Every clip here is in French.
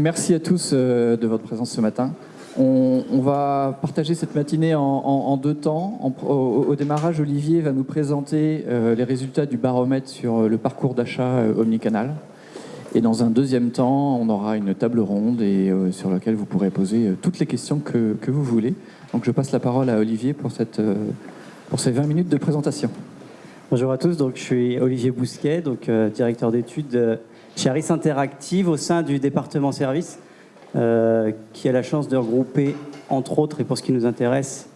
Merci à tous euh, de votre présence ce matin. On, va partager cette matinée en, deux temps. Au, démarrage, Olivier va nous présenter euh, les résultats du baromètre sur le parcours d'achat euh, omnicanal. Et dans un deuxième temps, on aura une table ronde et, euh, sur laquelle vous pourrez poser euh, toutes les questions que, vous voulez. Donc je passe la parole à Olivier pour, euh, pour ces 20 minutes de présentation. Bonjour à tous, donc, je suis Olivier Bousquet, donc, euh, directeur d'études Harris Interactive au sein du département service, euh, qui a la chance de regrouper, entre autres, et pour ce qui nous intéresse,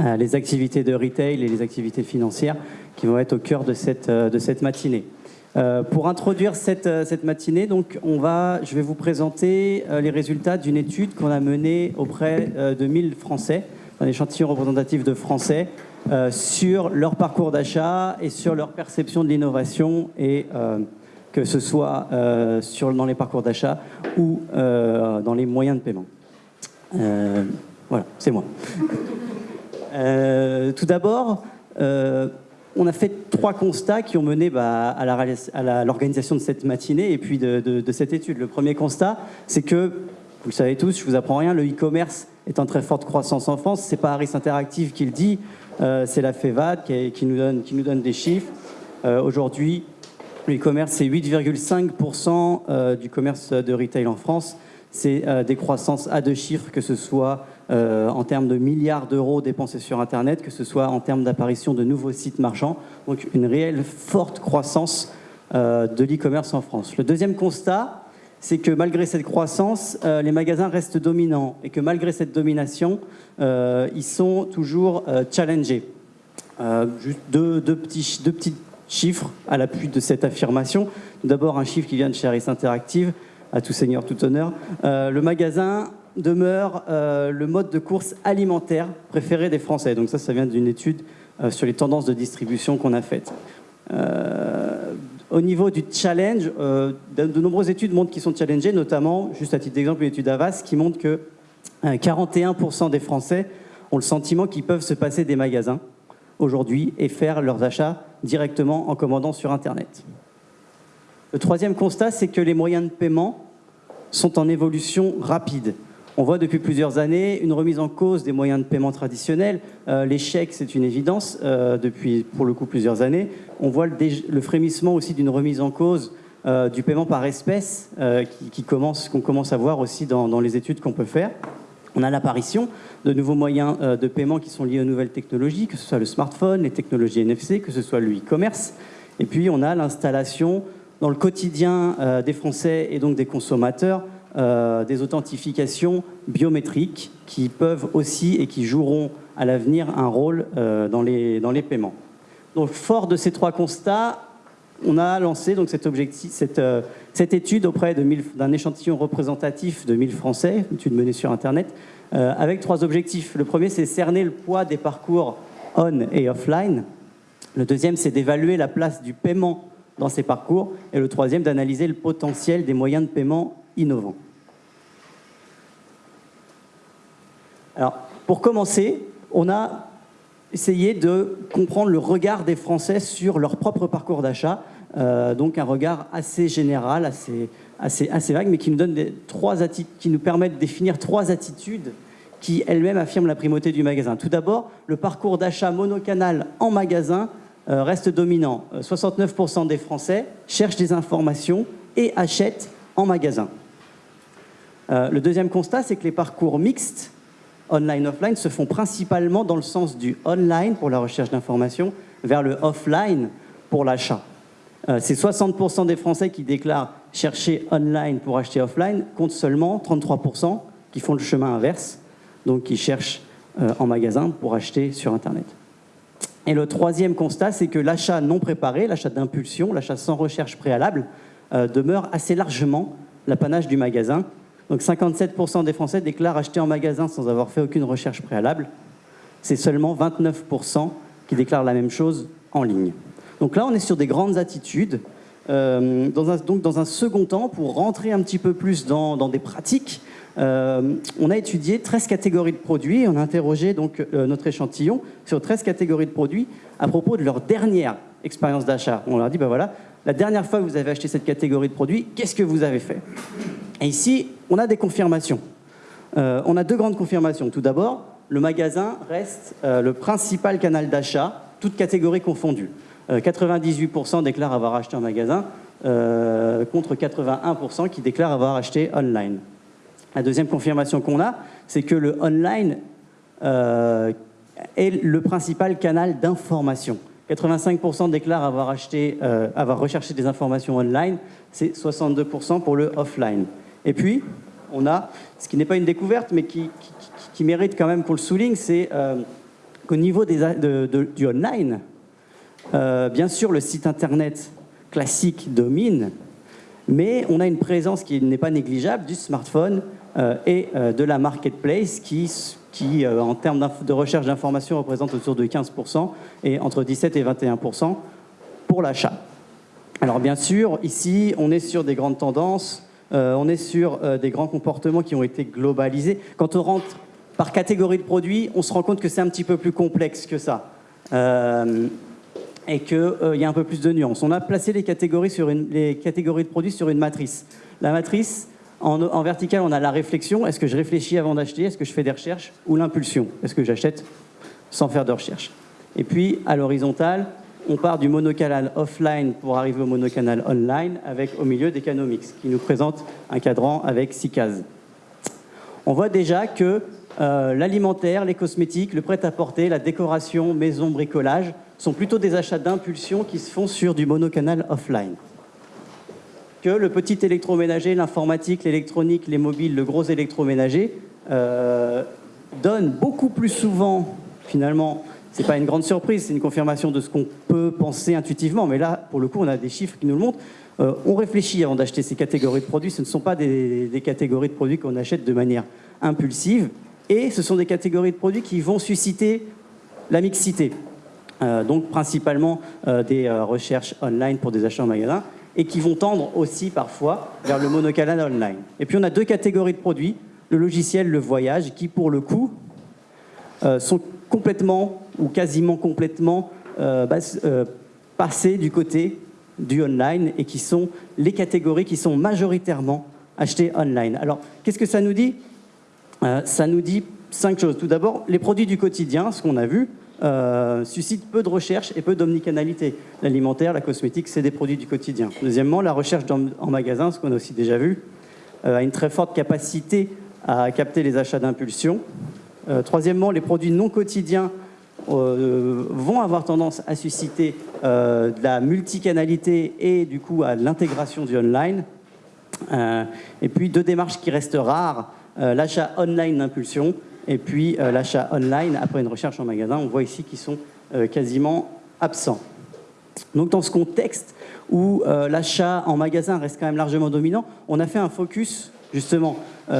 euh, les activités de retail et les activités financières qui vont être au cœur de cette, euh, de cette matinée. Pour introduire cette, cette matinée, donc, on va, je vais vous présenter les résultats d'une étude qu'on a menée auprès de 1000 Français, un échantillon représentatif de Français, sur leur parcours d'achat et sur leur perception de l'innovation, et que ce soit euh, sur, dans les parcours d'achat ou euh, dans les moyens de paiement. Euh, voilà, c'est moi. Tout d'abord, on a fait trois constats qui ont mené bah, à l'organisation de cette matinée et puis de, cette étude. Le premier constat, c'est que, vous le savez tous, je vous apprends rien, le e-commerce est en très forte croissance en France. C'est pas Harris Interactive qui le dit, c'est la FEVAD qui, nous, donne, qui nous donne des chiffres. Aujourd'hui, e-commerce, c'est 8,5% euh, du commerce de retail en France. C'est euh, des croissances à deux chiffres, que ce soit euh, en termes de milliards d'euros dépensés sur Internet, que ce soit en termes d'apparition de nouveaux sites marchands. Donc une réelle forte croissance de l'e-commerce en France. Le deuxième constat, c'est que malgré cette croissance, les magasins restent dominants et que malgré cette domination, ils sont toujours challengés. Deux, petits chiffres à l'appui de cette affirmation. D'abord, un chiffre qui vient de chez Harris Interactive, à tout seigneur, tout honneur. Euh, le magasin demeure euh, le mode de course alimentaire préféré des Français. Donc ça, ça vient d'une étude euh, sur les tendances de distribution qu'on a faite. Au niveau du challenge, de, nombreuses études montrent qu'ils sont challengés, notamment, juste à titre d'exemple, une étude Avas qui montre que euh, 41% des Français ont le sentiment qu'ils peuvent se passer des magasins aujourd'hui et faire leurs achats directement en commandant sur Internet. Le troisième constat, c'est que les moyens de paiement sont en évolution rapide. On voit depuis plusieurs années une remise en cause des moyens de paiement traditionnels. Euh, les chèques, c'est une évidence euh, depuis pour le coup plusieurs années. On voit le, frémissement aussi d'une remise en cause euh, du paiement par espèce euh, qui, qui commence, qu'on commence à voir aussi dans les études qu'on peut faire. On a l'apparition de nouveaux moyens euh, de paiement qui sont liés aux nouvelles technologies, que ce soit le smartphone, les technologies NFC, que ce soit le e-commerce. Et puis on a l'installation dans le quotidien euh, des Français et donc des consommateurs euh, des authentifications biométriques qui peuvent aussi et qui joueront à l'avenir un rôle dans, les, dans les paiements. Donc fort de ces trois constats, on a lancé donc cet objectif, cette, euh, cette étude auprès de 1000 d'un échantillon représentatif de 1000 Français, une étude menée sur Internet, euh, avec trois objectifs. Le premier, c'est cerner le poids des parcours on et offline. Le deuxième, c'est d'évaluer la place du paiement dans ces parcours. Et le troisième, d'analyser le potentiel des moyens de paiement innovants. Alors, pour commencer, on a essayé de comprendre le regard des Français sur leur propre parcours d'achat. Euh, donc un regard assez général, assez, vague, mais qui nous, permet de définir trois attitudes qui elles-mêmes affirment la primauté du magasin. Tout d'abord, le parcours d'achat monocanal en magasin euh, reste dominant. Euh, 69% des Français cherchent des informations et achètent en magasin. Euh, le deuxième constat, c'est que les parcours mixtes, online-offline, se font principalement dans le sens du online pour la recherche d'informations vers le offline pour l'achat. Euh, c'est 60% des Français qui déclarent chercher online pour acheter offline, compte seulement 33% qui font le chemin inverse, donc qui cherchent euh, en magasin pour acheter sur Internet. Et le troisième constat, c'est que l'achat non préparé, l'achat d'impulsion, l'achat sans recherche préalable, euh, demeure assez largement l'apanage du magasin. Donc 57% des Français déclarent acheter en magasin sans avoir fait aucune recherche préalable. C'est seulement 29% qui déclarent la même chose en ligne. Donc là, on est sur des grandes attitudes. Euh, dans un, donc dans un second temps, pour rentrer un petit peu plus dans, des pratiques, euh, on a étudié 13 catégories de produits et on a interrogé donc, euh, notre échantillon sur 13 catégories de produits à propos de leur dernière expérience d'achat. On leur a dit, ben voilà, la dernière fois que vous avez acheté cette catégorie de produits, qu'est-ce que vous avez fait? Et ici, on a des confirmations. on a deux grandes confirmations. Tout d'abord, le magasin reste le principal canal d'achat, toutes catégories confondues. 98% déclarent avoir acheté en magasin, contre 81% qui déclarent avoir acheté online. La deuxième confirmation qu'on a, c'est que le online est le principal canal d'information. 85% déclarent euh, avoir recherché des informations online, c'est 62% pour le offline. Et puis, on a, ce qui n'est pas une découverte, mais qui, mérite quand même qu'on le souligne, c'est euh, qu'au niveau des, du online, euh, bien sûr, le site internet classique domine, mais on a une présence qui n'est pas négligeable du smartphone et de la marketplace qui qui, euh, en termes de recherche d'informations, représente autour de 15% et entre 17 et 21% pour l'achat. Alors bien sûr, ici, on est sur des grandes tendances, euh, on est sur euh, des grands comportements qui ont été globalisés. Quand on rentre par catégorie de produits, on se rend compte que c'est un petit peu plus complexe que ça. et qu'il y a un peu plus de nuances. On a placé les catégories, sur les catégories de produits sur une matrice. La matrice, en, vertical, on a la réflexion. Est-ce que je réfléchis avant d'acheter? Est-ce que je fais des recherches? Ou l'impulsion? Est-ce que j'achète sans faire de recherche? Et puis, à l'horizontale, on part du monocanal offline pour arriver au monocanal online, avec au milieu des canaux mix, qui nous présentent un cadran avec six cases. On voit déjà que euh, l'alimentaire, les cosmétiques, le prêt-à-porter, la décoration, maison, bricolage, sont plutôt des achats d'impulsion qui se font sur du monocanal offline que le petit électroménager, l'informatique, l'électronique, les mobiles, le gros électroménager euh, donne beaucoup plus souvent, finalement, c'est pas une grande surprise, c'est une confirmation de ce qu'on peut penser intuitivement, mais là, pour le coup, on a des chiffres qui nous le montrent. Euh, on réfléchit avant d'acheter ces catégories de produits, ce ne sont pas des, catégories de produits qu'on achète de manière impulsive, et ce sont des catégories de produits qui vont susciter la mixité. Euh, donc principalement des recherches online pour des achats en magasin, et qui vont tendre aussi parfois vers le monocanal online. Et puis on a deux catégories de produits, le logiciel, le voyage, qui pour le coup euh, sont complètement ou quasiment complètement euh, euh, passés du côté du online et qui sont les catégories qui sont majoritairement achetées online. Alors qu'est-ce que ça nous dit? Ça nous dit cinq choses. Tout d'abord, les produits du quotidien, ce qu'on a vu, euh, suscite peu de recherche et peu d'omnicanalité. L'alimentaire, la cosmétique, c'est des produits du quotidien. Deuxièmement, la recherche en magasin, ce qu'on a aussi déjà vu, euh, a une très forte capacité à capter les achats d'impulsion. Euh, troisièmement, les produits non quotidiens vont avoir tendance à susciter de la multicanalité et du coup à l'intégration du online. et puis deux démarches qui restent rares, l'achat online d'impulsion et puis euh, l'achat online, après une recherche en magasin, on voit ici qu'ils sont euh, quasiment absents. Donc dans ce contexte où euh, l'achat en magasin reste quand même largement dominant, on a fait un focus justement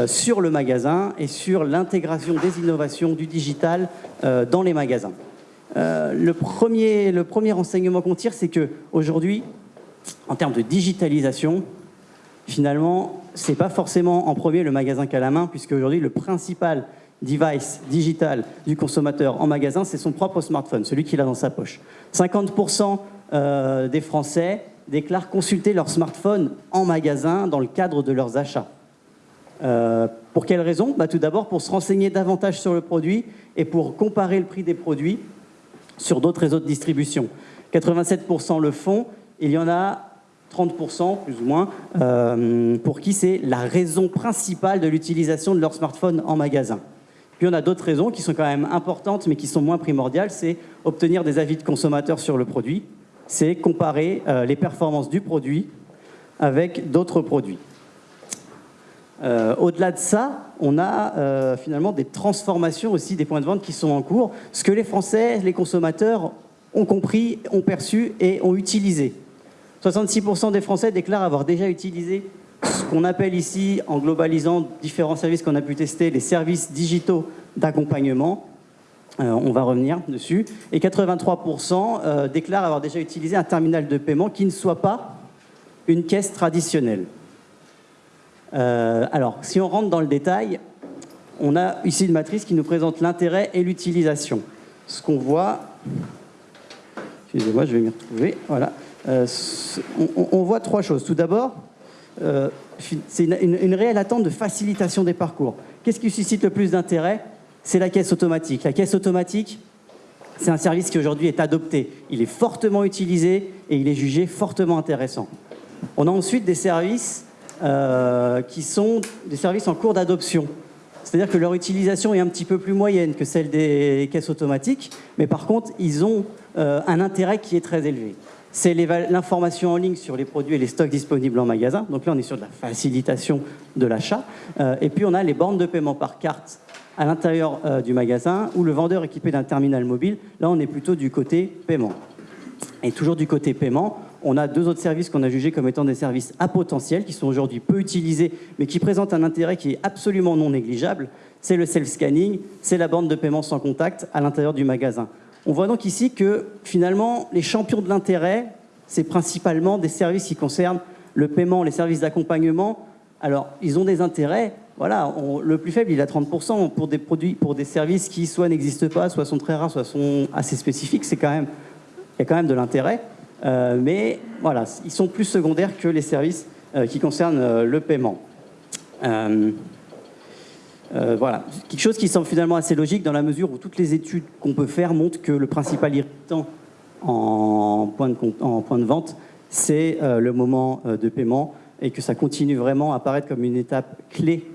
sur le magasin et sur l'intégration des innovations du digital dans les magasins. le, premier, le premier enseignement qu'on tire, c'est qu'aujourd'hui, en termes de digitalisation, finalement, ce n'est pas forcément en premier le magasin qu'à la main, puisque aujourd'hui, le principal device digital du consommateur en magasin, c'est son propre smartphone, celui qu'il a dans sa poche. 50% euh, des Français déclarent consulter leur smartphone en magasin dans le cadre de leurs achats. Euh, pour quelles raisons bah, Tout d'abord pour se renseigner davantage sur le produit et pour comparer le prix des produits sur d'autres réseaux de distribution. 87% le font, il y en a 30% plus ou moins, euh, pour qui c'est la raison principale de l'utilisation de leur smartphone en magasin. Puis on a d'autres raisons qui sont quand même importantes mais qui sont moins primordiales, c'est obtenir des avis de consommateurs sur le produit, c'est comparer euh, les performances du produit avec d'autres produits. Euh, au-delà de ça, on a euh, finalement des transformations aussi des points de vente qui sont en cours, ce que les Français, les consommateurs ont compris, ont perçu et ont utilisé. 66% des Français déclarent avoir déjà utilisé ce qu'on appelle ici, en globalisant différents services qu'on a pu tester, les services digitaux d'accompagnement. Euh, on va revenir dessus. Et 83% euh, déclarent avoir déjà utilisé un terminal de paiement qui ne soit pas une caisse traditionnelle. Euh, alors, si on rentre dans le détail, on a ici une matrice qui nous présente l'intérêt et l'utilisation. Ce qu'on voit, excusez-moi, je vais m'y retrouver, voilà. on, voit trois choses. Tout d'abord, c'est une, réelle attente de facilitation des parcours. Qu'est-ce qui suscite le plus d'intérêt? C'est la caisse automatique. La caisse automatique, c'est un service qui aujourd'hui est adopté. Il est fortement utilisé et il est jugé fortement intéressant. On a ensuite des services euh, qui sont des services en cours d'adoption. C'est-à-dire que leur utilisation est un petit peu plus moyenne que celle des caisses automatiques, mais par contre, ils ont euh, un intérêt qui est très élevé. C'est l'information en ligne sur les produits et les stocks disponibles en magasin. Donc là, on est sur de la facilitation de l'achat. Euh, et puis, on a les bornes de paiement par carte à l'intérieur du magasin ou le vendeur équipé d'un terminal mobile. Là, on est plutôt du côté paiement. Et toujours du côté paiement, on a deux autres services qu'on a jugés comme étant des services à potentiel, qui sont aujourd'hui peu utilisés, mais qui présentent un intérêt qui est absolument non négligeable. C'est le self-scanning, c'est la bande de paiement sans contact à l'intérieur du magasin. On voit donc ici que finalement, les champions de l'intérêt, c'est principalement des services qui concernent le paiement, les services d'accompagnement. Alors, ils ont des intérêts. Voilà, le plus faible, il a 30% pour des produits, pour des services qui soit n'existent pas, soit sont très rares, soit sont assez spécifiques. C'est quand même, il y a quand même de l'intérêt. Euh, mais voilà, ils sont plus secondaires que les services euh, qui concernent euh, le paiement. Voilà, quelque chose qui semble finalement assez logique dans la mesure où toutes les études qu'on peut faire montrent que le principal irritant en point de, vente, c'est le moment de paiement et que ça continue vraiment à apparaître comme une étape clé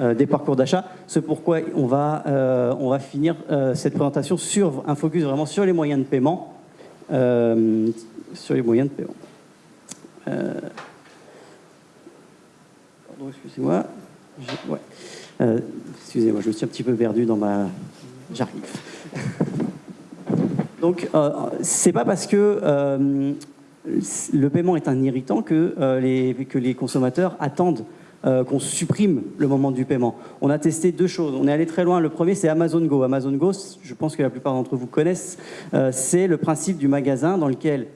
des parcours d'achat. C'est pourquoi on va, finir cette présentation sur un focus vraiment sur les moyens de paiement sur les moyens de paiement. Euh, pardon, excusez-moi. Euh, excusez-moi, je me suis un petit peu perdu dans ma... J'arrive. Donc, euh, c'est pas parce que euh, le paiement est un irritant que, les, que les consommateurs attendent qu'on supprime le moment du paiement. On a testé deux choses. On est allé très loin. Le premier, c'est Amazon Go. Amazon Go, je pense que la plupart d'entre vous connaissent, c'est le principe du magasin dans lequel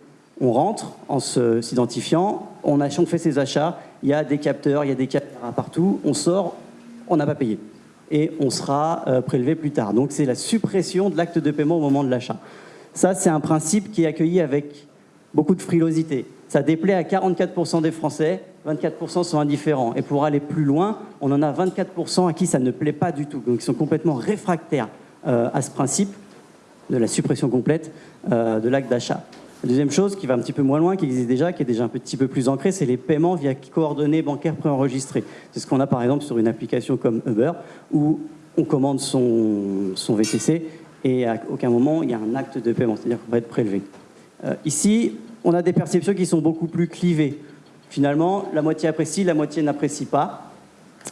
on rentre en s'identifiant, on, on fait ses achats, il y a des capteurs, il y a des caméras partout, on sort, on n'a pas payé. Et on sera euh, prélevé plus tard. Donc c'est la suppression de l'acte de paiement au moment de l'achat. Ça, c'est un principe qui est accueilli avec beaucoup de frilosité. Ça déplaît à 44% des Français, 24% sont indifférents. Et pour aller plus loin, on en a 24% à qui ça ne plaît pas du tout, donc ils sont complètement réfractaires euh, à ce principe de la suppression complète euh, de l'acte d'achat. La deuxième chose qui va un petit peu moins loin, qui existe déjà, qui est déjà un petit peu plus ancré, c'est les paiements via coordonnées bancaires préenregistrées. C'est ce qu'on a par exemple sur une application comme Uber, où on commande son, VTC et à aucun moment il y a un acte de paiement, c'est-à-dire qu'on va être prélevé. Euh, ici, on a des perceptions qui sont beaucoup plus clivées. Finalement, la moitié apprécie, la moitié n'apprécie pas.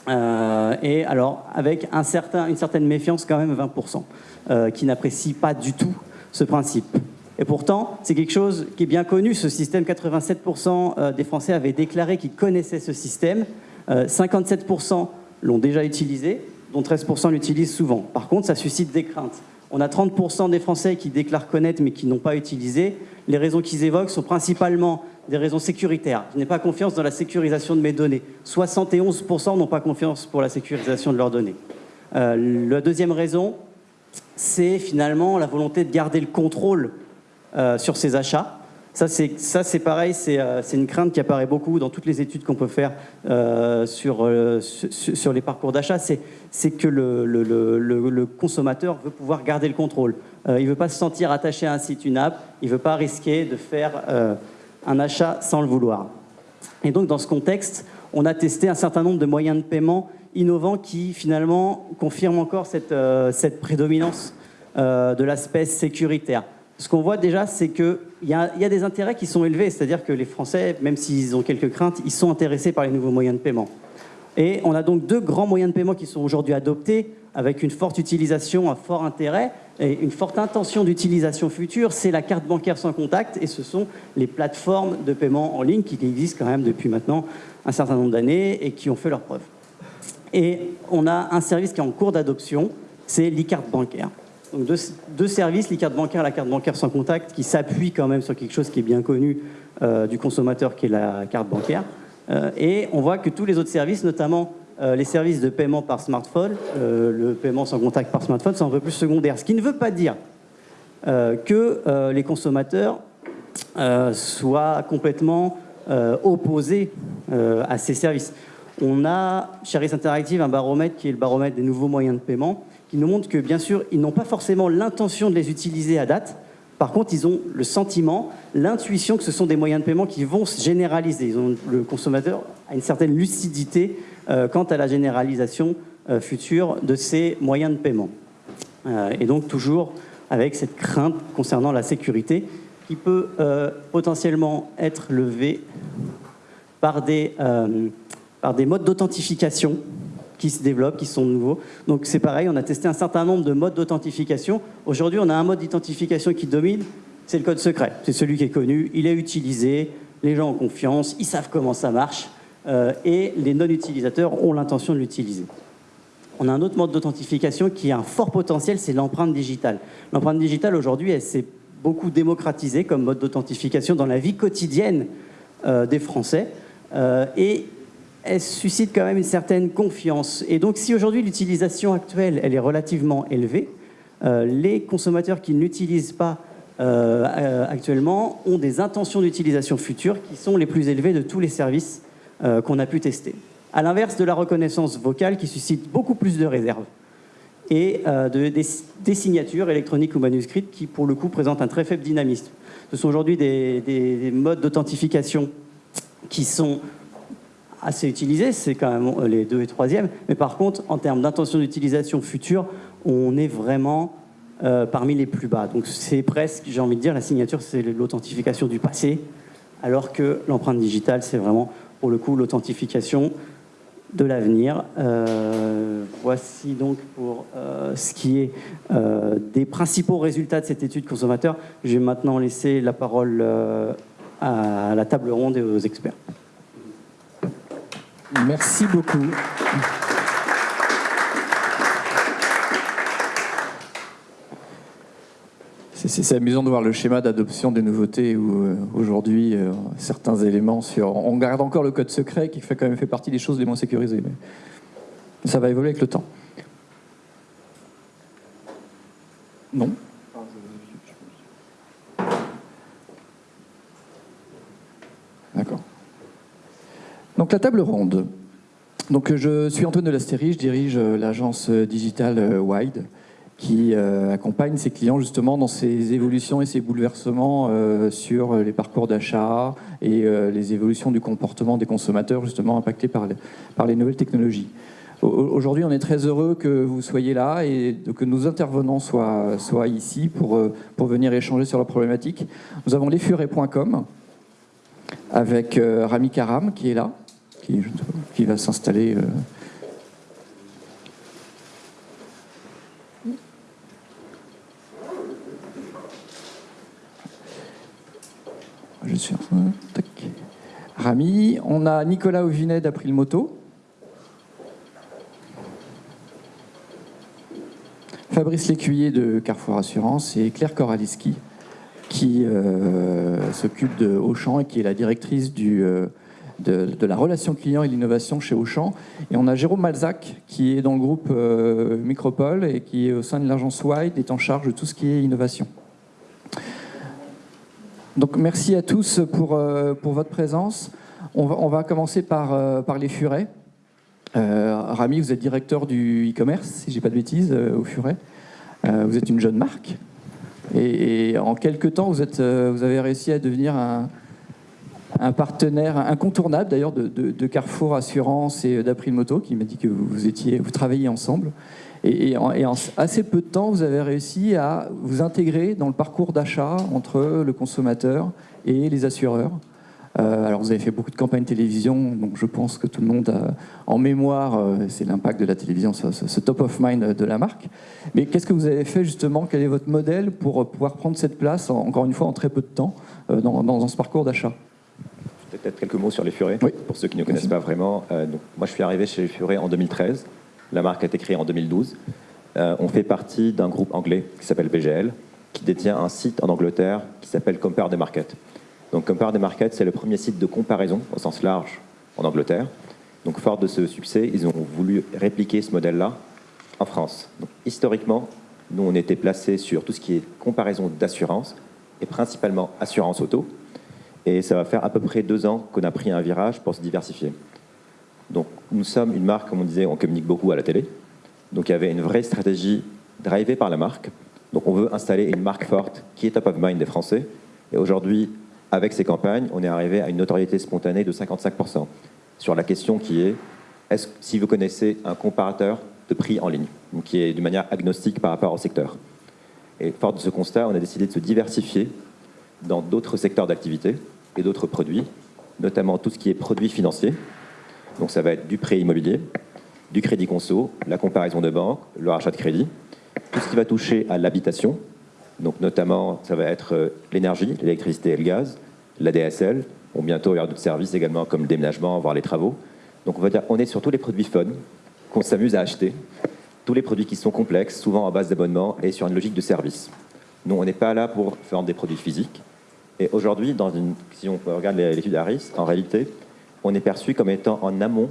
Euh, et alors, avec une certaine méfiance quand même, 20%, euh, qui n'apprécient pas du tout ce principe. Et pourtant, c'est quelque chose qui est bien connu, ce système. 87% euh, des Français avaient déclaré qu'ils connaissaient ce système. 57% euh, l'ont déjà utilisé, dont 13% l'utilisent souvent. Par contre, ça suscite des craintes. On a 30% des Français qui déclarent connaître mais qui n'ont pas utilisé. Les raisons qu'ils évoquent sont principalement des raisons sécuritaires. Je n'ai pas confiance dans la sécurisation de mes données. 71% n'ont pas confiance pour la sécurisation de leurs données. Euh, la deuxième raison, c'est finalement la volonté de garder le contrôle euh, sur ses achats. Ça, c'est pareil, euh, c'est une crainte qui apparaît beaucoup dans toutes les études qu'on peut faire euh, sur, sur, les parcours d'achat. C'est que le, le, consommateur veut pouvoir garder le contrôle. il ne veut pas se sentir attaché à un site, une app. Il ne veut pas risquer de faire un achat sans le vouloir. Et donc, dans ce contexte, on a testé un certain nombre de moyens de paiement innovants qui, finalement, confirment encore cette, cette prédominance de l'aspect sécuritaire ce qu'on voit déjà, c'est qu'il y, a, des intérêts qui sont élevés, c'est-à-dire que les Français, même s'ils ont quelques craintes, ils sont intéressés par les nouveaux moyens de paiement. Et on a donc deux grands moyens de paiement qui sont aujourd'hui adoptés, avec une forte utilisation, un fort intérêt et une forte intention d'utilisation future. C'est la carte bancaire sans contact et ce sont les plateformes de paiement en ligne qui existent quand même depuis maintenant un certain nombre d'années et qui ont fait leurs preuves. Et on a un service qui est en cours d'adoption, c'est l'e-carte bancaire. Donc deux, services, les cartes bancaires, la carte bancaire sans contact, qui s'appuient quand même sur quelque chose qui est bien connu euh, du consommateur, qui est la carte bancaire. Euh, et on voit que tous les autres services, notamment euh, les services de paiement par smartphone, le paiement sans contact par smartphone, sont un peu plus secondaires. Ce qui ne veut pas dire que les consommateurs soient complètement opposés à ces services. On a chez Interactive un baromètre qui est le baromètre des nouveaux moyens de paiement, qui nous montre que bien sûr, ils n'ont pas forcément l'intention de les utiliser à date. Par contre, ils ont le sentiment, l'intuition que ce sont des moyens de paiement qui vont se généraliser. Ils ont, le consommateur a une certaine lucidité quant à la généralisation future de ces moyens de paiement. et donc toujours avec cette crainte concernant la sécurité qui peut euh, potentiellement être levée euh, par des modes d'authentification qui se développent, qui sont nouveaux. Donc c'est pareil, on a testé un certain nombre de modes d'authentification. Aujourd'hui, on a un mode d'identification qui domine, c'est le code secret. C'est celui qui est connu, il est utilisé, les gens ont confiance, ils savent comment ça marche, euh, et les non-utilisateurs ont l'intention de l'utiliser. On a un autre mode d'authentification qui a un fort potentiel, c'est l'empreinte digitale. L'empreinte digitale, aujourd'hui, elle s'est beaucoup démocratisée comme mode d'authentification dans la vie quotidienne euh, des Français. Euh, et elle suscite quand même une certaine confiance. Et donc, si aujourd'hui l'utilisation actuelle, elle est relativement élevée, euh, les consommateurs qui ne l'utilisent pas actuellement ont des intentions d'utilisation futures qui sont les plus élevées de tous les services qu'on a pu tester à l'inverse de la reconnaissance vocale qui suscite beaucoup plus de réserves et euh, des, signatures électroniques ou manuscrites qui, pour le coup, présentent un très faible dynamisme. Ce sont aujourd'hui des, modes d'authentification qui sont assez utilisés, c'est quand même euh, les deux et troisième, mais par contre, en termes d'intention d'utilisation future, on est vraiment euh, parmi les plus bas. Donc c'est presque, j'ai envie de dire, la signature, c'est l'authentification du passé, alors que l'empreinte digitale, c'est vraiment, pour le coup, l'authentification de l'avenir. Euh, voici donc pour ce qui est des principaux résultats de cette étude consommateur. Je vais maintenant laisser la parole à la table ronde et aux experts. Merci beaucoup. C'est amusant de voir le schéma d'adoption des nouveautés où euh, aujourd'hui euh, certains éléments sur. On garde encore le code secret qui fait quand même fait partie des choses les moins sécurisées. Mais ça va évoluer avec le temps. Non? D'accord. Donc la table ronde. Donc je suis Antoine de Lastérie, je dirige euh, l'agence digitale Wide qui euh, accompagne ses clients justement dans ces évolutions et ces bouleversements euh, sur les parcours d'achat et euh, les évolutions du comportement des consommateurs justement impactés par les, nouvelles technologies. Aujourd'hui, on est très heureux que vous soyez là et que nos intervenants soient, ici pour, pour venir échanger sur la problématique. Nous avons lesfurets.com avec Rami Karam qui est là, qui, va s'installer Je suis Rami. On a Nicolas Auvinet d'April Moto. Fabrice Lécuyer de Carrefour Assurance et Claire Koraliski qui euh, s'occupe de Auchan et qui est la directrice du, euh, de, la relation client et l'innovation chez Auchan. Et on a Jérôme Malzac qui est dans le groupe euh, Micropole et qui au sein de l'agence Wide est en charge de tout ce qui est innovation. Donc merci à tous pour, euh, pour votre présence. On va, on va commencer par, euh, par les furets. Rami, vous êtes directeur du e-commerce, si je n'ai pas de bêtises, au Furet. vous êtes une jeune marque. Et, en quelques temps, vous, êtes, vous avez réussi à devenir un, un partenaire incontournable d'ailleurs de, Carrefour Assurance et d'April Moto, qui m'a dit que vous, étiez, vous travailliez ensemble. Et, en, assez peu de temps, vous avez réussi à vous intégrer dans le parcours d'achat entre le consommateur et les assureurs. Euh, alors vous avez fait beaucoup de campagnes télévision, donc je pense que tout le monde a en mémoire, euh, c'est l'impact de la télévision, ce, top of mind de la marque. Mais qu'est-ce que vous avez fait justement? Quel est votre modèle pour pouvoir prendre cette place, encore une fois, en très peu de temps, euh, dans, ce parcours d'achat? Peut-être quelques mots sur les Furets, pour ceux qui ne connaissent pas vraiment. donc, moi, je suis arrivé chez les Furets en 2013. La marque a été créée en 2012. Euh, on fait partie d'un groupe anglais qui s'appelle BGL, qui détient un site en Angleterre qui s'appelle Compare the Market. Donc Compare the Market, c'est le premier site de comparaison au sens large en Angleterre. Donc fort de ce succès, ils ont voulu répliquer ce modèle-là en France. Donc, historiquement, nous, on était placés sur tout ce qui est comparaison d'assurance, et principalement assurance auto. Et ça va faire à peu près deux ans qu'on a pris un virage pour se diversifier. Donc nous sommes une marque, comme on disait, on communique beaucoup à la télé. Donc il y avait une vraie stratégie drivée par la marque. Donc on veut installer une marque forte qui est top of mind des Français. Et aujourd'hui, avec ces campagnes, on est arrivé à une notoriété spontanée de 55% sur la question qui est, est-ce, si vous connaissez un comparateur de prix en ligne, donc qui est d'une manière agnostique par rapport au secteur. Et fort de ce constat, on a décidé de se diversifier dans d'autres secteurs d'activité et d'autres produits, notamment tout ce qui est produits financiers. Donc ça va être du prêt immobilier, du crédit conso, la comparaison de banque, le rachat de crédit, tout ce qui va toucher à l'habitation, donc notamment ça va être euh, l'énergie, l'électricité et le gaz, la DSL, bon, bientôt il y aura d'autres services également comme le déménagement, voire les travaux. Donc on va dire on est sur tous les produits fun qu'on s'amuse à acheter, tous les produits qui sont complexes, souvent à base d'abonnement et sur une logique de service. Nous, on n'est pas là pour vendre des produits physiques. Et aujourd'hui, si on regarde l'étude Harris, en réalité, on est perçu comme étant en amont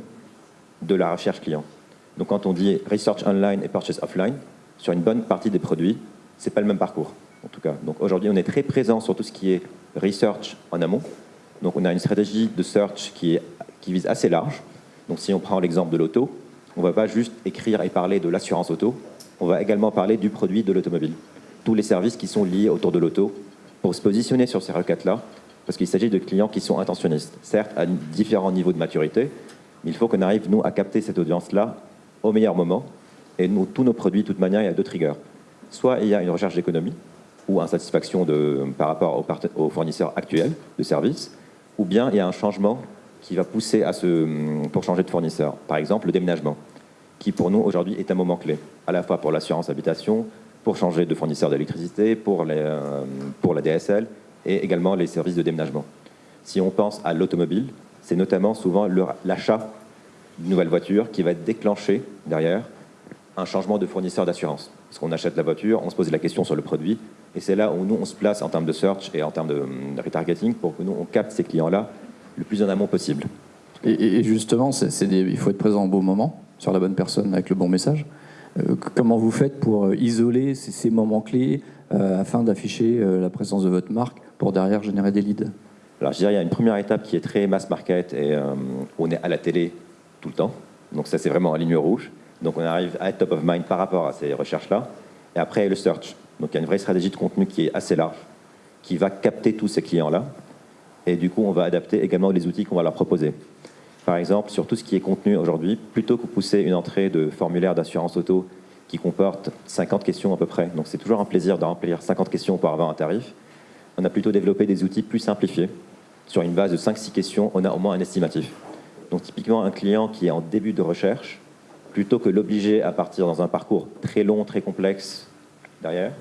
de la recherche client. Donc quand on dit research online et purchase offline, sur une bonne partie des produits, ce n'est pas le même parcours, en tout cas. Donc aujourd'hui, on est très présent sur tout ce qui est research en amont. Donc on a une stratégie de search qui, qui vise assez large. Donc si on prend l'exemple de l'auto, on ne va pas juste écrire et parler de l'assurance auto, on va également parler du produit de l'automobile. Tous les services qui sont liés autour de l'auto, pour se positionner sur ces requêtes-là, parce qu'il s'agit de clients qui sont intentionnistes, certes à différents niveaux de maturité, mais il faut qu'on arrive, nous, à capter cette audience-là au meilleur moment. Et nous, tous nos produits, de toute manière, il y a deux triggers. Soit il y a une recherche d'économie ou insatisfaction par rapport aux, fournisseurs actuels de services, ou bien il y a un changement qui va pousser à ce, pour changer de fournisseur. Par exemple, le déménagement, qui pour nous aujourd'hui est un moment clé, à la fois pour l'assurance habitation, pour changer de fournisseur d'électricité, pour, euh, pour la DSL et également les services de déménagement. Si on pense à l'automobile, c'est notamment souvent l'achat d'une nouvelle voiture qui va déclencher derrière un changement de fournisseur d'assurance. Parce qu'on achète la voiture, on se pose la question sur le produit, et c'est là où nous, on se place en termes de search et en termes de, retargeting pour que nous, on capte ces clients-là le plus en amont possible. Et, justement, il faut être présent au bon moment, sur la bonne personne, avec le bon message. Euh, comment vous faites pour euh, isoler ces, moments clés euh, afin d'afficher la présence de votre marque pour derrière générer des leads? Alors je dirais il y a une première étape qui est très mass market et on est à la télé tout le temps. Donc ça c'est vraiment en ligne rouge. Donc on arrive à être top of mind par rapport à ces recherches-là. Et après, le search. Donc il y a une vraie stratégie de contenu qui est assez large, qui va capter tous ces clients-là. Et du coup, on va adapter également les outils qu'on va leur proposer. Par exemple, sur tout ce qui est contenu aujourd'hui, plutôt que pousser une entrée de formulaire d'assurance auto qui comporte 50 questions à peu près, donc c'est toujours un plaisir de remplir 50 questions pour avoir un tarif, on a plutôt développé des outils plus simplifiés. Sur une base de 5-6 questions, on a au moins un estimatif. Donc typiquement, un client qui est en début de recherche, plutôt que l'obliger à partir dans un parcours très long, très complexe derrière,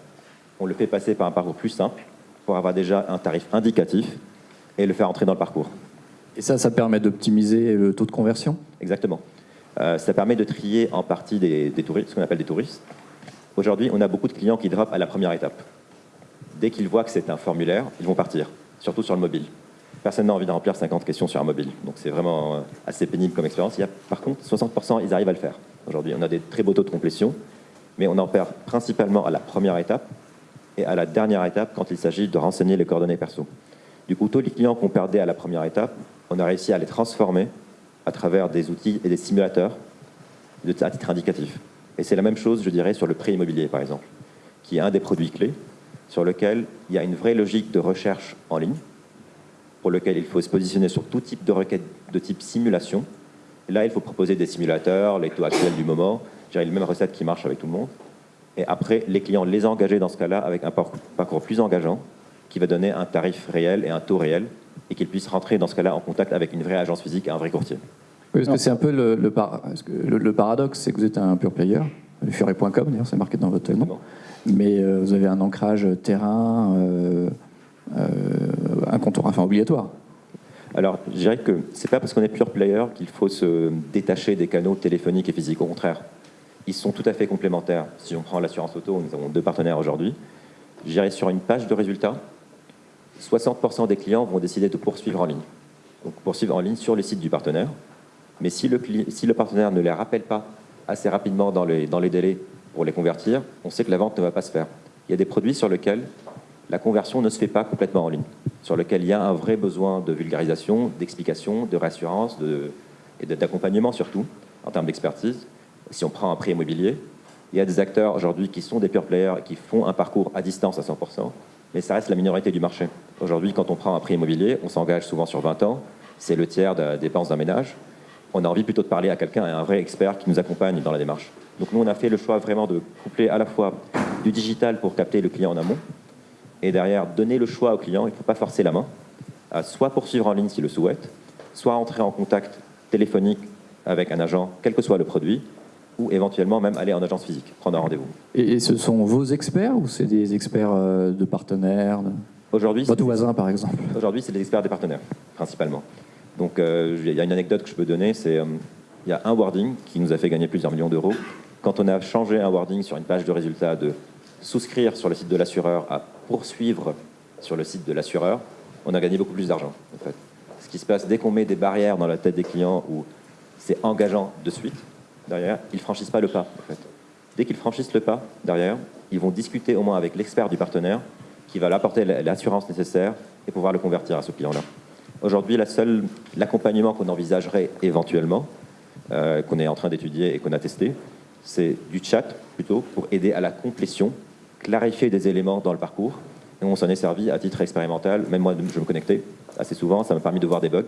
on le fait passer par un parcours plus simple pour avoir déjà un tarif indicatif et le faire entrer dans le parcours. Et ça, ça permet d'optimiser le taux de conversion Exactement. Euh, ça permet de trier en partie des, touristes, ce qu'on appelle des touristes. Aujourd'hui, on a beaucoup de clients qui drop à la première étape. Dès qu'ils voient que c'est un formulaire, ils vont partir, surtout sur le mobile. Personne n'a envie de remplir 50 questions sur un mobile. Donc c'est vraiment euh, assez pénible comme expérience. Par contre, 60%, ils arrivent à le faire. Aujourd'hui, on a des très beaux taux de complétion, mais on en perd principalement à la première étape et à la dernière étape quand il s'agit de renseigner les coordonnées perso. Du coup, tous les clients qu'on perdait à la première étape, on a réussi à les transformer à travers des outils et des simulateurs à titre indicatif. Et c'est la même chose, je dirais, sur le prêt immobilier, par exemple, qui est un des produits clés sur lequel il y a une vraie logique de recherche en ligne, pour lequel il faut se positionner sur tout type de requête de type simulation. Là, il faut proposer des simulateurs, les taux actuels du moment, j'ai les mêmes recettes qui marchent avec tout le monde. Et après, les clients les engager dans ce cas-là avec un parcours plus engageant qui va donner un tarif réel et un taux réel et qu'ils puissent rentrer dans ce cas-là en contact avec une vraie agence physique et un vrai courtier. Oui, parce que c'est un peu le, le, paradoxe, c'est que vous êtes un pur player, furet.com d'ailleurs, c'est marqué dans votre nom, mais euh, vous avez un ancrage terrain, euh, euh, un comptoir enfin obligatoire. Alors, je dirais que c'est pas parce qu'on est pure player qu'il faut se détacher des canaux téléphoniques et physiques. Au contraire, ils sont tout à fait complémentaires. Si on prend l'assurance auto, nous avons deux partenaires aujourd'hui. Je dirais sur une page de résultats, 60% des clients vont décider de poursuivre en ligne. Donc poursuivre en ligne sur le site du partenaire. Mais si le, partenaire ne les rappelle pas assez rapidement dans les, délais pour les convertir, on sait que la vente ne va pas se faire. Il y a des produits sur lesquels la conversion ne se fait pas complètement en ligne. sur lequel il y a un vrai besoin de vulgarisation, d'explication, de réassurance de, et d'accompagnement surtout, en termes d'expertise. Si on prend un prix immobilier, il y a des acteurs aujourd'hui qui sont des pure players, qui font un parcours à distance à 100%, mais ça reste la minorité du marché. Aujourd'hui, quand on prend un prix immobilier, on s'engage souvent sur 20 ans, c'est le tiers des dépenses d'un ménage. On a envie plutôt de parler à quelqu'un, à un vrai expert qui nous accompagne dans la démarche. Donc nous, on a fait le choix vraiment de coupler à la fois du digital pour capter le client en amont, et derrière, donner le choix au client, il ne faut pas forcer la main, à soit poursuivre en ligne s'il le souhaite, soit entrer en contact téléphonique avec un agent, quel que soit le produit, ou éventuellement même aller en agence physique, prendre un rendez-vous. Et, ce sont vos experts ou c'est des experts euh, de partenaires Aujourd'hui, Votre voisin, par exemple Aujourd'hui, c'est des experts des partenaires, principalement. Donc, euh, il y a une anecdote que je peux donner, c'est euh, il y a un wording qui nous a fait gagner plusieurs millions d'euros. Quand on a changé un wording sur une page de résultat de souscrire sur le site de l'assureur à poursuivre sur le site de l'assureur, on a gagné beaucoup plus d'argent. En fait. Ce qui se passe dès qu'on met des barrières dans la tête des clients où c'est engageant de suite, derrière, ils ne franchissent pas le pas. En fait. Dès qu'ils franchissent le pas, derrière, ils vont discuter au moins avec l'expert du partenaire qui va leur apporter l'assurance nécessaire et pouvoir le convertir à ce client-là. Aujourd'hui, l'accompagnement qu'on envisagerait éventuellement, euh, qu'on est en train d'étudier et qu'on a testé, c'est du chat plutôt pour aider à la complétion, clarifier des éléments dans le parcours. Et on s'en est servi à titre expérimental. Même moi, je me connectais assez souvent, ça m'a permis de voir des bugs.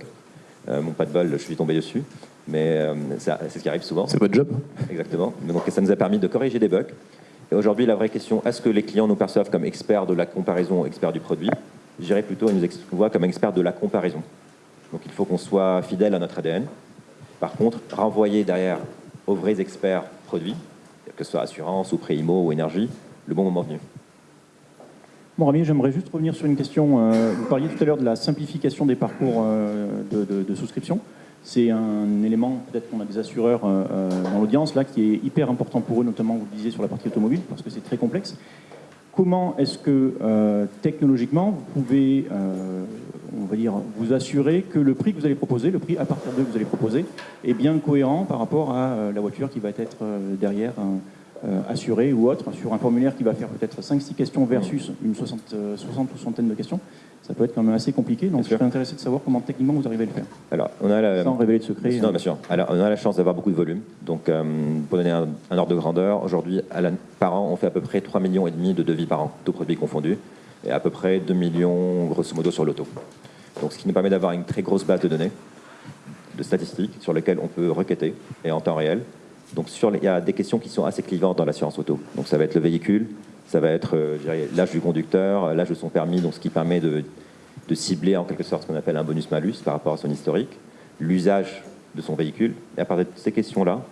Euh, mon pas de bol, je suis tombé dessus. Mais euh, c'est ce qui arrive souvent. C'est votre job Exactement. Donc ça nous a permis de corriger des bugs. Et aujourd'hui, la vraie question, est-ce que les clients nous perçoivent comme experts de la comparaison, experts du produit? Je dirais plutôt, ils nous voient comme experts de la comparaison. Donc il faut qu'on soit fidèle à notre ADN. Par contre, renvoyer derrière aux vrais experts produits, que ce soit assurance ou pré-IMO ou énergie, le bon moment venu. Bon, Rami, j'aimerais juste revenir sur une question. Euh, vous parliez tout à l'heure de la simplification des parcours euh, de, souscription. C'est un élément, peut-être qu'on a des assureurs euh, dans l'audience, là, qui est hyper important pour eux, notamment, vous le disiez, sur la partie automobile, parce que c'est très complexe. Comment est-ce que, technologiquement, vous pouvez, on va dire, vous assurer que le prix que vous allez proposer, le prix à partir de que vous allez proposer, est bien cohérent par rapport à la voiture qui va être derrière assuré ou autre, sur un formulaire qui va faire peut-être 5-6 questions versus une 60, 60 euh, ou centaine de questions, ça peut être quand même assez compliqué. Donc je serais intéressé de savoir comment techniquement vous arrivez à le faire. Alors, on a la... Sans révéler de secret. Non, bien sûr. Alors, on a la chance d'avoir beaucoup de volume. Donc, euh, pour donner un, ordre de grandeur, aujourd'hui, par an, on fait à peu près 3,5 millions et demi de devis par an, tous produits confondus, et à peu près 2 millions, grosso modo, sur l'auto. Donc, ce qui nous permet d'avoir une très grosse base de données, de statistiques, sur lesquelles on peut requêter, et en temps réel, donc il y a des questions qui sont assez clivantes dans l'assurance auto. Donc ça va être le véhicule, ça va être euh, l'âge du conducteur, l'âge de son permis, donc ce qui permet de, cibler en quelque sorte ce qu'on appelle un bonus-malus par rapport à son historique, l'usage de son véhicule. Et à partir de ces questions-là,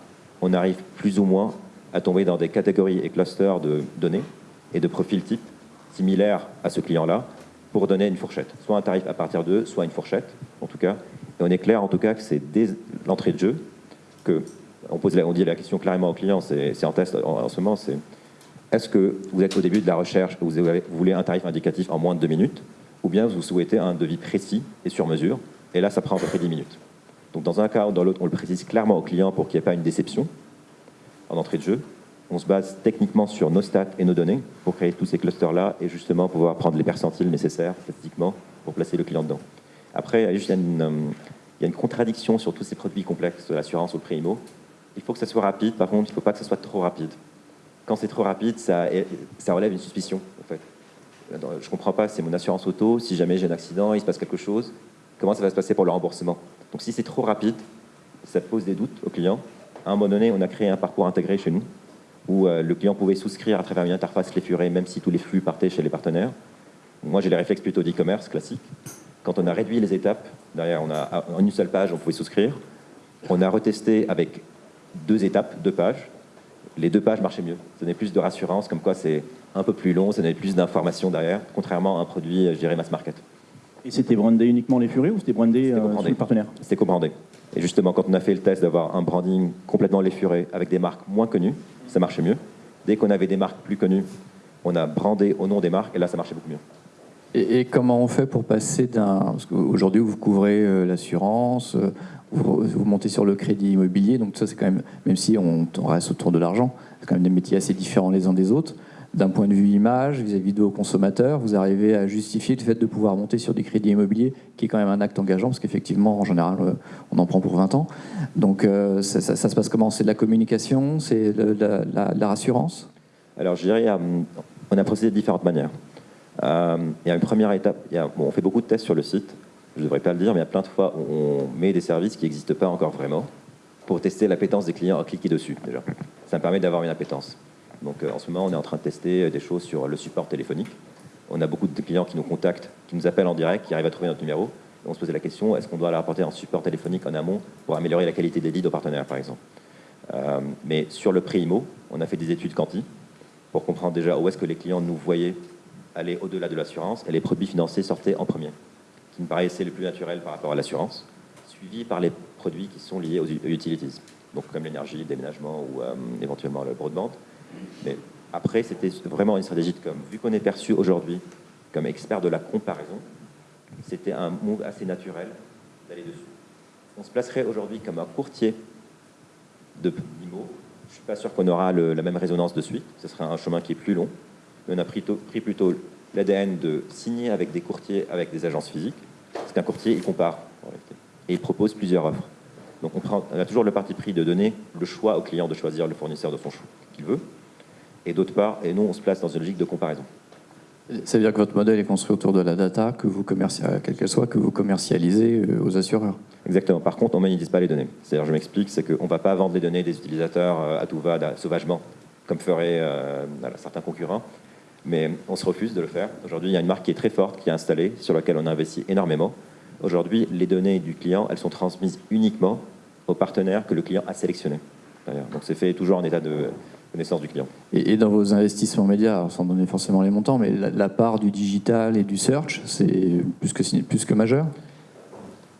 on arrive plus ou moins à tomber dans des catégories et clusters de données et de profils types similaires à ce client-là pour donner une fourchette. Soit un tarif à partir de, soit une fourchette, en tout cas. Et on est clair en tout cas que c'est dès l'entrée de jeu que on, pose on dit la question clairement au client, c'est en test en, ce moment, c'est est-ce que vous êtes au début de la recherche, vous, vous voulez un tarif indicatif en moins de deux minutes, ou bien vous souhaitez un devis précis et sur mesure, et là ça prend à peu près 10 minutes. Donc dans un cas ou dans l'autre, on le précise clairement au client pour qu'il n'y ait pas une déception en entrée de jeu. On se base techniquement sur nos stats et nos données pour créer tous ces clusters-là et justement pouvoir prendre les percentiles nécessaires statistiquement pour placer le client dedans. Après, il y a, une, euh, une contradiction sur tous ces produits complexes, l'assurance ou le pré-IMO. Il faut que ça soit rapide, par contre, il ne faut pas que ça soit trop rapide. Quand c'est trop rapide, ça, relève une suspicion, en fait. Je ne comprends pas, c'est mon assurance auto, si jamais j'ai un accident, il se passe quelque chose, comment ça va se passer pour le remboursement? Donc si c'est trop rapide, ça pose des doutes au client. À un moment donné, on a créé un parcours intégré chez nous, où euh, le client pouvait souscrire à travers une interface clé même si tous les flux partaient chez les partenaires. Moi, j'ai les réflexes plutôt d'e-commerce classique. Quand on a réduit les étapes, derrière, en une seule page, on pouvait souscrire. On a retesté avec deux étapes, deux pages. Les deux pages marchaient mieux. Ça donnait plus de rassurance, comme quoi c'est un peu plus long, ça donnait plus d'informations derrière, contrairement à un produit, je dirais, mass market. Et c'était brandé uniquement les furets ou c'était brandé euh, les partenaires C'était co-brandé. Et justement, quand on a fait le test d'avoir un branding complètement les furets avec des marques moins connues, ça marchait mieux. Dès qu'on avait des marques plus connues, on a brandé au nom des marques et là, ça marchait beaucoup mieux. Et, comment on fait pour passer d'un... Parce qu'aujourd'hui, vous couvrez euh, l'assurance, euh, vous, montez sur le crédit immobilier, donc ça c'est quand même, même si on, reste autour de l'argent, c'est quand même des métiers assez différents les uns des autres. d'un point de vue image, vis-à-vis de vos consommateurs, vous arrivez à justifier le fait de pouvoir monter sur des crédits immobiliers, qui est quand même un acte engageant, parce qu'effectivement, en général, euh, on en prend pour 20 ans. Donc ça, se passe comment? C'est de la communication? C'est de, la, rassurance? Alors je dirais, on a procédé de différentes manières. Euh, il y a une première étape, on fait beaucoup de tests sur le site, je ne devrais pas le dire, mais il y a plein de fois où on met des services qui n'existent pas encore vraiment pour tester l'appétence des clients à cliquer dessus déjà. Ça me permet d'avoir une appétence. Donc euh, en ce moment, on est en train de tester euh, des choses sur le support téléphonique. On a beaucoup de clients qui nous contactent, qui nous appellent en direct, qui arrivent à trouver notre numéro. on se posait la question, est-ce qu'on doit leur apporter un support téléphonique en amont pour améliorer la qualité des leads aux partenaires, par exemple? Mais sur le prix IMO, on a fait des études quanti pour comprendre déjà où est-ce que les clients nous voyaient aller au-delà de l'assurance et les produits financiers sortaient en premier, qui me paraissait le plus naturel par rapport à l'assurance, suivi par les produits qui sont liés aux utilities, donc comme l'énergie, le déménagement ou éventuellement le broadband. Mais après, c'était vraiment une stratégie de com. Vu qu'on est perçu aujourd'hui comme expert de la comparaison, c'était un move assez naturel d'aller dessus. On se placerait aujourd'hui comme un courtier de IMO. Je ne suis pas sûr qu'on aura la même résonance de suite. Ce sera un chemin qui est plus long. On a pris, pris plutôt l'ADN de signer avec des courtiers, avec des agences physiques. Parce qu'un courtier, il compare Et il propose plusieurs offres. Donc on, prend, on, a toujours le parti pris de donner le choix au client de choisir le fournisseur de son choix qu'il veut et d'autre part, et nous, on se place dans une logique de comparaison. Ça veut dire que votre modèle est construit autour de la data, que vous quelle qu'elle soit, que vous commercialisez euh, aux assureurs. Exactement. Par contre, on ne monétise pas les données. C'est-à-dire, je m'explique, c'est qu'on ne va pas vendre les données des utilisateurs euh, à tout va, sauvagement, comme feraient euh, certains concurrents. Mais on se refuse de le faire. Aujourd'hui, il y a une marque qui est très forte, qui est installée, sur laquelle on a investi énormément. Aujourd'hui, les données du client, elles sont transmises uniquement aux partenaires que le client a sélectionnés. Donc c'est fait toujours en état de, connaissance du client. Et, dans vos investissements médias, sans donner forcément les montants, mais la, part du digital et du search, c'est plus que, plus que majeur?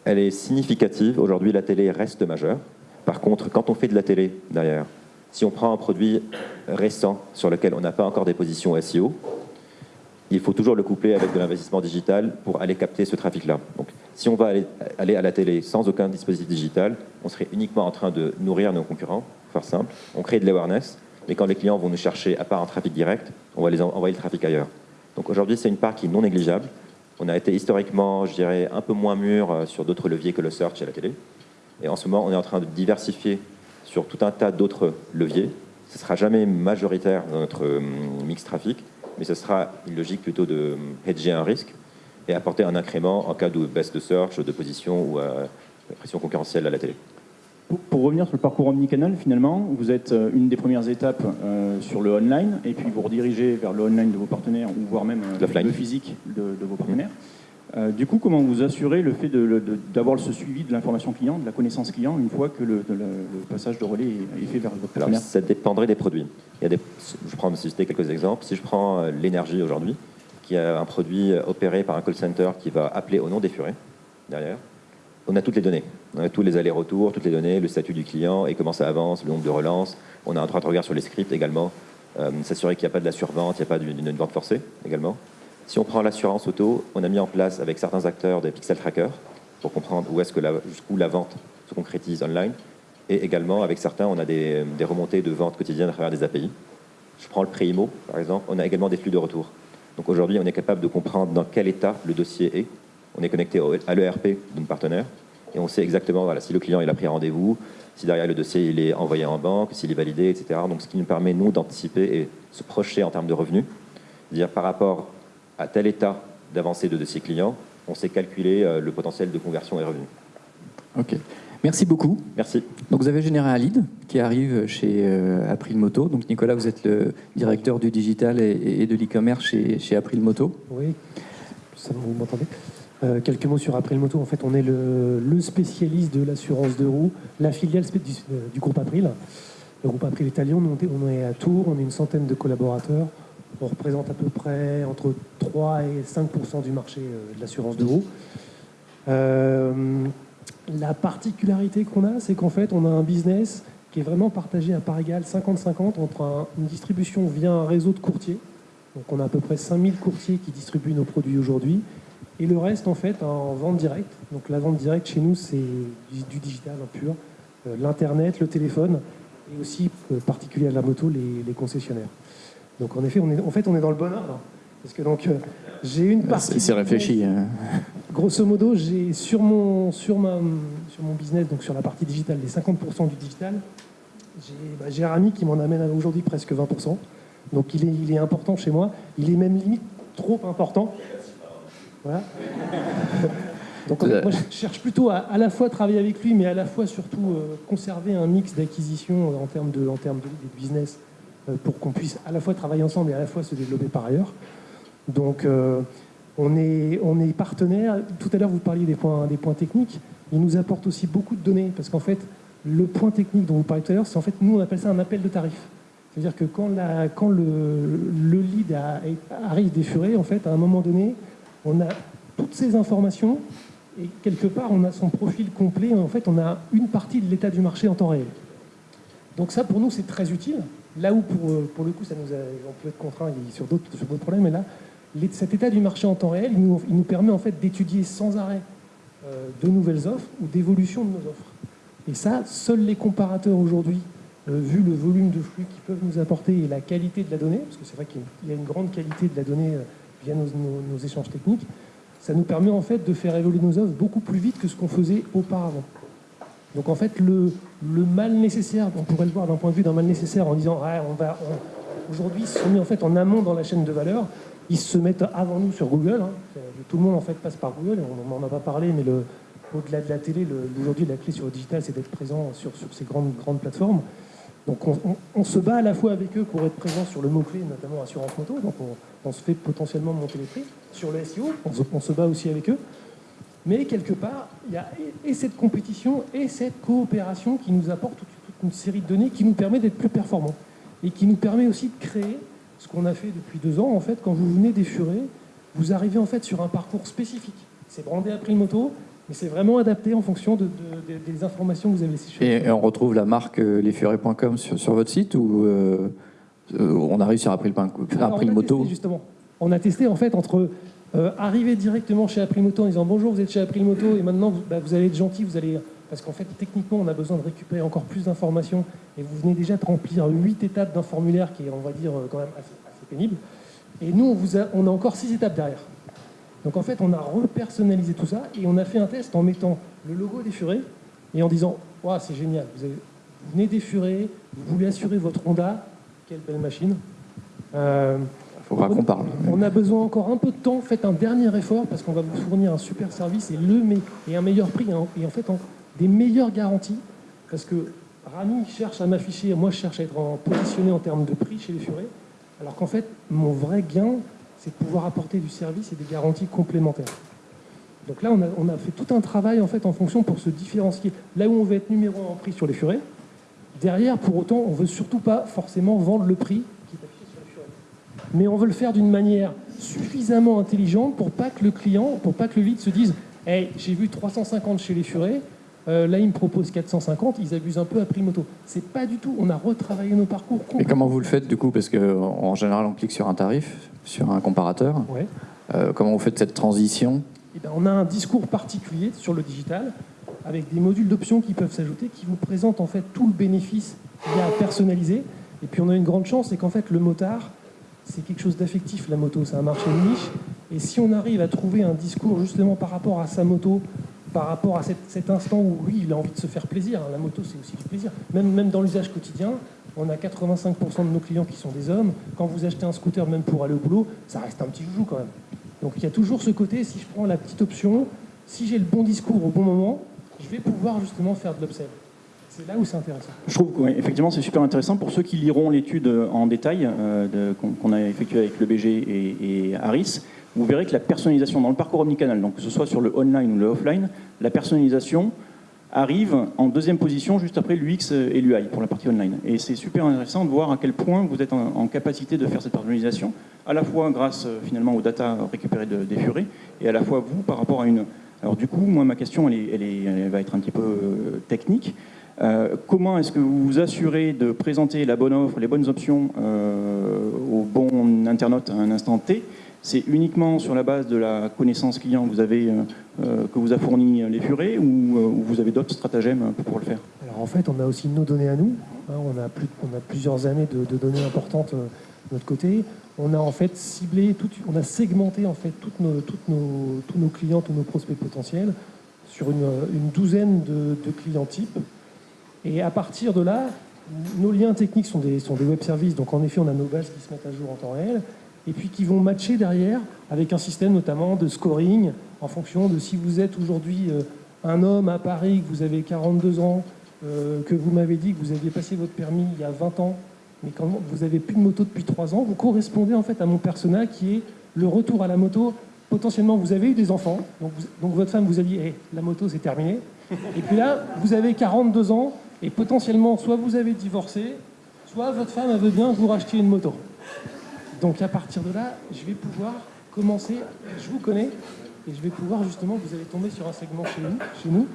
Elle est significative. Aujourd'hui, la télé reste majeure. Par contre, quand on fait de la télé derrière, si on prend un produit récent sur lequel on n'a pas encore des positions SEO, il faut toujours le coupler avec de l'investissement digital pour aller capter ce trafic-là. Donc, si on va aller, à la télé sans aucun dispositif digital, on serait uniquement en train de nourrir nos concurrents, pour faire simple. On crée de l'awareness, mais quand les clients vont nous chercher, à part un trafic direct, on va les envoyer le trafic ailleurs. Donc aujourd'hui, c'est une part qui est non négligeable. On a été historiquement, je dirais, un peu moins mûr euh, sur d'autres leviers que le search et la télé. Et en ce moment, on est en train de diversifier sur tout un tas d'autres leviers. Ce ne sera jamais majoritaire dans notre euh, mix trafic, mais ce sera une logique plutôt de euh, hedger un risque et apporter un incrément en cas de baisse de search, de position ou de pression concurrentielle à la télé. Pour, revenir sur le parcours omnicanal, finalement, vous êtes euh, une des premières étapes euh, sur le online, et puis vous redirigez vers le online de vos partenaires, ou voire même euh, le physique de, vos partenaires. Du coup, comment vous assurez le fait d'avoir ce suivi de l'information client, de la connaissance client, une fois que le, passage de relais est, fait vers votre partenaire Ça dépendrait des produits. Il y a des, je prends citer quelques exemples. Si je prends l'énergie aujourd'hui, qui a un produit opéré par un call center qui va appeler au nom des furets derrière, on a toutes les données. On a tous les allers-retours, toutes les données, le statut du client et comment ça avance, le nombre de relances. On a un droit de regard sur les scripts également. Euh, s'assurer qu'il n'y a pas de la survente, il n'y a pas d'une vente forcée également. Si on prend l'assurance auto, on a mis en place avec certains acteurs des pixel trackers pour comprendre où est-ce que jusqu'où la vente se concrétise online. Et également, avec certains, on a des, remontées de vente quotidiennes à travers des API. Je prends le pré IMO, par exemple, on a également des flux de retour. Donc aujourd'hui, on est capable de comprendre dans quel état le dossier est on est connecté à l'ERP de nos partenaires et on sait exactement voilà, si le client il a pris rendez-vous, si derrière le dossier il est envoyé en banque, s'il est validé, etc. Donc ce qui nous permet, nous, d'anticiper et se projeter en termes de revenus. Dire par rapport à tel état d'avancée de dossier client, on sait calculer euh, le potentiel de conversion et revenus. Ok. Merci beaucoup. Merci. Donc vous avez généré un lead qui arrive chez euh, April Moto. Donc Nicolas, vous êtes le directeur du digital et, de l'e-commerce chez, chez April Moto. Oui, ça, vous m'entendez? Euh, quelques mots sur April Moto. En fait, on est le, spécialiste de l'assurance de roues, la filiale du, du, groupe April. Le groupe April Lyon, on est à Tours, on est une centaine de collaborateurs. On représente à peu près entre 3 et 5% du marché euh, de l'assurance de roues. la particularité qu'on a, c'est qu'en fait, on a un business qui est vraiment partagé à part égale 50-50 entre une distribution via un réseau de courtiers. Donc on a à peu près 5000 courtiers qui distribuent nos produits aujourd'hui et le reste, en fait, en vente directe. Donc la vente directe chez nous, c'est du, digital pur, euh, l'Internet, le téléphone, et aussi, euh, particulier à la moto, les, concessionnaires. Donc en effet, on est, en fait, on est dans le bon ordre. Parce que donc, euh, j'ai une partie. C'est réfléchi. hein. Grosso modo, j'ai sur mon, sur, ma, sur mon business, donc sur la partie digitale, les 50% du digital, j'ai bah, Rami qui m'en amène aujourd'hui presque 20%. Donc il est, il est important chez moi. Il est même limite trop important. Voilà. Donc en fait, moi, je cherche plutôt à à la fois travailler avec lui, mais à la fois surtout euh, conserver un mix d'acquisition euh, en termes de, en termes de, de business pour qu'on puisse à la fois travailler ensemble et à la fois se développer par ailleurs. Donc euh, on est, on est partenaire. Tout à l'heure, vous parliez des points, des points techniques. Il nous apporte aussi beaucoup de données parce qu'en fait, le point technique dont vous parliez tout à l'heure, c'est en fait, nous, on appelle ça un appel de tarif. C'est-à-dire que quand, la, quand le, le lead a- arrive furets, en fait, à un moment donné, on a toutes ces informations et quelque part, on a son profil complet. En fait, on a une partie de l'état du marché en temps réel. Donc ça, pour nous, c'est très utile. Là où, pour, euh, pour le coup, ça nous a, on peut être contraint sur d'autres problèmes, mais là, cet état du marché en temps réel, il nous, permet en fait d'étudier sans arrêt euh, de nouvelles offres ou d'évolution de nos offres. Et ça, seuls les comparateurs aujourd'hui, euh, vu le volume de flux qu'ils peuvent nous apporter et la qualité de la donnée, parce que c'est vrai qu'il y a une grande qualité de la donnée via nos, nos- nos échanges techniques, ça nous permet en fait de faire évoluer nos offres beaucoup plus vite que ce qu'on faisait auparavant. Donc en fait, le, mal nécessaire, on pourrait le voir d'un point de vue d'un mal nécessaire en disant ah, on va, aujourd'hui ils se sont mis en fait en amont dans la chaîne de valeur, ils se mettent avant nous sur Google. hein. Tout le monde en fait passe par Google. On n'en a pas parlé, mais au-delà de la télé, aujourd'hui la clé sur le digital, c'est d'être présent sur, ces grandes grandes plateformes. Donc on, se bat à la fois avec eux pour être présent sur le mot-clé, notamment assurance moto. Donc on, se fait potentiellement monter les prix. Sur le SEO, on se, on se bat aussi avec eux. Mais quelque part, il y a et et cette compétition et cette coopération qui nous apporte toute, une série de données qui nous permet d'être plus performants et qui nous permet aussi de créer ce qu'on a fait depuis deux ans. En fait, quand vous venez des furets, vous arrivez en fait sur un parcours spécifique. C'est brandé à prix moto, mais c'est vraiment adapté en fonction de, de- de- des informations que vous avez sur Et, et on retrouve la marque euh, lesfurets.com sur, sur votre site ou euh, euh, on arrive sur April, Alors, April on a Moto testé, justement. On a testé en fait entre euh, arriver directement chez Aprimoto en disant bonjour, vous êtes chez Aprimoto et maintenant vous, bah, vous allez être gentil, vous allez parce qu'en fait techniquement on a besoin de récupérer encore plus d'informations et vous venez déjà de remplir huit étapes d'un formulaire qui est on va dire euh, quand même assez, pénible. Et nous on, a, encore six étapes derrière. Donc en fait on a repersonnalisé tout ça et on a fait un test en mettant le logo des furets et en disant Ouah, c'est génial, vous, avez- vous venez des furets, vous voulez assurer votre Honda, quelle belle machine. Euh, faudra qu'on parle. on a besoin encore un peu de temps. Faites un dernier effort parce qu'on va vous fournir un super service et, le et un meilleur prix hein, et en fait en- des meilleures garanties. Parce que Rami cherche à m'afficher, moi je cherche à être en- positionné en termes de prix chez les furets. Alors qu'en fait, mon vrai gain, c'est de pouvoir apporter du service et des garanties complémentaires. Donc là, on a, on a fait tout un travail en fait en fonction pour se différencier. Là où on veut être numéro un en prix sur les furets, derrière, pour autant, on veut surtout pas forcément vendre le prix qui est affiché sur les furets mais on veut le faire d'une manière suffisamment intelligente pour pas que le client, pour pas que le lead se dise Hey, j'ai vu 350 chez les furets, euh, là il me propose 450, ils abusent un peu à prix moto. C'est pas du tout, on a retravaillé nos parcours Et comment vous le faites du coup? Parce qu'en général, on clique sur un tarif, sur un comparateur. Ouais. Euh, comment vous faites cette transition? Eh ben, on a un discours particulier sur le digital, avec des modules d'options qui peuvent s'ajouter, qui vous présentent en fait tout le bénéfice qu'il y a à personnaliser. Et puis on a une grande chance, c'est qu'en fait le motard, c'est quelque chose d'affectif, la moto, c'est un marché de niche. Et si on arrive à trouver un discours justement par rapport à sa moto, par rapport à cet, instant où lui, il a envie de se faire plaisir, hein, la moto c'est aussi du plaisir, même, même dans l'usage quotidien, on a 85% de nos clients qui sont des hommes. Quand vous achetez un scooter, même pour aller au boulot, ça reste un petit joujou quand même. Donc il y a toujours ce côté, si je prends la petite option, si j'ai le bon discours au bon moment, je vais pouvoir justement faire de l'upsell. C'est là où c'est intéressant. Je trouve qu'effectivement c'est super intéressant pour ceux qui liront l'étude en détail euh, qu'on a effectuée avec le BG et, et Harris. Vous verrez que la personnalisation dans le parcours omnicanal, donc que ce soit sur le online ou le offline, la personnalisation arrive en deuxième position juste après l'UX et l'UI pour la partie online. Et c'est super intéressant de voir à quel point vous êtes en, capacité de faire cette personnalisation, à la fois grâce euh, finalement aux data récupérées de- des furets, et à la fois vous par rapport à une... Alors du coup, moi ma question elle, est- elle est- elle va être un petit peu euh, technique. Euh, comment est-ce que vous vous assurez de présenter la bonne offre, les bonnes options euh, au bon internaute à un instant T? C'est uniquement sur la base de la connaissance client que vous avez, euh, que a fourni les furets ou, ou vous avez d'autres stratagèmes pour le faire? Alors en fait, on a aussi nos données à nous. hein, on, a plusieurs années de, de données importantes euh, notre côté. On a en fait ciblé, on a segmenté en fait tous nos clients, tous nos prospects potentiels sur une, douzaine de, clients types. Et à partir de là, nos liens techniques sont des, sont des web services, donc en effet on a nos bases qui se mettent à jour en temps réel, et puis qui vont matcher derrière avec un système notamment de scoring en fonction de si vous êtes aujourd'hui euh, un homme à Paris, que vous avez 42 ans, euh, que vous m'avez dit que vous aviez passé votre permis il y a 20 ans, mais quand vous n'avez plus de moto depuis 3 ans, vous correspondez en fait à mon persona qui est le retour à la moto. Potentiellement, vous avez eu des enfants, donc, votre femme vous a dit hey, la moto c'est terminé. Et puis là, vous avez 42 ans, et potentiellement, soit vous avez divorcé, soit votre femme veut bien que vous rachetiez une moto. Donc à partir de là, je vais pouvoir commencer, je vous connais, et je vais pouvoir justement, vous allez tomber sur un segment chez nous, chez nous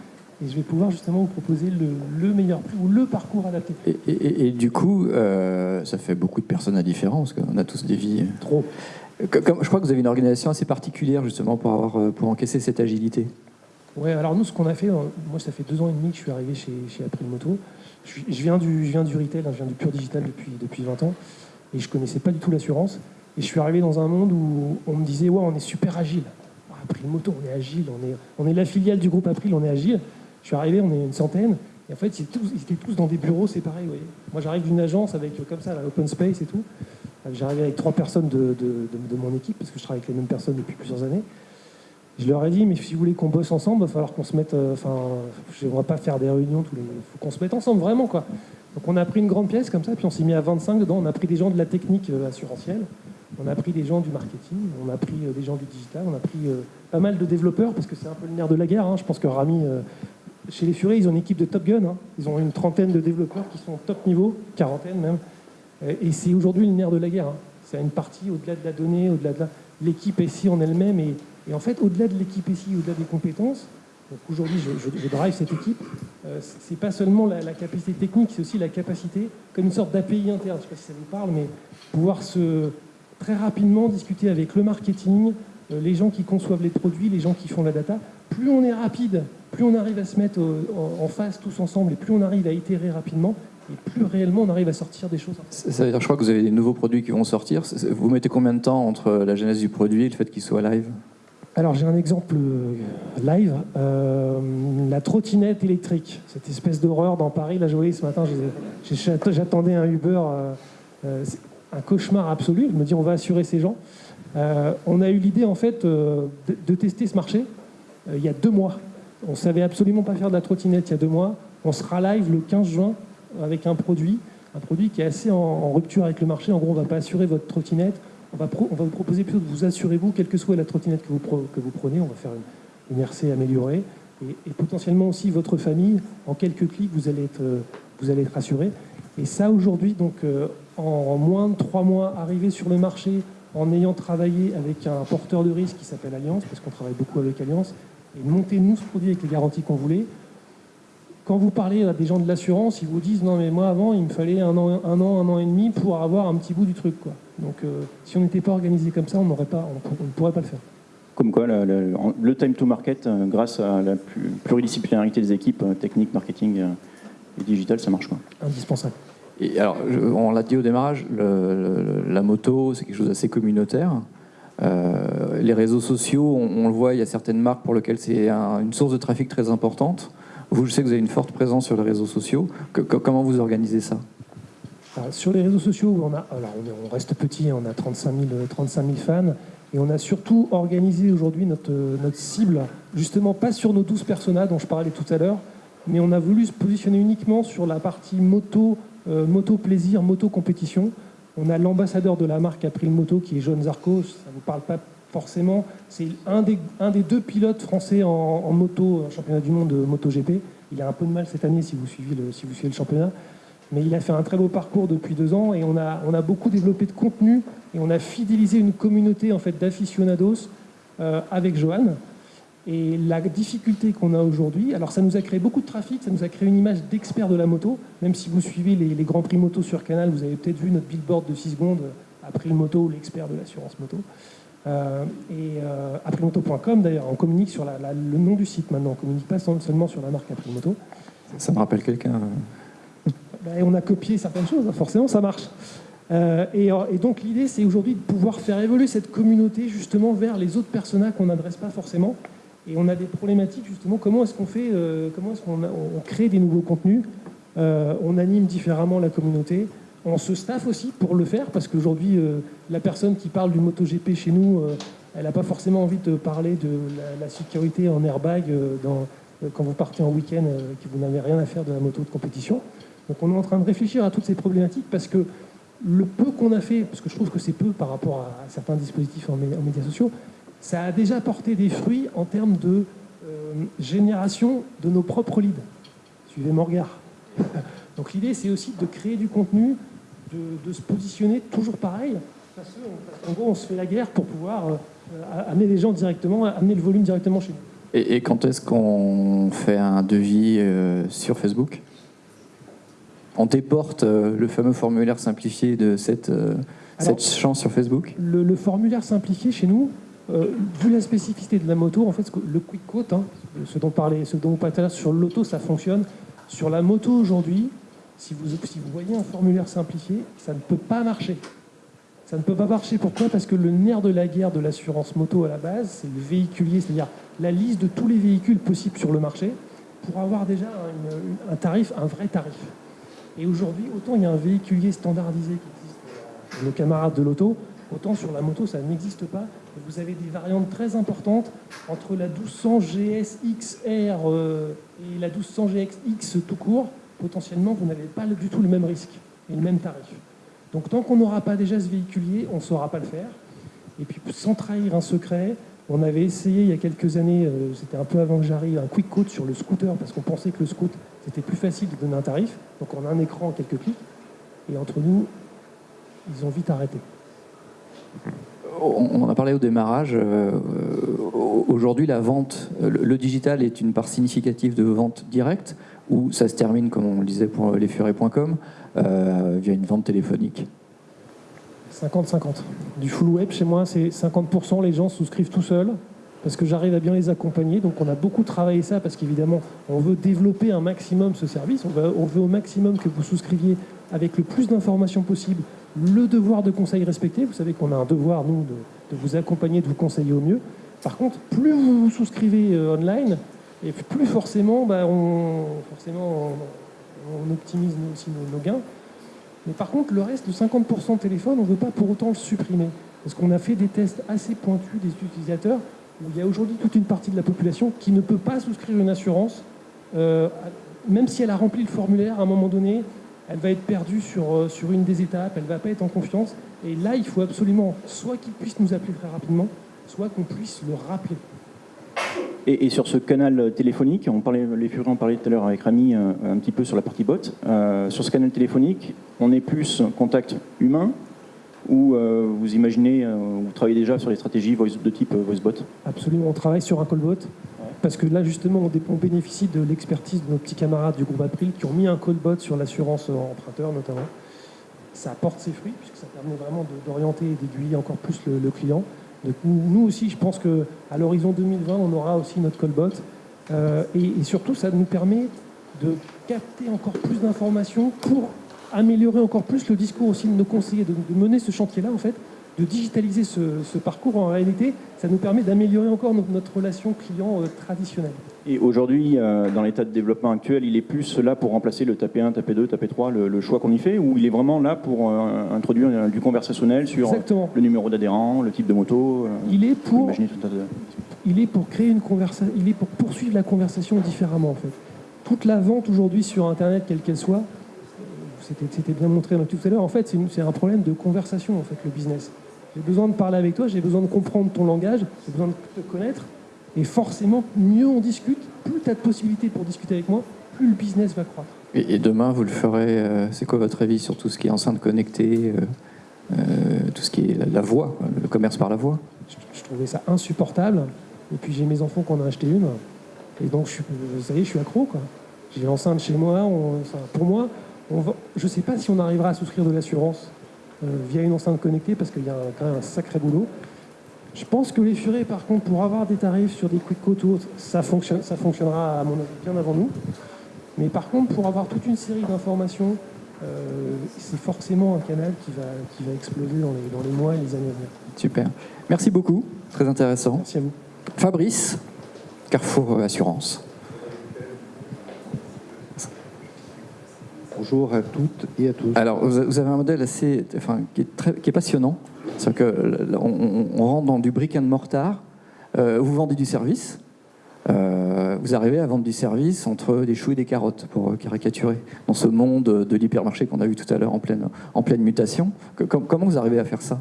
et je vais pouvoir justement vous proposer le, meilleur prix ou le parcours adapté. Et, du coup, euh, ça fait beaucoup de personnes à différence, parce qu'on a tous des vies. Trop. je crois que vous avez une organisation assez particulière justement pour, avoir, euh, pour encaisser cette agilité. Ouais, alors nous, ce qu'on a fait, euh, moi, ça fait deux ans et demi que je suis arrivé chez, chez April Moto. Je, viens du, je viens du retail, hein, je viens du pur digital depuis, depuis 20 ans, et je connaissais pas du tout l'assurance. Et je suis arrivé dans un monde où on me disait, ouais, on est super agile. April Moto, on est agile, on est, on est la filiale du groupe April, on est agile. Je suis arrivé, on est une centaine, et en fait, ils étaient tous, dans des bureaux séparés. Moi, j'arrive d'une agence avec, comme ça, l'open space et tout. J'arrive avec trois personnes de, de, mon équipe, parce que je travaille avec les mêmes personnes depuis plusieurs années. Je leur ai dit, mais si vous voulez qu'on bosse ensemble, il va falloir qu'on se mette. Euh, enfin, on ne va pas faire des réunions tous les. Il faut qu'on se mette ensemble, vraiment, quoi. Donc, on a pris une grande pièce comme ça, puis on s'est mis à 25 dedans. On a pris des gens de la technique euh, assurantielle, on a pris des gens du marketing, on a pris euh, des gens du digital, on a pris pas mal de développeurs, parce que c'est un peu le nerf de la guerre. Hein. Je pense que Rami, chez les Furets, ils ont une équipe de Top Gun. Hein. Ils ont une trentaine de développeurs qui sont top niveau, quarantaine même. Et c'est aujourd'hui le nerf de la guerre. Hein. C'est une partie au-delà de la donnée, au-delà de l'équipe ici en elle-même. En fait, au-delà de l'équipe ici, au-delà des compétences, aujourd'hui je, drive cette équipe, euh, c'est pas seulement la, capacité technique, c'est aussi la capacité, comme une sorte d'API interne, je ne sais pas si ça vous parle, mais pouvoir se très rapidement discuter avec le marketing, euh, les gens qui conçoivent les produits, les gens qui font la data. Plus on est rapide, plus on arrive à se mettre en face tous ensemble et plus on arrive à itérer rapidement, et plus réellement on arrive à sortir des choses. Ça veut dire, je crois que vous avez des nouveaux produits qui vont sortir. Vous mettez combien de temps entre la genèse du produit et le fait qu'il soit live? Alors j'ai un exemple euh, live, euh, la trottinette électrique, cette espèce d'horreur dans Paris. Là je voyais ce matin, j'attendais un Uber, euh, un cauchemar absolu. Je me dis on va assurer ces gens. on a eu l'idée en fait de, tester ce marché il y a deux mois. On savait absolument pas faire de la trottinette il y a deux mois. On sera live le 15 juin avec un produit, un produit qui est assez en, rupture avec le marché. En gros, on ne va pas assurer votre trottinette. On va, on va vous proposer plutôt de vous assurer, vous, quelle que soit la trottinette que vous, prenez. On va faire une, RC améliorée. Et, potentiellement aussi votre famille. En quelques clics, vous allez être, vous allez être assuré. Et ça, aujourd'hui, donc, euh, en moins de trois mois, arrivé sur le marché en ayant travaillé avec un porteur de risque qui s'appelle Alliance, parce qu'on travaille beaucoup avec Alliance, et monter nous ce produit avec les garanties qu'on voulait. Quand vous parlez à des gens de l'assurance, ils vous disent non mais moi avant il me fallait un an, un an, un an et demi pour avoir un petit bout du truc quoi. Donc euh, si on n'était pas organisé comme ça, on n'aurait pas, on, ne pourrait pas le faire. Comme quoi, le, time to market, euh, grâce à la pluridisciplinarité des équipes, euh, technique, marketing et digital, ça marche quoi. Indispensable. Et alors, on l'a dit au démarrage, la moto, c'est quelque chose d'assez communautaire. Euh, les réseaux sociaux, on, le voit, il y a certaines marques pour lesquelles c'est une source de trafic très importante. Vous, je sais que vous avez une forte présence sur les réseaux sociaux. comment vous organisez ça? Sur les réseaux sociaux, on, a, on, reste petit, on a 35 000, fans. Et on a surtout organisé aujourd'hui notre, notre cible, justement pas sur nos 12 personnages dont je parlais tout à l'heure, mais on a voulu se positionner uniquement sur la partie moto, euh, moto plaisir, moto compétition. On a l'ambassadeur de la marque April Moto qui est John Zarco, ça ne vous parle pas forcément. C'est un des, deux pilotes français en, moto, championnat du monde de MotoGP. Il a un peu de mal cette année si vous suivez le, le championnat. Mais il a fait un très beau parcours depuis deux ans et on a, beaucoup développé de contenu et on a fidélisé une communauté en d'aficionados euh, avec Johan. Et la difficulté qu'on a aujourd'hui, alors ça nous a créé beaucoup de trafic, ça nous a créé une image d'expert de la moto. Même si vous suivez les, grands prix moto sur Canal, vous avez peut-être vu notre billboard de 6 secondes, April Moto, l'expert de l'assurance moto. Euh, et euh, aprilmoto.com d'ailleurs, on communique sur le nom du site maintenant, on communique pas seulement sur la marque April Moto. Ça me rappelle quelqu'un. Ben, on a copié certaines choses, forcément ça marche. Euh, et, et, donc l'idée, c'est aujourd'hui de pouvoir faire évoluer cette communauté justement vers les autres personnages qu'on n'adresse pas forcément. Et on a des problématiques justement, comment est-ce qu'on fait, euh, comment est-ce qu'on on crée des nouveaux contenus, euh, on anime différemment la communauté, on se staff aussi pour le faire, parce qu'aujourd'hui, euh, la personne qui parle du MotoGP chez nous, euh, elle n'a pas forcément envie de parler de la, sécurité en airbag euh, quand vous partez en week-end, que vous n'avez rien à faire de la moto de compétition. Donc on est en train de réfléchir à toutes ces problématiques, parce que le peu qu'on a fait, parce que je trouve que c'est peu par rapport à, certains dispositifs en, en médias sociaux, ça a déjà porté des fruits en termes de génération de nos propres leads. Suivez mon regard. Donc l'idée, c'est aussi de créer du contenu, de, de se positionner toujours pareil, parce que, parce qu'en gros, on se fait la guerre pour pouvoir euh, amener les gens directement, amener le volume directement chez nous. Et, et quand est-ce qu'on fait un devis euh, sur Facebook? On déporte euh, le fameux formulaire simplifié de cette, euh, Alors- cette chance sur Facebook? Le, le formulaire simplifié chez nous, euh, vu la spécificité de la moto, en fait, le quick quote, hein, ce dont parlait, ce dont vous parlez tout à l'heure sur l'auto, ça fonctionne. Sur la moto aujourd'hui, si vous, voyez un formulaire simplifié, ça ne peut pas marcher. Ça ne peut pas marcher. Pourquoi? Parce que le nerf de la guerre de l'assurance moto à la base, c'est le véhiculier, c'est-à-dire la liste de tous les véhicules possibles sur le marché pour avoir déjà un, tarif, un vrai tarif. Et aujourd'hui, autant il y a un véhiculier standardisé qui existe pour nos camarades de l'auto, autant sur la moto, ça n'existe pas. Vous avez des variantes très importantes entre la 1200 GS XR euh, et la 1200 GX tout court. Potentiellement, vous n'avez pas du tout le même risque et le même tarif. Donc tant qu'on n'aura pas déjà ce véhiculier, on ne saura pas le faire. Et puis sans trahir un secret, on avait essayé il y a quelques années, euh, c'était un peu avant que j'arrive, un quick quote sur le scooter parce qu'on pensait que le scoot c'était plus facile de donner un tarif. Donc on a un écran, quelques clics. Et entre nous, ils ont vite arrêté. On en a parlé au démarrage. euh, Aujourd'hui, la vente, le le digital est une part significative de vente directe ou ça se termine, comme on le disait pour lesfurets.com, euh, via une vente téléphonique 50-50. Du full web, chez moi, c'est 50%. Les gens souscrivent tout seuls parce que j'arrive à bien les accompagner. Donc, on a beaucoup travaillé ça parce qu'évidemment, on veut développer un maximum ce service. On veut, au maximum que vous souscriviez avec le plus d'informations possible. Le devoir de conseil respecté. Vous savez qu'on a un devoir, nous, de, vous accompagner, de vous conseiller au mieux. Par contre, plus vous vous souscrivez euh, online, et plus forcément, bah, on, forcément, on, optimise aussi nos- gains. Mais par contre, le reste de 50% de téléphone, on ne veut pas pour autant le supprimer. Parce qu'on a fait des tests assez pointus des utilisateurs, où il y a aujourd'hui toute une partie de la population qui ne peut pas souscrire une assurance, euh, même si elle a rempli le formulaire, à un moment donné, elle va être perdue sur, euh, sur une des étapes, elle ne va pas être en confiance. Et là, il faut absolument soit qu'ils puissent nous appeler très rapidement, soit qu'on puisse le rappeler. Et, et sur ce canal téléphonique, on parlait, les Furets en parlait tout à l'heure avec Rami euh, un petit peu sur la partie bot. Euh, sur ce canal téléphonique, on est plus contact humain ou euh, vous imaginez, vous travaillez déjà sur les stratégies voice, de type voicebot? Absolument, on travaille sur un callbot. Parce que là, justement, on, bénéficie de l'expertise de nos petits camarades du groupe April qui ont mis un callbot sur l'assurance emprunteur, notamment. Ça apporte ses fruits, puisque ça permet vraiment d'orienter et d'aiguiller encore plus le, le client. Nous, aussi, je pense qu'à l'horizon 2020, on aura aussi notre callbot. Euh, et, surtout, ça nous permet de capter encore plus d'informations pour améliorer encore plus le discours aussi de nos conseillers, de mener ce chantier-là, en fait, de digitaliser ce, ce parcours. En réalité, ça nous permet d'améliorer encore no- notre relation client euh, traditionnelle. Et aujourd'hui, euh, dans l'état de développement actuel, il est plus là pour remplacer le tapé 1, tapé 2, tapé 3, le, le choix qu'on y fait, ou il est vraiment là pour euh, introduire du conversationnel sur Exactement. le numéro d'adhérent, le type de moto Il est pour, de- il est pour créer une conversation, il est pour poursuivre la conversation différemment en fait. Toute la vente aujourd'hui sur Internet, quelle qu'elle soit, c'était bien montré tout à l'heure, en fait c'est un problème de conversation en fait, le business. J'ai besoin de parler avec toi, j'ai besoin de comprendre ton langage, j'ai besoin de te connaître, et forcément, mieux on discute, plus tu as de possibilités pour discuter avec moi, plus le business va croître. Et, demain, vous le ferez, euh, c'est quoi votre avis sur tout ce qui est enceinte connectée, euh, euh, tout ce qui est la, la voix, le commerce par la voix je, je trouvais ça insupportable. Et puis j'ai mes enfants qui en ont acheté une. Et donc, je suis, vous savez, je suis accro. J'ai l'enceinte chez moi. on- pour moi, on va- je ne sais pas si on arrivera à souscrire de l'assurance via une enceinte connectée parce qu'il y a un- quand même un sacré boulot. Je pense que les furets, par contre, pour avoir des tarifs sur des quick ou autres, ça, fonctionne, ça fonctionnera, à mon avis, bien avant nous. Mais par contre, pour avoir toute une série d'informations c'est forcément un canal qui va, qui va exploser dans les, dans les mois et les années à venir. Super. Merci beaucoup, très intéressant. Merci à vous. Fabrice, Carrefour Assurance. Bonjour à toutes et à tous. Alors, vous avez un modèle assez, enfin, qui est, très, qui est passionnant. C'est que on, rentre dans du brick and mortar. Euh, vous vendez du service. Euh, vous arrivez à vendre du service entre des choux et des carottes, pour caricaturer, dans ce monde de l'hypermarché qu'on a vu tout à l'heure en pleine, en pleine mutation. Que, comment vous arrivez à faire ça?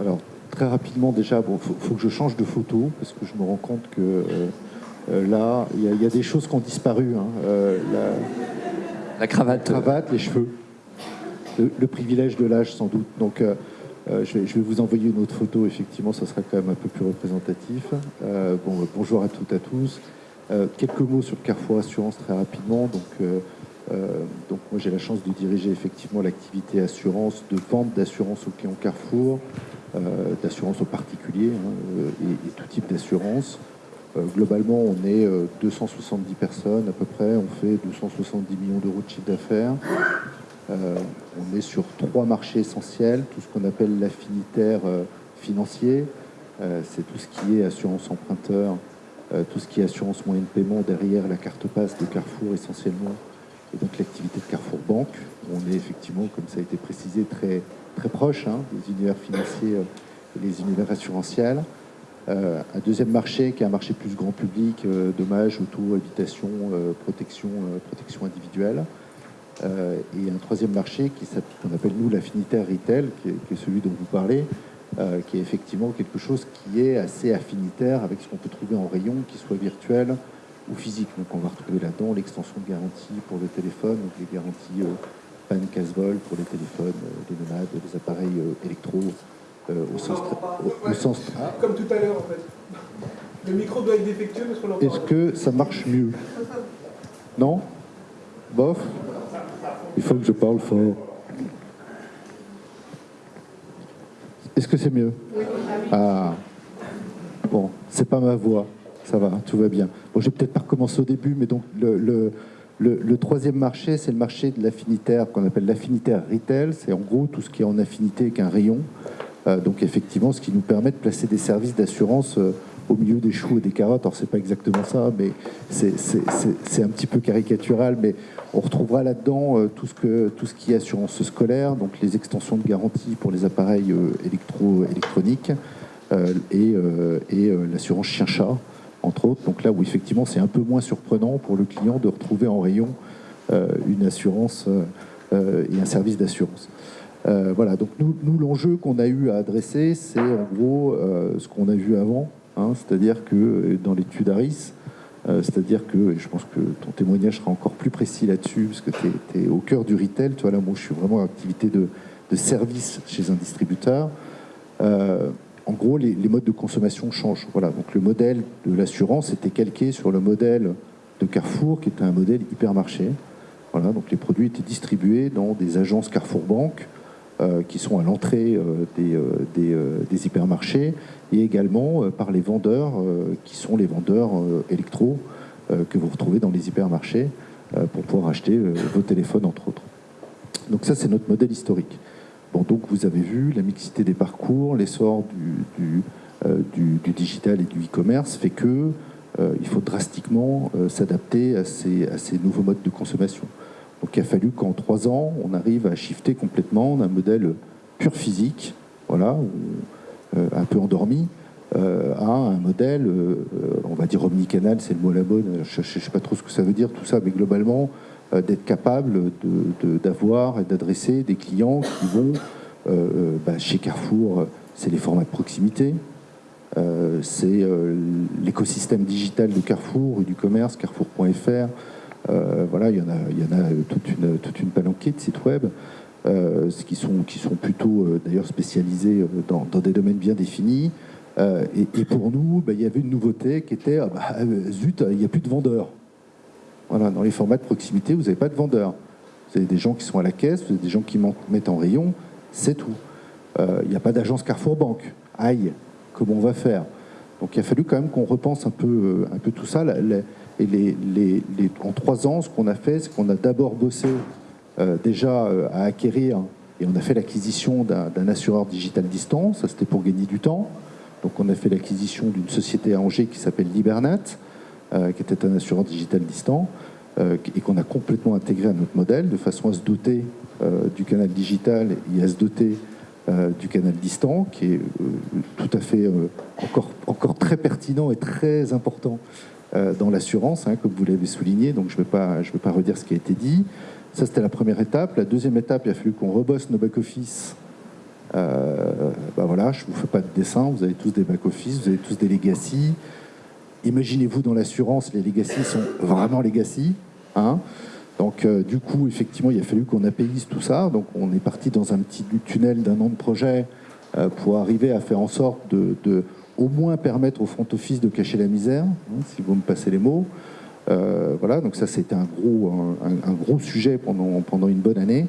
Alors, très rapidement, déjà, il bon, faut, faut, que je change de photo, parce que je me rends compte que euh, euh là, il y, y, a des choses qui ont disparu. Hein. Euh, la, la cravate. Cravate, les cheveux. Le, privilège de l'âge, sans doute. Donc, euh, euh, je, vais, vous envoyer une autre photo, effectivement, ça sera quand même un peu plus représentatif. Euh, bon, bonjour à toutes et à tous. Quelques mots sur Carrefour Assurance très rapidement. Donc, donc moi j'ai la chance de diriger effectivement l'activité assurance, de vente d'assurance aux clients Carrefour, d'assurance aux particuliers hein, et, tout type d'assurance. Globalement, on est 270 personnes à peu près, on fait 270 millions d'euros de chiffre d'affaires. Euh, on est sur trois marchés essentiels, tout ce qu'on appelle l'affinitaire euh, financier, euh, c'est tout ce qui est assurance emprunteur, tout ce qui est assurance moyen de paiement derrière la carte passe de Carrefour essentiellement, et donc l'activité de Carrefour Banque. On est effectivement, comme ça a été précisé, très, très proche hein, des univers financiers et les univers assurantiels. Euh, un deuxième marché qui est un marché plus grand public, euh, dommages, auto, habitation, euh, protection, protection individuelle. Euh, et un troisième marché qu'on appelle nous l'affinitaire retail, qui est, celui dont vous parlez, euh, qui est effectivement quelque chose qui est assez affinitaire avec ce qu'on peut trouver en rayon, qui soit virtuel ou physique. Donc on va retrouver là-dedans l'extension de garantie pour le téléphone, donc les garanties euh, panne casse-vol pour les téléphones, euh, les nomades, les appareils euh, électro au sens, au, au sens Comme tout à l'heure en fait. Le micro doit être défectueux parce qu'on Est-ce que ça marche mieux Non Bof il faut que je parle fort. Est-ce que c'est mieux Ah, bon, c'est pas ma voix. Ça va, tout va bien. Bon, je vais peut-être pas recommencer au début, mais donc le, le, le, le troisième marché, c'est le marché de l'affinitaire qu'on appelle l'affinitaire retail. C'est en gros tout ce qui est en affinité avec un rayon. Euh, donc effectivement, ce qui nous permet de placer des services d'assurance euh, au milieu des choux et des carottes. Alors c'est pas exactement ça, mais c'est un petit peu caricatural. Mais on retrouvera là-dedans euh, tout, ce qui est assurance scolaire, donc les extensions de garantie pour les appareils électro électroniques et, l'assurance chien-chat, entre autres. Donc là où effectivement c'est un peu moins surprenant pour le client de retrouver en rayon une assurance et un service d'assurance. Voilà, donc nous, l'enjeu qu'on a eu à adresser, c'est en gros ce qu'on a vu avant, Hein, c'est-à-dire que dans l'étude ARIS, euh, c'est-à-dire que, et je pense que ton témoignage sera encore plus précis là-dessus, parce que tu es, au cœur du retail, tu vois, là, moi je suis vraiment en activité de, service chez un distributeur. Euh, en gros, les, modes de consommation changent. Voilà, donc le modèle de l'assurance était calqué sur le modèle de Carrefour, qui était un modèle hypermarché. Voilà, donc les produits étaient distribués dans des agences Carrefour Banque, euh, qui sont à l'entrée euh, des, euh, des, hypermarchés et également par les vendeurs qui sont les vendeurs électro que vous retrouvez dans les hypermarchés pour pouvoir acheter vos téléphones entre autres. Donc ça c'est notre modèle historique. Bon, donc vous avez vu la mixité des parcours, l'essor du, euh, digital et du e-commerce fait que euh, il faut drastiquement euh, s'adapter à ces nouveaux modes de consommation. Donc il a fallu qu'en trois ans, on arrive à shifter complètement d'un modèle pur physique, voilà, euh, un peu endormi, euh, à un modèle, euh, on va dire omnicanal, c'est le mot la bonne, je ne sais pas trop ce que ça veut dire tout ça, mais globalement, d'être capable d'avoir et d'adresser des clients qui vont bah, chez Carrefour, c'est les formats de proximité, c'est l'écosystème digital de Carrefour, du commerce, carrefour.fr, voilà, il y en a, il y en a toute, une, toute une palanquée de sites web euh, qui, sont, qui sont plutôt euh, d'ailleurs spécialisés dans, dans, des domaines bien définis. Et, pour nous, bah, il y avait une nouveauté qui était ah bah, zut, il n'y a plus de vendeurs. Voilà, dans les formats de proximité, vous n'avez pas de vendeurs. Vous avez des gens qui sont à la caisse, vous avez des gens qui mettent en rayon, c'est tout. Il n'y a pas d'agence Carrefour Banque. Aïe, comment on va faire? Donc il a fallu quand même qu'on repense un peu, un peu tout ça. Et les, les, en trois ans, ce qu'on a fait, c'est qu'on a d'abord bossé déjà à acquérir, et on a fait l'acquisition d'un assureur digital distant, ça c'était pour gagner du temps. Donc on a fait l'acquisition d'une société à Angers qui s'appelle Libernet, qui était un assureur digital distant, et qu'on a complètement intégré à notre modèle de façon à se doter du canal digital et à se doter euh, du canal distant, qui est euh, tout à fait euh, encore très pertinent et très important dans l'assurance, hein, comme vous l'avez souligné, donc je ne vais, pas, vais pas redire ce qui a été dit. Ça, c'était la première étape. La deuxième étape, il a fallu qu'on rebosse nos back-office. Euh, bah voilà, je ne vous fais pas de dessin, vous avez tous des back-office, vous avez tous des legacy. Imaginez-vous dans l'assurance, les legacy sont vraiment legacy. Hein donc euh, du coup, effectivement, il a fallu qu'on appaise tout ça. Donc on est parti dans un petit tunnel d'un an de projet euh, pour arriver à faire en sorte de, au moins permettre au front office de cacher la misère, hein, si vous me passez les mots. Euh, voilà, donc ça c'était un gros, un, gros sujet pendant, pendant une bonne année.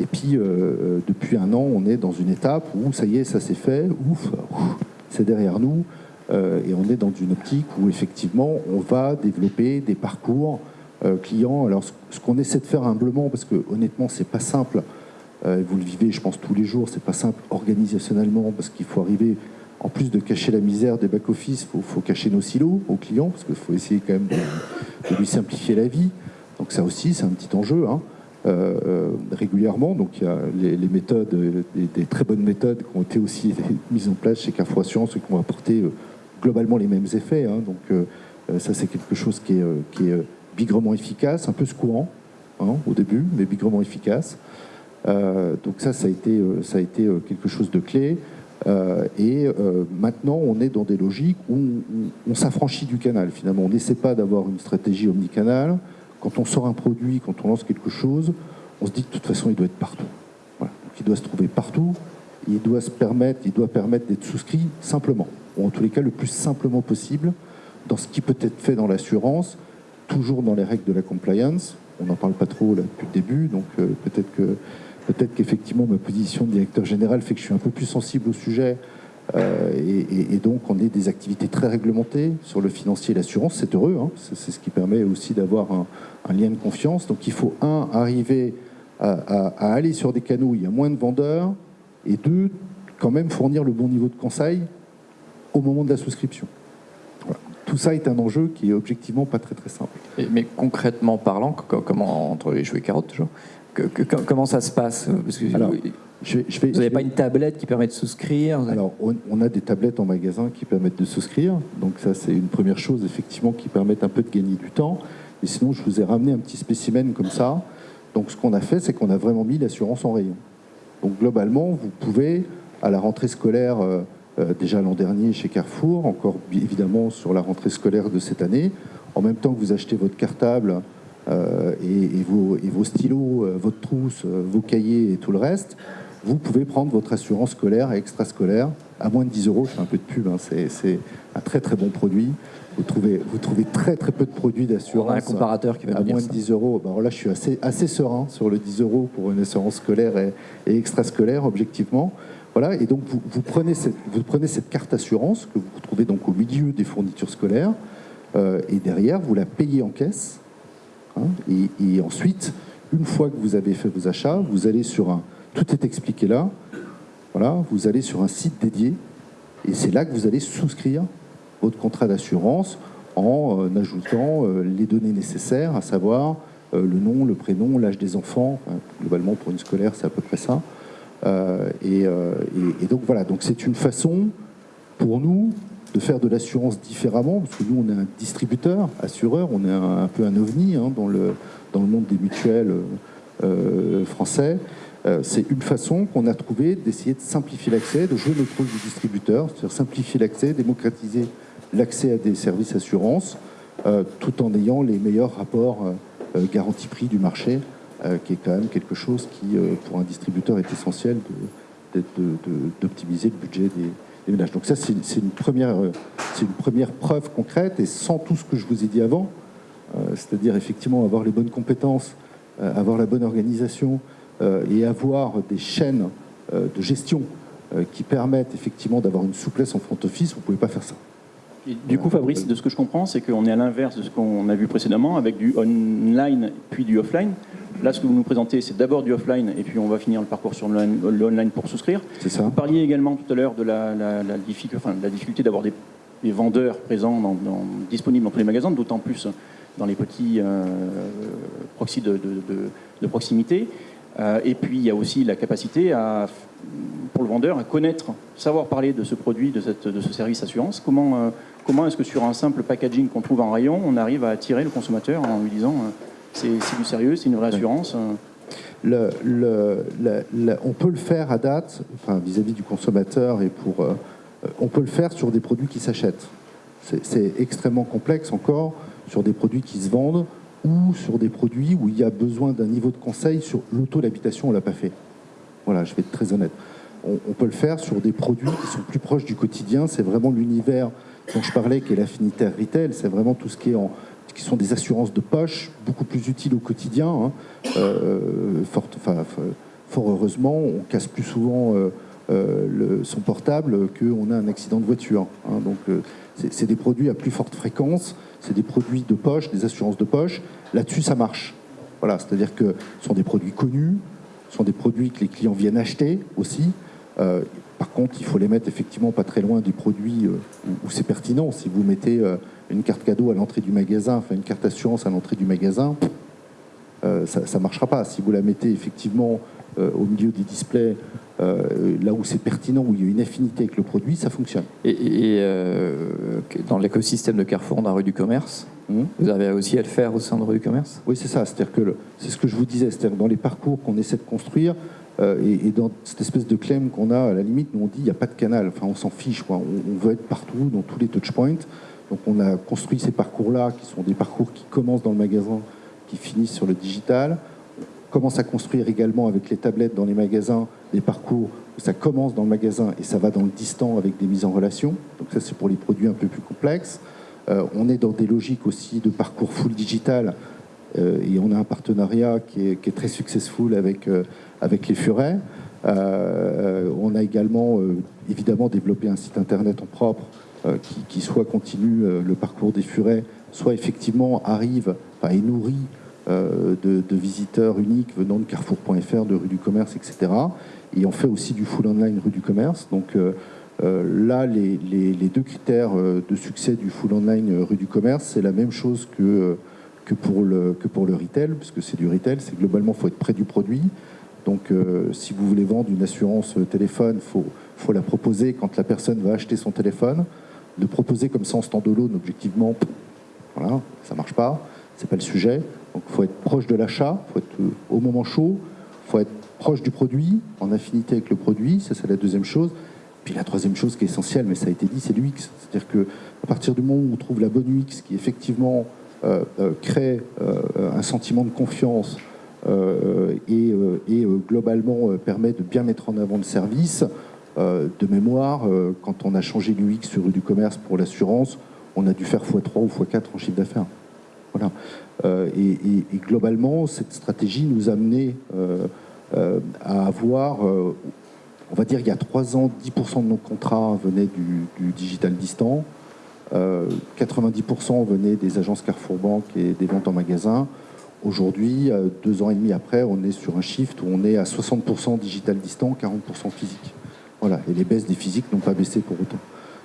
Et puis depuis un an, on est dans une étape où ça y est, ça s'est fait, ouf, c'est derrière nous. et on est dans une optique où effectivement on va développer des parcours euh, clients. Alors, ce qu'on essaie de faire humblement, parce que honnêtement, c'est pas simple. Euh, vous le vivez, je pense, tous les jours. C'est pas simple organisationnellement, parce qu'il faut arriver, en plus de cacher la misère des back-office, il faut, cacher nos silos aux clients, parce qu'il faut essayer quand même de, lui simplifier la vie. Donc ça aussi, c'est un petit enjeu. Hein. Euh, régulièrement. Donc il y a les, méthodes, des, très bonnes méthodes qui ont été aussi mises en place chez Carrefour Assurance et qui vont apporter globalement les mêmes effets. Hein. Donc ça c'est quelque chose qui est, bigrement efficace, un peu secouant hein, au début, mais bigrement efficace. Euh, donc ça, ça a été, euh, euh, quelque chose de clé. Et maintenant, on est dans des logiques où on, s'affranchit du canal. Finalement, on n'essaie pas d'avoir une stratégie omnicanal. Quand on sort un produit, quand on lance quelque chose, on se dit que de toute façon, il doit être partout. Donc, il doit se trouver partout. Il doit se permettre, il doit permettre d'être souscrit simplement, ou en tous les cas le plus simplement possible, dans ce qui peut être fait dans l'assurance, toujours dans les règles de la compliance. On n'en parle pas trop là, depuis le début, donc euh, peut-être que peut-être qu'effectivement ma position de directeur général fait que je suis un peu plus sensible au sujet. Euh, et, donc on est des activités très réglementées sur le financier et l'assurance, c'est heureux, hein. c'est ce qui permet aussi d'avoir un, lien de confiance. Donc il faut, un, arriver à, aller sur des canaux où il y a moins de vendeurs, et deux, quand même fournir le bon niveau de conseil au moment de la souscription tout ça est un enjeu qui est objectivement pas très très simple. mais concrètement parlant, comment entre les et carottes toujours, comment ça se passe? Alors, je Vous n'avez pas une tablette qui permet de souscrire Alors, on, a des tablettes en magasin qui permettent de souscrire. Donc ça, c'est une première chose, effectivement, qui permet un peu de gagner du temps. Mais sinon, je vous ai ramené un petit spécimen comme ça. Donc ce qu'on a fait, c'est qu'on a vraiment mis l'assurance en rayon. Donc globalement, vous pouvez, à la rentrée scolaire, euh, euh, déjà l'an dernier chez Carrefour, encore évidemment sur la rentrée scolaire de cette année. En même temps que vous achetez votre cartable euh, et, vos, et, vos, stylos, euh, votre trousse, vos cahiers et tout le reste, vous pouvez prendre votre assurance scolaire et extrascolaire à moins de 10 euros. Je fais un peu de pub, hein. c'est un très très bon produit. Vous trouvez, vous trouvez très très peu de produits d'assurance. un comparateur qui va à moins de 10 euros. Ben là, je suis assez, assez serein sur le 10 euros pour une assurance scolaire et, et extrascolaire, objectivement. Voilà, et donc vous, prenez cette, vous, prenez cette, carte assurance que vous trouvez donc au milieu des fournitures scolaires, euh, et derrière vous la payez en caisse. Hein, et, ensuite, une fois que vous avez fait vos achats, vous allez sur un, tout est expliqué là. Voilà, vous allez sur un site dédié, et c'est là que vous allez souscrire votre contrat d'assurance en euh, ajoutant euh, les données nécessaires, à savoir le nom, le prénom, l'âge des enfants. globalement, pour une scolaire, c'est à peu près ça. Euh, euh, et, donc voilà, donc c'est une façon pour nous de faire de l'assurance différemment, parce que nous on est un distributeur, assureur, on est un, peu un ovni hein, dans, le, dans le monde des mutuelles euh, français. c'est une façon qu'on a trouvé d'essayer de simplifier l'accès, de jouer notre rôle de distributeur, c'est-à-dire simplifier l'accès, démocratiser l'accès à des services assurance, tout en ayant les meilleurs rapports garantie-prix du marché euh, qui est quand même quelque chose qui, euh, pour un distributeur, est essentiel d'optimiser le budget des, Donc ça, c'est une, première, euh, une première preuve concrète, et sans tout ce que je vous ai dit avant, c'est-à-dire effectivement avoir les bonnes compétences, avoir la bonne organisation et avoir des chaînes de gestion qui permettent effectivement d'avoir une souplesse en front office, vous ne pouvez pas faire ça. Du coup, Fabrice, de ce que je comprends, c'est qu'on est à l'inverse de ce qu'on a vu précédemment, avec du online puis du offline. Là, ce que vous nous présentez, c'est d'abord du offline, et puis on va finir le parcours sur l'online pour souscrire. C'est ça. Vous parliez également tout à l'heure de la, difficulté, enfin, la difficulté d'avoir des, vendeurs présents, dans, disponibles dans tous les magasins, d'autant plus dans les petits euh, proxys de, de, proximité. Euh, et puis, il y a aussi la capacité à, pour le vendeur à connaître, savoir parler de ce produit, de, cette, de ce service assurance. Comment, euh, comment est-ce que sur un simple packaging qu'on trouve en rayon, on arrive à attirer le consommateur en lui disant c'est du sérieux, c'est une vraie assurance le, le, on peut le faire à date, enfin, vis-à-vis du consommateur et pour, on peut le faire sur des produits qui s'achètent. C'est extrêmement complexe encore sur des produits qui se vendent ou sur des produits où il y a besoin d'un niveau de conseil sur l'auto, l'habitation, on ne l'a pas fait. Voilà, je vais être très honnête. On, peut le faire sur des produits qui sont plus proches du quotidien. C'est vraiment l'univers dont je parlais, qui est l'affinitaire retail. C'est vraiment tout ce qui est en, qui sont des assurances de poche, beaucoup plus utiles au quotidien. Hein. Euh, fort, heureusement, on casse plus souvent euh, euh, son portable qu'on a un accident de voiture. Hein. Donc, c'est des produits à plus forte fréquence c'est des produits de poche, des assurances de poche. Là-dessus, ça marche. Voilà, c'est-à-dire que ce sont des produits connus, ce sont des produits que les clients viennent acheter aussi. Euh, par contre, il faut les mettre effectivement pas très loin du produit euh, où, c'est pertinent. Si vous mettez euh, une carte cadeau à l'entrée du magasin, enfin une carte assurance à l'entrée du magasin, ça ne marchera pas. Si vous la mettez effectivement au milieu des displays euh, là où c'est pertinent, où il y a une affinité avec le produit, ça fonctionne. Et, euh, dans l'écosystème de Carrefour, dans la rue du commerce, hum. vous avez aussi à le faire au sein de la rue du commerce? Oui, c'est ça. C'est-à-dire que c'est ce que je vous disais. C'est-à-dire dans les parcours qu'on essaie de construire, euh, et, dans cette espèce de claim qu'on a, à la limite, nous on dit il n'y a pas de canal. Enfin, on s'en fiche. On, veut être partout, dans tous les touchpoints. Donc on a construit ces parcours-là, qui sont des parcours qui commencent dans le magasin, qui finissent sur le digital commence à construire également avec les tablettes dans les magasins des parcours où ça commence dans le magasin et ça va dans le distant avec des mises en relation. Donc ça c'est pour les produits un peu plus complexes. Euh, on est dans des logiques aussi de parcours full digital euh, et on a un partenariat qui est, très successful avec, avec les Furets. on a également évidemment développé un site internet en propre qui, qui, soit continue le parcours des Furets, soit effectivement arrive et nourrit euh, de, visiteurs uniques venant de carrefour.fr, de rue du commerce, etc. Et on fait aussi du full online rue du commerce. Donc euh, euh, là, les, deux critères de succès du full online rue du commerce, c'est la même chose que, que, pour le, que pour le retail, puisque c'est du retail, c'est globalement, il faut être près du produit. Donc si vous voulez vendre une assurance téléphone, il faut, la proposer quand la personne va acheter son téléphone. Le proposer comme ça en stand-alone, objectivement, voilà, ça marche pas, c'est pas le sujet. Donc il faut être proche de l'achat, il faut être euh, au moment chaud, il faut être proche du produit, en affinité avec le produit, ça c'est la deuxième chose. Puis la troisième chose qui est essentielle, mais ça a été dit, c'est l'UX. C'est-à-dire qu'à partir du moment où on trouve la bonne UX qui effectivement euh, euh, crée un sentiment de confiance et, et globalement permet de bien mettre en avant le service, de mémoire, quand on a changé l'UX sur rue du commerce pour l'assurance, on a dû faire x3 ou x4 en chiffre d'affaires. Voilà. Euh, et, globalement, cette stratégie nous a amené euh, euh, à avoir, on va dire il y a trois ans, 10% de nos contrats venaient du, digital distant, 90% venaient des agences Carrefour Banque et des ventes en magasin. Aujourd'hui, deux ans et demi après, on est sur un shift où on est à 60% digital distant, 40% physique. Voilà, et les baisses des physiques n'ont pas baissé pour autant.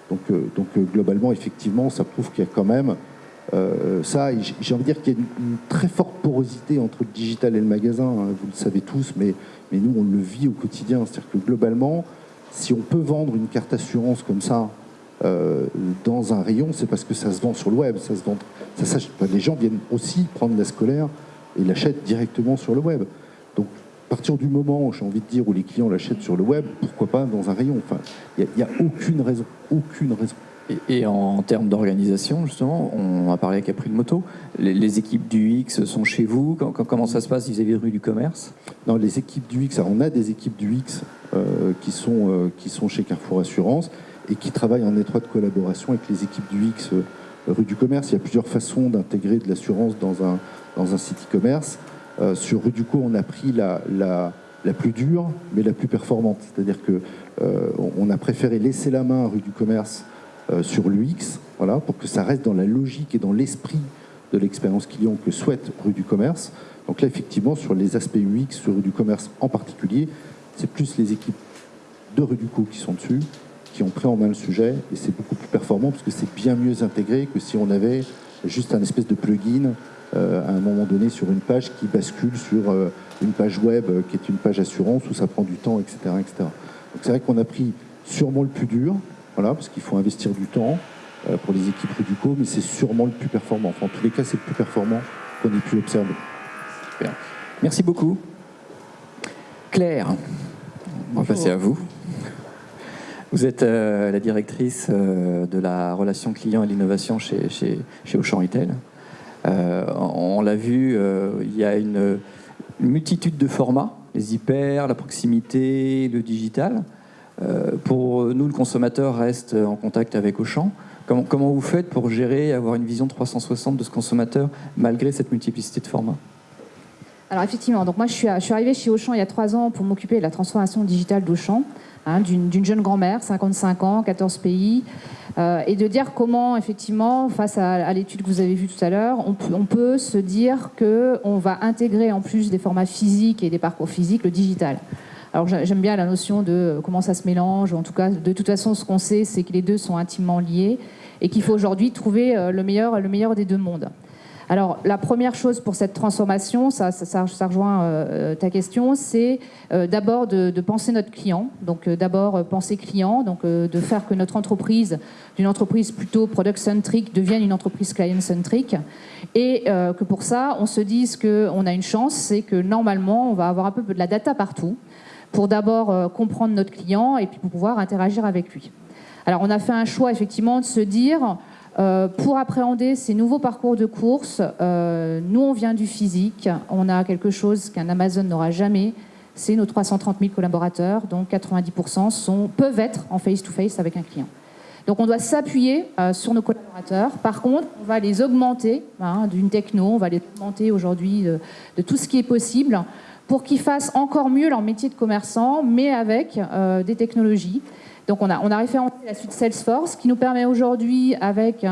Donc, donc globalement, effectivement, ça prouve qu'il y a quand même euh, ça, j'ai envie de dire qu'il y a une, très forte porosité entre le digital et le magasin, hein, vous le savez tous, mais, mais nous, on le vit au quotidien. C'est-à-dire que globalement, si on peut vendre une carte assurance comme ça euh, dans un rayon, c'est parce que ça se vend sur le web. Ça se vend, ça, les gens viennent aussi prendre la scolaire et l'achètent directement sur le web. Donc, à partir du moment, j'ai envie de dire, où les clients l'achètent sur le web, pourquoi pas dans un rayon? Enfin, il n'y a, a aucune raison, aucune raison. Et, en termes d'organisation, justement, on a parlé avec April Moto. Les, équipes du X sont chez vous Comment ça se passe vis-à-vis de rue du commerce? Non, les équipes du X, on a des équipes du X euh, qui, sont, euh, qui sont chez Carrefour Assurance et qui travaillent en étroite collaboration avec les équipes du X euh, rue du commerce. Il y a plusieurs façons d'intégrer de l'assurance dans un, dans un site e-commerce. sur rue du co, on a pris la, la, la, plus dure, mais la plus performante. C'est-à-dire qu'on a préféré laisser la main à rue du commerce euh, sur l'UX, voilà, pour que ça reste dans la logique et dans l'esprit de l'expérience client que souhaite Rue du Commerce. Donc là, effectivement, sur les aspects UX, sur du commerce en particulier, c'est plus les équipes de rue du coup qui sont dessus, qui ont pris en main le sujet, et c'est beaucoup plus performant parce que c'est bien mieux intégré que si on avait juste un espèce de plugin euh, à un moment donné sur une page qui bascule sur euh, une page web euh, qui est une page assurance où ça prend du temps, etc. etc. Donc c'est vrai qu'on a pris sûrement le plus dur, voilà, parce qu'il faut investir du temps pour les équipes Rudico, mais c'est sûrement le plus performant. Enfin, en tous les cas, c'est le plus performant qu'on ait pu observer. Merci beaucoup. Claire, on va passer à vous. Vous êtes la directrice de la relation client et l'innovation chez, chez, chez Auchan Retail. Euh, on l'a vu, euh, il y a une, multitude de formats, les hyper, la proximité, le digital. Euh, pour nous, le consommateur reste en contact avec Auchan. Comment, comment vous faites pour gérer et avoir une vision 360 de ce consommateur malgré cette multiplicité de formats? Alors effectivement, donc moi je suis, arrivée chez Auchan il y a trois ans pour m'occuper de la transformation digitale d'Auchan. Hein, d'une jeune grand-mère, 55 ans, 14 pays, euh, et de dire comment, effectivement, face à, l'étude que vous avez vue tout à l'heure, on, peut se dire qu'on va intégrer en plus des formats physiques et des parcours physiques le digital. Alors j'aime bien la notion de comment ça se mélange, en tout cas, de toute façon, ce qu'on sait, c'est que les deux sont intimement liés et qu'il faut aujourd'hui trouver euh, le meilleur, le meilleur des deux mondes. Alors, la première chose pour cette transformation, ça, rejoint euh, ta question, c'est euh, d'abord de, penser notre client. Donc, euh, d'abord penser client, donc de faire que notre entreprise, d'une entreprise plutôt product-centric, devienne une entreprise client-centric. Et que pour ça, on se dise qu'on a une chance, c'est que normalement, on va avoir un peu de la data partout pour d'abord comprendre notre client et puis pour pouvoir interagir avec lui. Alors, on a fait un choix effectivement de se dire euh, pour appréhender ces nouveaux parcours de course, euh, nous, on vient du physique. On a quelque chose qu'un Amazon n'aura jamais. C'est nos 330 000 collaborateurs, dont 90% sont, peuvent être en face-to-face avec un client. Donc on doit s'appuyer euh, sur nos collaborateurs. Par contre, on va les augmenter hein, d'une techno, on va les augmenter aujourd'hui de, de, tout ce qui est possible pour qu'ils fassent encore mieux leur métier de commerçant, mais avec des technologies. Donc on a, on a référencé la suite Salesforce qui nous permet aujourd'hui avec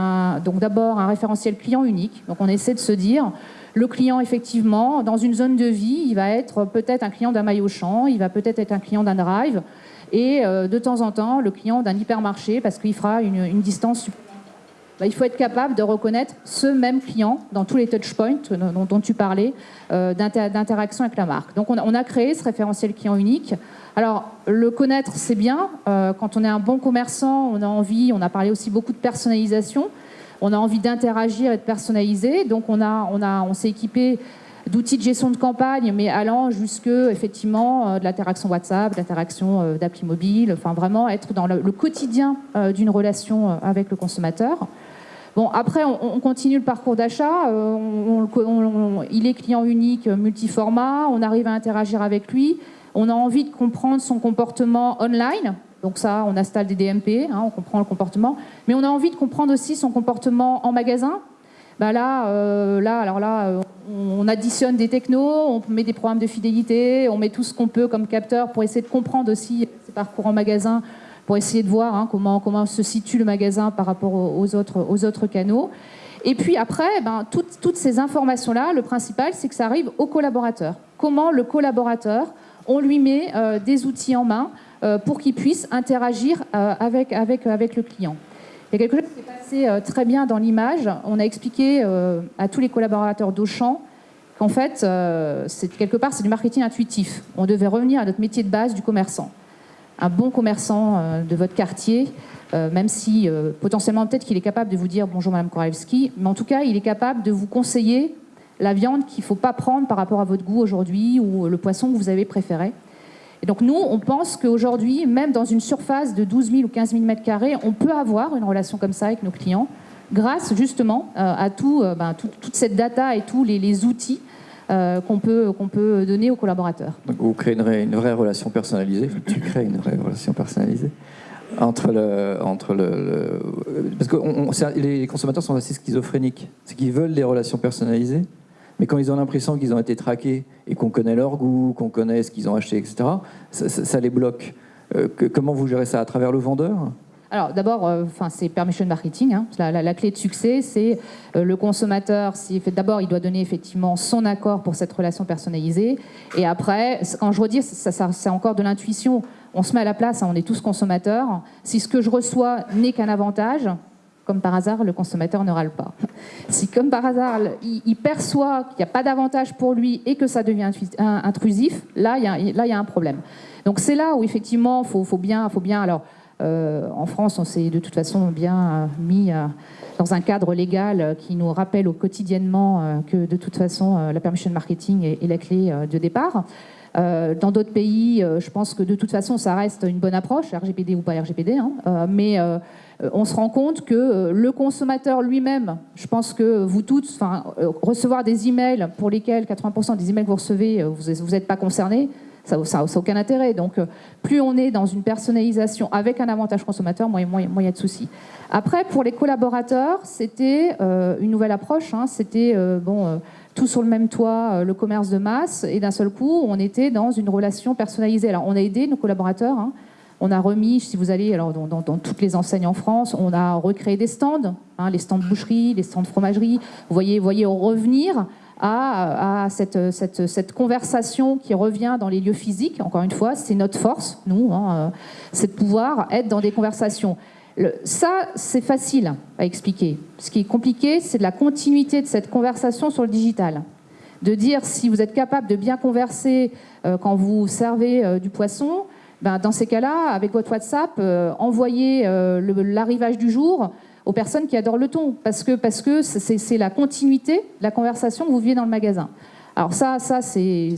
donc d'abord un référentiel client unique. Donc on essaie de se dire le client effectivement dans une zone de vie, il va être peut-être un client d'un maillot champ, il va peut-être être un client d'un drive et euh, de temps en temps le client d'un hypermarché parce qu'il fera une, distance. Bah, il faut être capable de reconnaître ce même client dans tous les touchpoints dont, dont tu parlais euh, d'interaction avec la marque. Donc on a créé ce référentiel client unique alors, le connaître, c'est bien. Euh, quand on est un bon commerçant, on a envie, on a parlé aussi beaucoup de personnalisation, on a envie d'interagir et de personnaliser. Donc, on, s'est équipé d'outils de gestion de campagne, mais allant jusque, effectivement, euh, de l'interaction WhatsApp, de l'interaction euh, d'appli mobile, enfin vraiment être dans le, quotidien d'une relation avec le consommateur. Bon, après, on, continue le parcours d'achat. il est client unique, multiformat. On arrive à interagir avec lui. On a envie de comprendre son comportement online. Donc ça, on installe des DMP, hein, on comprend le comportement. Mais on a envie de comprendre aussi son comportement en magasin. Ben là, euh, là, alors là, on additionne des technos, on met des programmes de fidélité, on met tout ce qu'on peut comme capteur pour essayer de comprendre aussi ses parcours en magasin, pour essayer de voir hein, comment, comment se situe le magasin par rapport aux autres, aux autres canaux. Et puis après, ben, toutes, toutes ces informations-là, le principal, c'est que ça arrive au collaborateur. Comment le collaborateur on lui met euh, des outils en main euh, pour qu'il puisse interagir euh, avec, avec, avec le client. Il y a quelque chose qui s'est passé très bien dans l'image. On a expliqué à tous les collaborateurs d'Auchan qu'en fait, quelque part, c'est du marketing intuitif. On devait revenir à notre métier de base du commerçant. Un bon commerçant de votre quartier, même si potentiellement peut-être qu'il est capable de vous dire bonjour Madame Koralewski, mais en tout cas, il est capable de vous conseiller la viande qu'il ne faut pas prendre par rapport à votre goût aujourd'hui ou le poisson que vous avez préféré. Et donc nous, on pense qu'aujourd'hui, même dans une surface de 12 000 ou 15 000 mètres carrés, on peut avoir une relation comme ça avec nos clients, grâce justement euh, à euh, ben, tout, toute cette data et tous les, outils euh, qu'on peut, qu'on peut donner aux collaborateurs. Donc vous créez une, vraie relation personnalisée, tu crées une vraie relation personnalisée entre le, entre le, parce que les consommateurs sont assez schizophréniques, c'est qu'ils veulent des relations personnalisées, mais quand ils ont l'impression qu'ils ont été traqués et qu'on connaît leur goût, qu'on connaît ce qu'ils ont acheté, etc., ça, les bloque. Euh, comment vous gérez ça? À travers le vendeur? Alors d'abord, euh, c'est permission marketing. hein. La, la- clé de succès, c'est euh, le consommateur. D'abord, il doit donner effectivement son accord pour cette relation personnalisée. Et après, quand je redis, ça- c'est encore de l'intuition. On se met à la place. hein, on est tous consommateurs. Si ce que je reçois n'est qu'un avantage, comme par hasard, le consommateur ne râle pas. Si, comme par hasard, il, perçoit qu'il n'y a pas d'avantage pour lui et que ça devient intrusif, là, il y a, un problème. Donc c'est là où effectivement, il faut, bien, faut bien. Alors, euh, en France, on s'est de toute façon bien euh, mis euh, dans un cadre légal qui nous rappelle au quotidiennement que de toute façon, la permission marketing est, la clé de départ. Dans d'autres pays, je pense que de toute façon, ça reste une bonne approche, RGPD ou pas RGPD, hein, mais on se rend compte que euh, le consommateur lui-même, je pense que vous toutes, euh, recevoir des emails pour lesquels 80% des emails que vous recevez, euh, vous n'êtes pas concernés, ça n'a aucun intérêt. Donc, euh, plus on est dans une personnalisation avec un avantage consommateur, moins il y a de soucis. Après, pour les collaborateurs, c'était euh, une nouvelle approche. hein. C'était euh, bon, euh, tout sur le même toit, euh, le commerce de masse, et d'un seul coup, on était dans une relation personnalisée. Alors, on a aidé nos collaborateurs. hein. On a remis, si vous allez alors, dans, toutes les enseignes en France, on a recréé des stands, hein, les stands de boucherie, les stands de fromagerie. Vous voyez, vous voyez revenir à, cette, conversation qui revient dans les lieux physiques. Encore une fois, c'est notre force, nous, hein, euh, c'est de pouvoir être dans des conversations. Ça, c'est facile à expliquer. Ce qui est compliqué, c'est de la continuité de cette conversation sur le digital. De dire si vous êtes capable de bien converser euh, quand vous servez euh, du poisson, ben, dans ces cas-là, avec votre WhatsApp, euh, envoyez euh, l'arrivage du jour aux personnes qui adorent le thon, parce que c'est la continuité de la conversation que vous vivez dans le magasin. Alors ça, c'est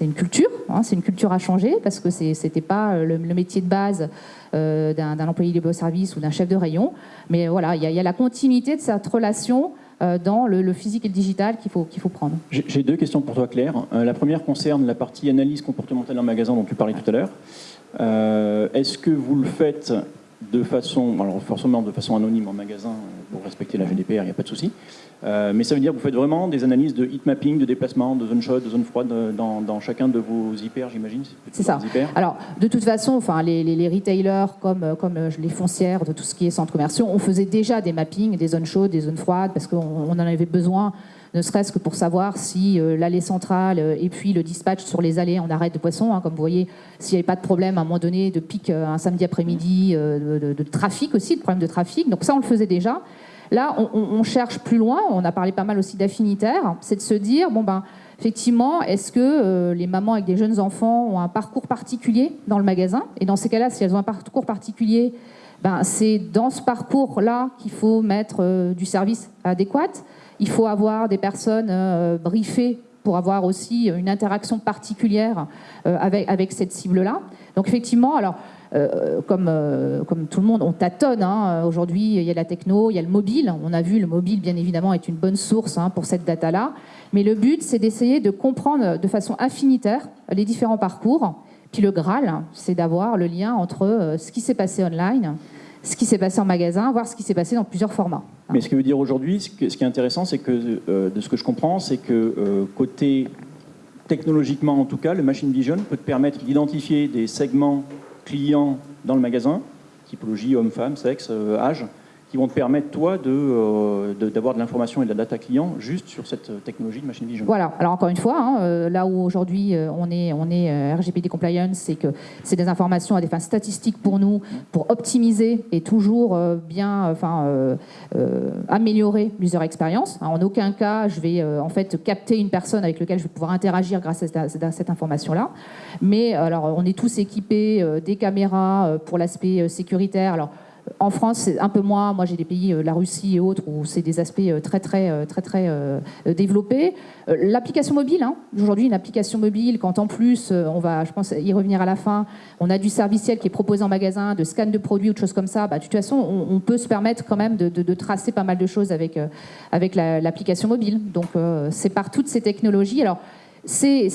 une culture, hein, c'est une culture à changer, parce que c'était pas le, le métier de base euh, d'un employé libre-service ou d'un chef de rayon. Mais voilà, il y, a- la continuité de cette relation euh, dans le, physique et le digital qu'il faut, prendre. J'ai deux questions pour toi, Claire. Euh, la première concerne la partie analyse comportementale en magasin dont tu parlais tout à l'heure. Euh, Est-ce que vous le faites de façon, alors forcément de façon anonyme en magasin euh, pour respecter la GDPR, il n'y a pas de souci. Euh, mais ça veut dire que vous faites vraiment des analyses de heat mapping, de déplacement, de zone chaude, de zone froide euh, dans, dans chacun de vos hyper, j'imagine C'est ça. Alors, de toute façon, enfin, les, les- les retailers comme, euh, comme les foncières de tout ce qui est centres commerciaux, on faisait déjà des mappings, des zones chaudes, des zones froides, parce qu'on on en avait besoin, ne serait-ce que pour savoir si euh, l'allée centrale euh, et puis le dispatch sur les allées en arrêt de poisson, hein, comme vous voyez, s'il n'y avait pas de problème à un moment donné de pic euh, un samedi après-midi, de, de- de trafic aussi, de problème de trafic. Donc ça, on le faisait déjà. Là, on, cherche plus loin. On a parlé pas mal aussi d'affinitaire. C'est de se dire, bon ben, effectivement, est-ce que euh, les mamans avec des jeunes enfants ont un parcours particulier dans le magasin? Et dans ces cas-là, si elles ont un parcours particulier, ben, c'est dans ce parcours-là qu'il faut mettre euh, du service adéquat. Il faut avoir des personnes euh, briefées pour avoir aussi une interaction particulière avec, avec cette cible-là. Donc effectivement, alors comme, euh, comme tout le monde, on tâtonne. hein. Aujourd'hui, il y a la techno, il y a le mobile. On a vu, le mobile, bien évidemment, est une bonne source hein, pour cette data-là. Mais le but, c'est d'essayer de comprendre de façon infinitaire les différents parcours. Puis le Graal, c'est d'avoir le lien entre euh, ce qui s'est passé online, ce qui s'est passé en magasin, voir ce qui s'est passé dans plusieurs formats. Mais ce qui veut dire aujourd'hui, ce, que- qui est intéressant, c'est que, euh, de ce que je comprends, c'est que euh, côté technologiquement en tout cas, le machine vision peut te permettre d'identifier des segments clients dans le magasin, typologie homme, femme, sexe, euh, âge, qui vont te permettre toi euh, d'avoir de l'information et de la data client juste sur cette euh, technologie de machine vision. Voilà. Alors encore une fois, hein, euh, là où aujourd'hui on est, on est RGPD compliance, c'est que c'est des informations à des fins statistiques pour nous, pour optimiser et toujours bien, enfin, améliorer l'user experience. Hein, en aucun cas, je vais en fait capter une personne avec laquelle je vais pouvoir interagir grâce à cette, information-là. Mais alors, on est tous équipés des caméras pour l'aspect sécuritaire. En France, c'est un peu moins. Moi, j'ai des pays, euh, la Russie et autres, où c'est des aspects euh, très, très, euh, très, très développés. L'application mobile, hein. aujourd'hui, une application mobile, quand en plus, on va, je pense, y revenir à la fin, on a du serviciel qui est proposé en magasin, de scan de produits ou de choses comme ça, bah, de toute façon, on, peut se permettre quand même de, tracer pas mal de choses avec, avec la- l'application mobile. Donc, c'est par toutes ces technologies. Alors, c'est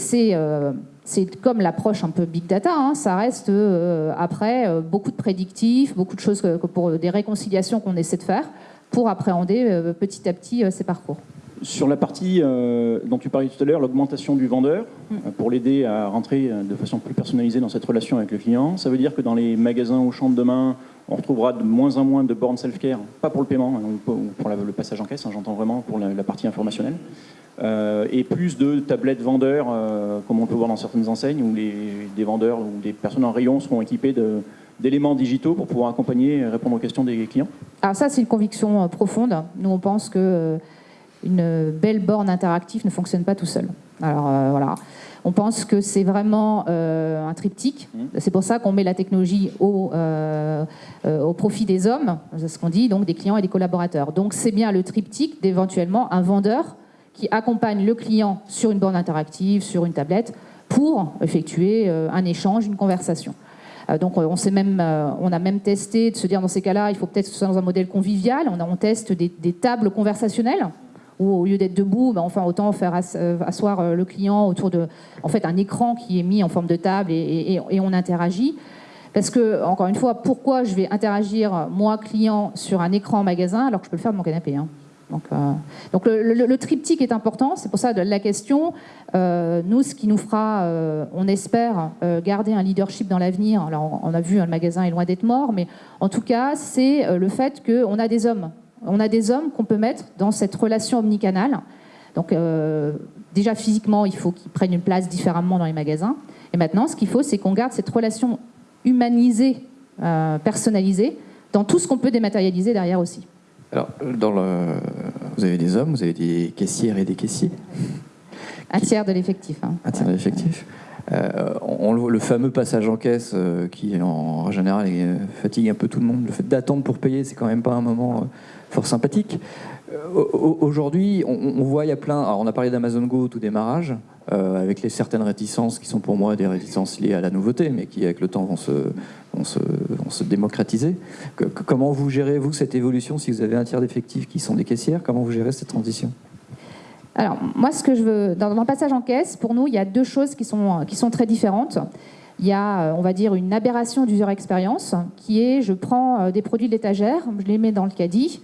c'est, comme l'approche un peu big data, hein, ça reste euh, après euh, beaucoup de prédictifs, beaucoup de choses que, que pour des réconciliations qu'on essaie de faire pour appréhender euh, petit à petit ces parcours. Sur la partie dont tu parlais tout à l'heure, l'augmentation du vendeur, Mm. pour l'aider à rentrer de façon plus personnalisée dans cette relation avec le client, ça veut dire que dans les magasins au champ de demain, on retrouvera de moins en moins de bornes self-care, pas pour le paiement hein, ou pour le passage en caisse, hein, j'entends vraiment pour la, partie informationnelle, euh, et plus de tablettes vendeurs, euh, comme on peut voir dans certaines enseignes, où les, des vendeurs ou des personnes en rayon seront équipés d'éléments digitaux pour pouvoir accompagner et répondre aux questions des clients Alors ça, c'est une conviction profonde. Nous, on pense que une belle borne interactive ne fonctionne pas tout seul. Alors voilà. On pense que c'est vraiment euh, un triptyque. Mmh. C'est pour ça qu'on met la technologie au, euh, euh, au profit des hommes, c'est ce qu'on dit, donc des clients et des collaborateurs. Donc c'est bien le triptyque d'éventuellement un vendeur qui accompagne le client sur une borne interactive, sur une tablette, pour effectuer un échange, une conversation. Donc on, même, on a même testé de se dire dans ces cas-là, il faut peut-être que ce soit dans un modèle convivial. On, on teste des, tables conversationnelles ou au lieu d'être debout, ben, enfin autant faire euh, asseoir euh, le client autour de, en fait, un écran qui est mis en forme de table et, on interagit. Parce que, encore une fois, pourquoi je vais interagir, moi, client, sur un écran magasin, alors que je peux le faire de mon canapé hein? Donc, euh, le, triptyque est important, c'est pour ça la question. nous, ce qui nous fera, on espère, garder un leadership dans l'avenir. Alors, on a vu, hein, le magasin est loin d'être mort, mais en tout cas, c'est le fait qu'on a des hommes on a des hommes qu'on peut mettre dans cette relation omnicanale. Donc euh, déjà physiquement, il faut qu'ils prennent une place différemment dans les magasins. Et maintenant, ce qu'il faut, c'est qu'on garde cette relation humanisée, euh, personnalisée, dans tout ce qu'on peut dématérialiser derrière aussi. Alors, dans le... vous avez des hommes, vous avez des caissières et des caissiers Un tiers de l'effectif. Hein. Un tiers de l'effectif. Euh, on, le fameux passage en caisse qui, en général, fatigue un peu tout le monde. Le fait d'attendre pour payer, c'est quand même pas un moment fort sympathique. Euh, aujourd'hui, on, voit, il y a plein. Alors on a parlé d'Amazon Go au tout démarrage, euh, avec les certaines réticences qui sont pour moi des réticences liées à la nouveauté, mais qui avec le temps vont se, vont se, démocratiser. comment vous gérez, vous, cette évolution Si vous avez un tiers d'effectifs qui sont des caissières, comment vous gérez cette transition? Alors, moi, ce que je veux, dans, le passage en caisse, pour nous, il y a deux choses qui sont, qui sont très différentes. Il y a, euh, on va dire, une aberration d'user expérience, qui est, je prends des produits de l'étagère, je les mets dans le caddie,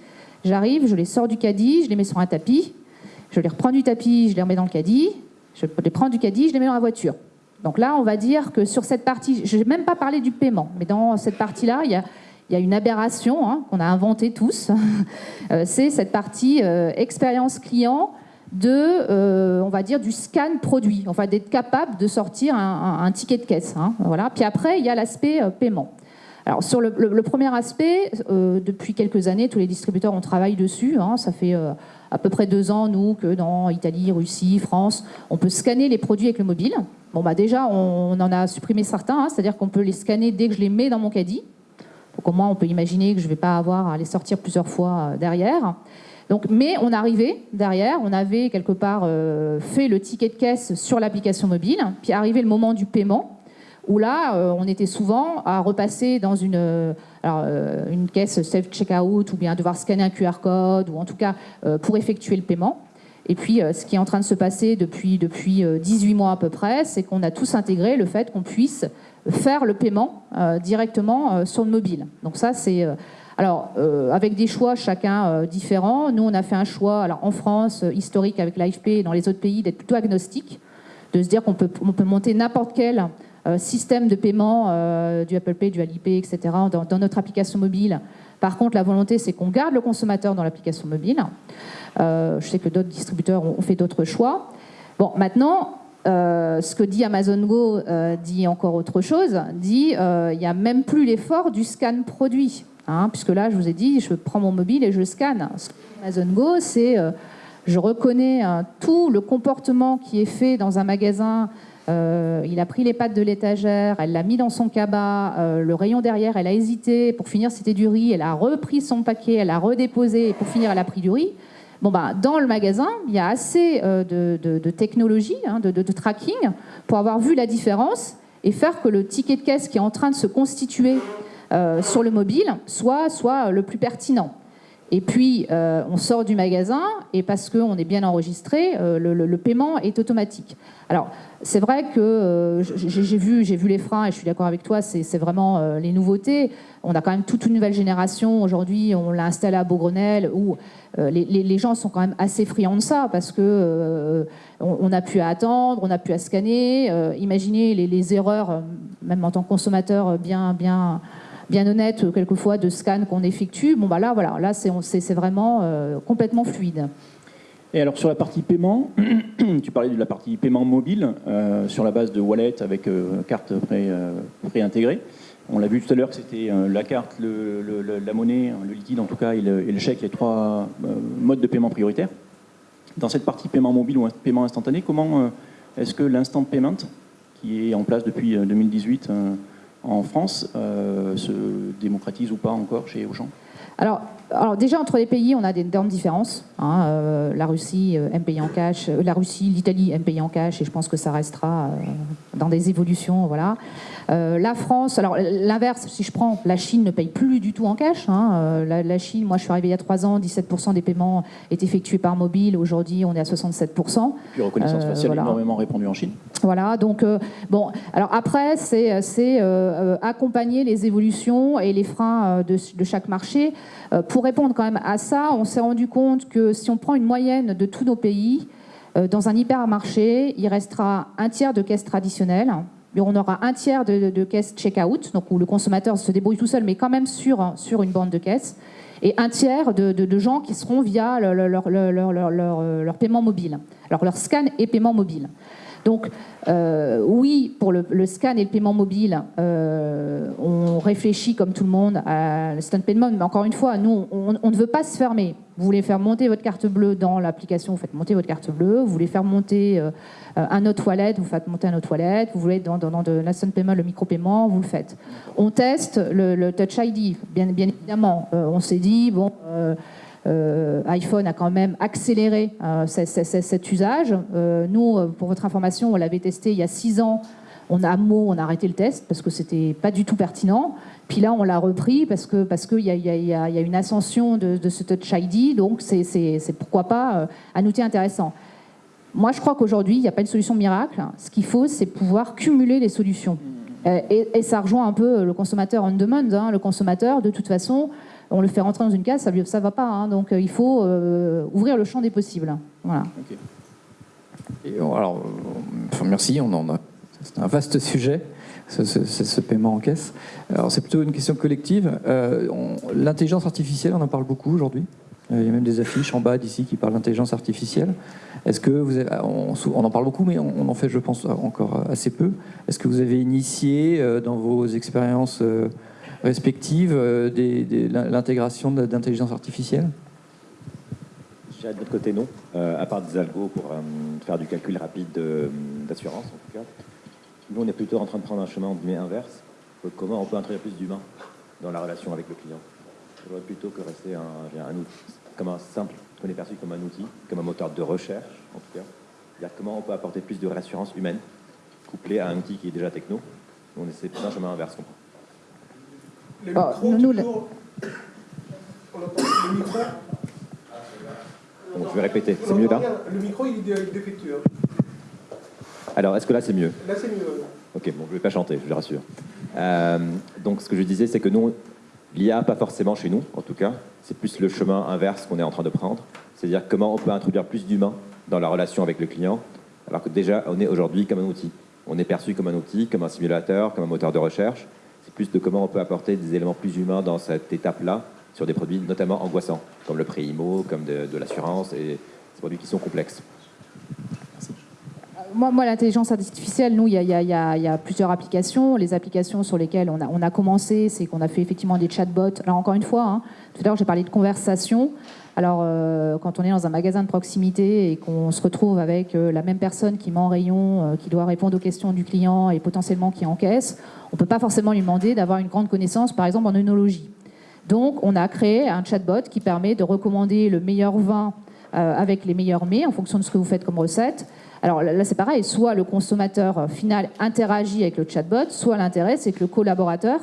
J'arrive, je les sors du caddie, je les mets sur un tapis, je les reprends du tapis, je les remets dans le caddie, je les prends du caddie, je les mets dans la voiture. Donc là, on va dire que sur cette partie, je n'ai même pas parlé du paiement, mais dans cette partie-là, il y a, une aberration hein, qu'on a inventée tous. Euh, c'est cette partie euh, expérience client de, euh, on va dire, du scan produit, enfin d'être capable de sortir un, ticket de caisse. Hein, voilà. Puis après, il y a l'aspect paiement. Alors sur le, premier aspect, depuis quelques années, tous les distributeurs ont travaillé dessus. Hein. ça fait à peu près deux ans, nous, que dans Italie, Russie, France, on peut scanner les produits avec le mobile. Bon, bah déjà, on, en a supprimé certains, hein. c'est-à-dire qu'on peut les scanner dès que je les mets dans mon caddie. Donc au moins, on peut imaginer que je ne vais pas avoir à les sortir plusieurs fois euh, derrière. Donc, mais on arrivait derrière, on avait quelque part fait le ticket de caisse sur l'application mobile, puis arrivé le moment du paiement où là, euh, on était souvent à repasser dans une, euh, euh, une caisse self-checkout ou bien devoir scanner un QR code, ou en tout cas pour effectuer le paiement. Et puis, ce qui est en train de se passer depuis, depuis 18 mois à peu près, c'est qu'on a tous intégré le fait qu'on puisse faire le paiement directement sur le mobile. Donc ça, c'est... alors, avec des choix chacun différents, nous, on a fait un choix, alors en France, historique avec l'AFP, et dans les autres pays, d'être plutôt agnostique, de se dire qu'on peut, peut monter n'importe quel système de paiement euh, du Apple Pay, du Alipay, etc. Dans, notre application mobile. Par contre, la volonté, c'est qu'on garde le consommateur dans l'application mobile. Euh, je sais que d'autres distributeurs ont, fait d'autres choix. Bon, maintenant, ce que dit Amazon Go dit encore autre chose, dit il n'y a même plus l'effort du scan produit. Hein, puisque là, je vous ai dit, je prends mon mobile et je scanne. Ce que Amazon Go, c'est je reconnais tout le comportement qui est fait dans un magasin euh, il a pris les pattes de l'étagère, elle l'a mis dans son cabas, euh, le rayon derrière, elle a hésité, pour finir c'était du riz, elle a repris son paquet, elle a redéposé, et pour finir elle a pris du riz. Bah, dans le magasin, il y a assez euh, de, technologie, hein, de, tracking, pour avoir vu la différence et faire que le ticket de caisse qui est en train de se constituer sur le mobile soit, soit le plus pertinent. Et puis, on sort du magasin, et parce qu'on est bien enregistré, le, le, paiement est automatique. Alors, c'est vrai que euh, j'ai vu, vu les freins et je suis d'accord avec toi, c'est vraiment euh, les nouveautés. On a quand même toute une nouvelle génération. Aujourd'hui, on l'a installé à Beaugrenelle où euh, les, gens sont quand même assez friands de ça parce que on, a pu attendre, on a pu scanner. imaginez les, erreurs, même en tant que consommateur, bien, bien bien honnête quelquefois de scan qu'on effectue. Bon bah là voilà, là c'est vraiment complètement fluide. Et alors sur la partie paiement, tu parlais de la partie paiement mobile sur la base de wallet avec carte pré-intégrée. On l'a vu tout à l'heure que c'était la carte, la monnaie, le liquide en tout cas et le, chèque, les trois modes de paiement prioritaires. Dans cette partie paiement mobile ou paiement instantané, comment est-ce que l'instant payment, qui est en place depuis 2018 en France, se démocratise ou pas encore chez Auchan? Alors, alors, déjà entre les pays, on a d'énormes différences. Hein, euh, la Russie euh, aime payer en cash, euh, la Russie, l'Italie aime payer en cash, et je pense que ça restera dans des évolutions, voilà. La France, alors l'inverse, si je prends, la Chine ne paye plus du tout en cash. Hein, la, Chine, moi je suis arrivé il y a trois ans, 17% des paiements est effectués par mobile. Aujourd'hui, on est à 67%. Puis reconnaissance faciale voilà. énormément répandue en Chine. Voilà, donc bon, alors après, c'est accompagner les évolutions et les freins de, de chaque marché. pour répondre quand même à ça, on s'est rendu compte que si on prend une moyenne de tous nos pays, euh, dans un hypermarché, il restera un tiers de caisses traditionnelles, on aura un tiers de, caisses check-out, donc où le consommateur se débrouille tout seul, mais quand même sur, une bande de caisse, et un tiers de, gens qui seront via leur, paiement mobile, leur scan et paiement mobile. Donc euh, oui, pour le, scan et le paiement mobile, euh, on réfléchit comme tout le monde à l'instant payment, mais encore une fois, nous, on, ne veut pas se fermer. Vous voulez faire monter votre carte bleue dans l'application, vous faites monter votre carte bleue. Vous voulez faire monter euh, un autre wallet, vous faites monter un autre wallet. Vous voulez dans, dans, de l'instant payment, le micro-paiement, vous le faites. On teste le, Touch ID, bien évidemment. on s'est dit, bon... Euh, iPhone a quand même accéléré euh, cet usage. Euh, nous, pour votre information, on l'avait testé il y a six ans. On a mot, on a arrêté le test parce que c'était pas du tout pertinent. Puis là, on l'a repris parce que parce qu'il y, a une ascension de, ce Touch ID, donc c'est pourquoi pas un outil intéressant. Moi, je crois qu'aujourd'hui, il n'y a pas une solution miracle. Ce qu'il faut, c'est pouvoir cumuler les solutions. Et, ça rejoint un peu le consommateur on demand. Hein. Le consommateur, de toute façon, on le fait rentrer dans une case, ça ne va pas. Hein. donc euh, il faut euh, ouvrir le champ des possibles. Voilà. alors, merci, on en a. C'est un vaste sujet, ce, paiement en caisse. Alors c'est plutôt une question collective. Euh, l'intelligence artificielle, on en parle beaucoup aujourd'hui. Il y a même des affiches en bas d'ici qui parlent d'intelligence artificielle. Est-ce que vous on, en parle beaucoup, mais on, en fait, je pense, encore assez peu. Est-ce que vous avez initié dans vos expériences respectives euh, de l'intégration d'intelligence artificielle? De notre côté, non. Euh, à part des algos pour euh, faire du calcul rapide d'assurance, en tout cas. Nous, on est plutôt en train de prendre un chemin inverse. Comment on peut introduire plus d'humains dans la relation avec le client? Plutôt que rester un, outil, comme un simple, qu'on est perçu comme un outil, comme un moteur de recherche, en tout cas. comment on peut apporter plus de réassurance humaine, couplée à un outil qui est déjà techno. On essaie un chemin inverse, le ah, micro, nous, toujours... le micro. je vais répéter, c'est mieux là Le micro, il est défectueux. Alors, est-ce que là, c'est mieux Là, c'est mieux. Ok, bon, je ne vais pas chanter, je vous rassure. Euh, donc, ce que je disais, c'est que nous, l'IA, pas forcément chez nous, en tout cas, c'est plus le chemin inverse qu'on est en train de prendre. C'est-à-dire comment on peut introduire plus d'humains dans la relation avec le client, alors que déjà, on est aujourd'hui comme un outil. On est perçu comme un outil, comme un simulateur, comme un moteur de recherche plus de comment on peut apporter des éléments plus humains dans cette étape-là, sur des produits notamment angoissants, comme le pré IMO, comme de, l'assurance, et des produits qui sont complexes. Moi, moi l'intelligence artificielle, nous, il y, a plusieurs applications. Les applications sur lesquelles on a, commencé, c'est qu'on a fait effectivement des chatbots. Alors, encore une fois, hein, tout à l'heure, j'ai parlé de conversation. Alors, euh, quand on est dans un magasin de proximité et qu'on se retrouve avec euh, la même personne qui met en rayon, euh, qui doit répondre aux questions du client et potentiellement qui encaisse, on ne peut pas forcément lui demander d'avoir une grande connaissance, par exemple, en œnologie. Donc, on a créé un chatbot qui permet de recommander le meilleur vin avec les meilleurs mets en fonction de ce que vous faites comme recette. Alors là, c'est pareil, soit le consommateur final interagit avec le chatbot, soit l'intérêt, c'est que le collaborateur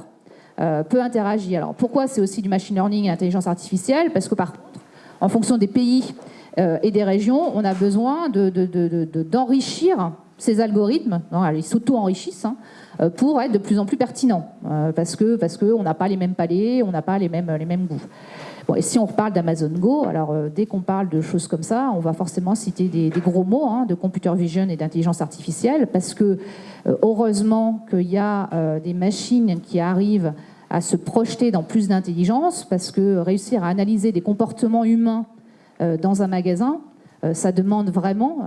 peut interagir. Alors pourquoi c'est aussi du machine learning et intelligence artificielle? Parce que par contre, en fonction des pays euh, et des régions, on a besoin d'enrichir ces algorithmes, ils s'auto-enrichissent, hein, euh, pour être de plus en plus pertinents, euh, parce qu'on parce que n'a pas les mêmes palais, on n'a pas les mêmes, les mêmes goûts. Bon, et si on reparle d'Amazon Go, alors dès qu'on parle de choses comme ça, on va forcément citer des, gros mots hein, de computer vision et d'intelligence artificielle, parce que heureusement qu'il y a des machines qui arrivent à se projeter dans plus d'intelligence, parce que réussir à analyser des comportements humains dans un magasin, ça demande vraiment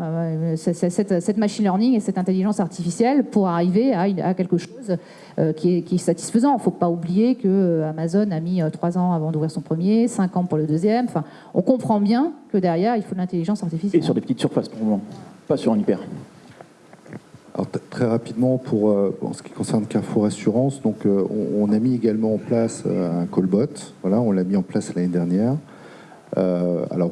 cette, machine learning et cette intelligence artificielle pour arriver à, quelque chose qui est, satisfaisant. Il ne faut pas oublier que Amazon a mis trois ans avant d'ouvrir son premier, cinq ans pour le deuxième. Enfin, on comprend bien que derrière, il faut de l'intelligence artificielle. Et sur des petites surfaces pour le moment, pas sur un hyper. Alors, très rapidement, pour, euh, en ce qui concerne Carrefour Assurance, donc, euh, on, a mis également en place euh, un callbot. Voilà, on l'a mis en place l'année dernière. Alors,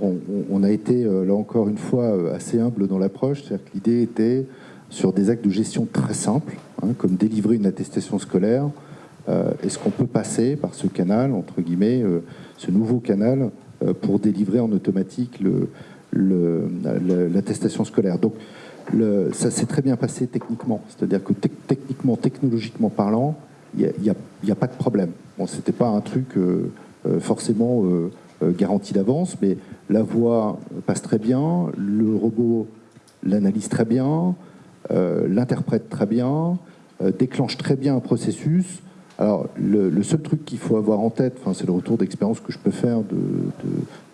on, a été, là encore une fois, assez humble dans l'approche. C'est-à-dire que l'idée était sur des actes de gestion très simples, hein, comme délivrer une attestation scolaire. Est-ce qu'on peut passer par ce canal, entre guillemets, ce nouveau canal, pour délivrer en automatique l'attestation scolaire? Donc, ça s'est très bien passé techniquement. C'est-à-dire que techniquement, technologiquement parlant, il n'y a, pas de problème. Bon, c'était pas un truc euh, euh, forcément euh, garanti d'avance, mais la voix passe très bien, le robot l'analyse très bien, l'interprète très bien, déclenche très bien un processus. Alors, le, seul truc qu'il faut avoir en tête, c'est le retour d'expérience que je peux faire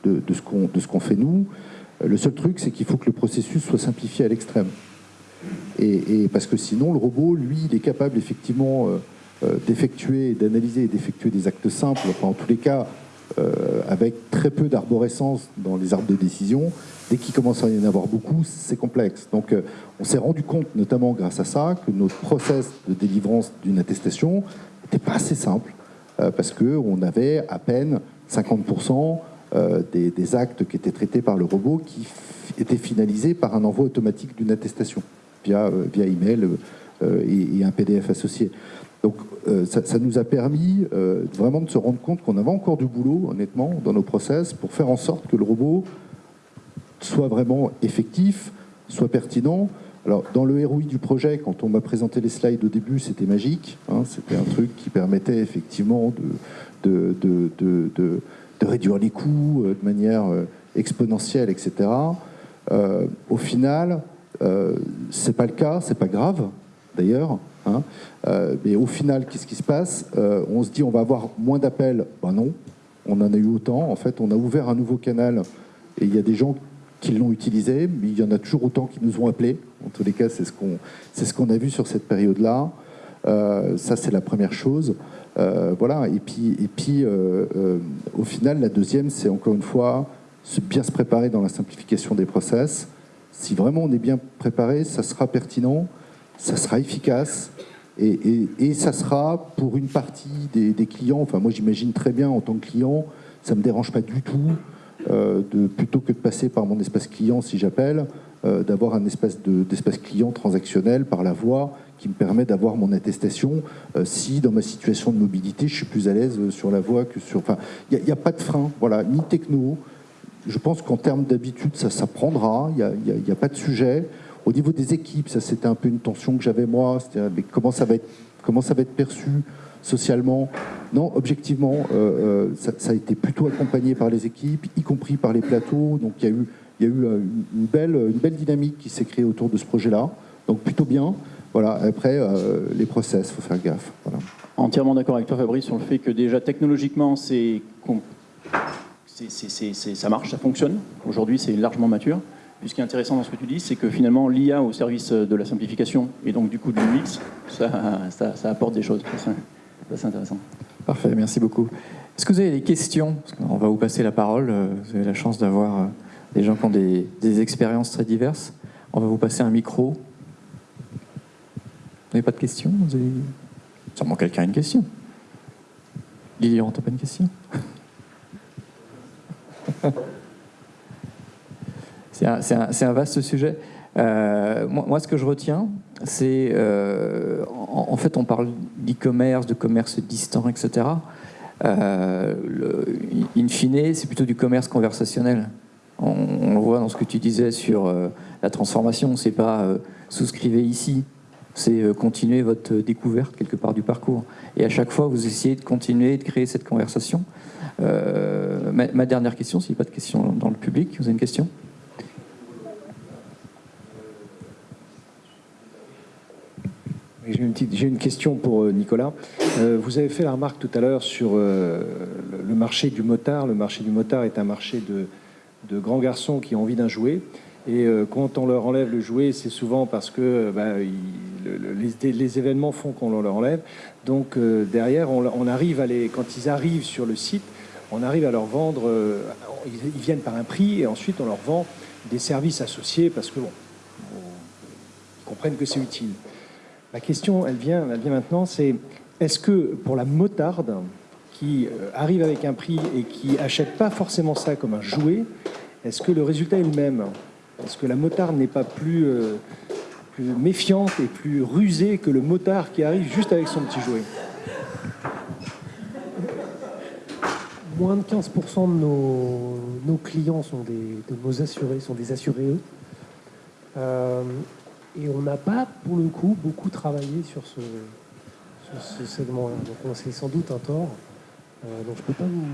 de, ce qu'on fait nous, le seul truc, c'est qu'il faut que le processus soit simplifié à l'extrême. Et, parce que sinon, le robot, lui, il est capable effectivement euh, euh, d'effectuer, d'analyser et d'effectuer des actes simples, enfin, en tous les cas, euh, avec très peu d'arborescence dans les arbres de décision. Dès qu'il commence à y en avoir beaucoup, c'est complexe. Donc, on s'est rendu compte, notamment grâce à ça, que notre process de délivrance d'une attestation n'était pas assez simple, parce qu'on avait à peine 50% euh, des, actes qui étaient traités par le robot qui étaient finalisés par un envoi automatique d'une attestation via, euh, via email euh, et, un PDF associé. Donc ça, nous a permis vraiment de se rendre compte qu'on avait encore du boulot, honnêtement, dans nos process pour faire en sorte que le robot soit vraiment effectif, soit pertinent. Alors, dans le ROI du projet, quand on m'a présenté les slides au début, c'était magique. Hein, c'était un truc qui permettait effectivement de, de, de de réduire les coûts euh, de manière euh, exponentielle, etc. Euh, au final, c'est pas le cas, c'est pas grave d'ailleurs. Hein. mais au final, qu'est-ce qui se passe On se dit on va avoir moins d'appels. Ben non, on en a eu autant. En fait, on a ouvert un nouveau canal et il y a des gens qui l'ont utilisé, mais il y en a toujours autant qui nous ont appelés. En tous les cas, c'est ce qu'on ce qu'on a vu sur cette période-là. ça, c'est la première chose. Euh, voilà, et puis, et puis euh, euh, au final, la deuxième, c'est encore une fois bien se préparer dans la simplification des process. Si vraiment on est bien préparé, ça sera pertinent, ça sera efficace, et, et, ça sera pour une partie des, clients, enfin moi j'imagine très bien en tant que client, ça ne me dérange pas du tout, de, plutôt que de passer par mon espace client si j'appelle, d'avoir un espace d'espace client transactionnel par la voix qui me permet d'avoir mon attestation euh, si dans ma situation de mobilité je suis plus à l'aise euh, sur la voie que sur. Enfin, il n'y a, pas de frein, voilà, ni techno. Je pense qu'en termes d'habitude, ça s'apprendra, il n'y a, pas de sujet. Au niveau des équipes, ça c'était un peu une tension que j'avais moi, c'était comment ça va être, comment ça va être perçu socialement? Non, objectivement, euh, ça, a été plutôt accompagné par les équipes, y compris par les plateaux. Donc il y a eu, y a eu une, belle, une belle dynamique qui s'est créée autour de ce projet-là. Donc plutôt bien. Voilà, après, euh, les process, faut faire gaffe. Entièrement d'accord avec toi, Fabrice, sur le fait que déjà technologiquement, c'est, ça marche, ça fonctionne. Aujourd'hui, c'est largement mature. Puis ce qui est intéressant dans ce que tu dis, c'est que finalement, l'IA au service de la simplification et donc du coup du mix, ça, apporte des choses. C'est intéressant. Parfait, merci beaucoup. Est-ce que vous avez des questions? On va vous passer la parole. Vous avez la chance d'avoir euh, des gens qui ont des, expériences très diverses. On va vous passer un micro. Vous n'avez pas de questions? Vous. Sûrement quelqu'un a une question. Lilian, t'as pas une question? C'est un, vaste sujet. Euh, moi, ce que je retiens, c'est. Euh, en, fait, on parle d'e-commerce, de commerce distant, etc. Euh, in fine, c'est plutôt du commerce conversationnel. On, le voit dans ce que tu disais sur la transformation. C'est pas souscrivez ici, c'est euh, continuer votre découverte quelque part du parcours. Et à chaque fois, vous essayez de continuer de créer cette conversation. Euh, ma, dernière question, s'il n'y a pas de questions dans le public, vous avez une question? J'ai une, question pour euh, Nicolas. Euh, vous avez fait la remarque tout à l'heure sur euh, le marché du motard. Le marché du motard est un marché de, grands garçons qui ont envie d'un jouet. Et quand on leur enlève le jouet, c'est souvent parce que bah, les, événements font qu'on leur enlève. Donc derrière, on, arrive à les, quand ils arrivent sur le site, on arrive à leur vendre. ils, viennent par un prix et ensuite on leur vend des services associés parce que bon, comprennent que c'est utile. La question, elle vient, maintenant, c'est est-ce que pour la motarde qui euh, arrive avec un prix et qui achète pas forcément ça comme un jouet, est-ce que le résultat est le même? Est-ce que la motarde n'est pas plus, euh, plus méfiante et plus rusée que le motard qui arrive juste avec son petit jouet? Moins de 15% de nos, clients sont des, assurés, sont des assurés eux. Euh, et on n'a pas, pour le coup, beaucoup travaillé sur ce, segment-là. Donc on sans doute un tort. Euh, donc je ne peux pas vous,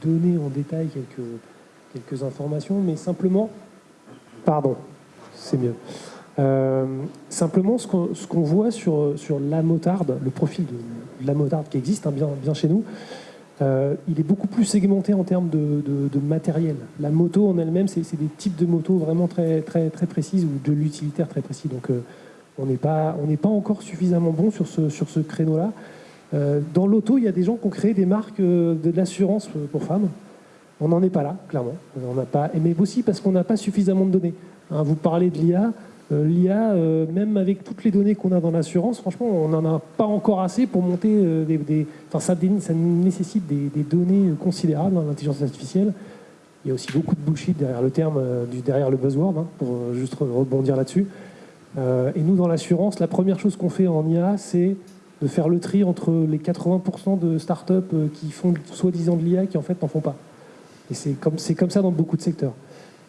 donner en détail quelques, informations, mais simplement, pardon, c'est mieux. Euh, simplement, ce qu'on voit sur, la motarde, le profil de, de la motarde qui existe hein, bien, bien chez nous, euh, il est beaucoup plus segmenté en termes de, matériel. La moto en elle-même, c'est des types de motos vraiment très, très, très précises ou de l'utilitaire très précis. Donc euh, on n'est pas, pas encore suffisamment bon sur ce, sur ce créneau-là. Euh, dans l'auto, il y a des gens qui ont créé des marques de l'assurance pour femmes. On n'en est pas là, clairement. On n'a pas, mais aussi parce qu'on n'a pas suffisamment de données. Hein, vous parlez de l'IA. Euh, L'IA, euh, même avec toutes les données qu'on a dans l'assurance, franchement, on n'en a pas encore assez pour monter euh, des, des- ça, nécessite des, données considérables dans l'intelligence artificielle. Il y a aussi beaucoup de bullshit derrière le terme, derrière le buzzword, hein, pour juste re- rebondir là-dessus. Et nous, dans l'assurance, la première chose qu'on fait en IA, c'est de faire le tri entre les 80% de startups qui font soi-disant de l'IA qui en fait n'en font pas. Et c'est comme, comme ça dans beaucoup de secteurs.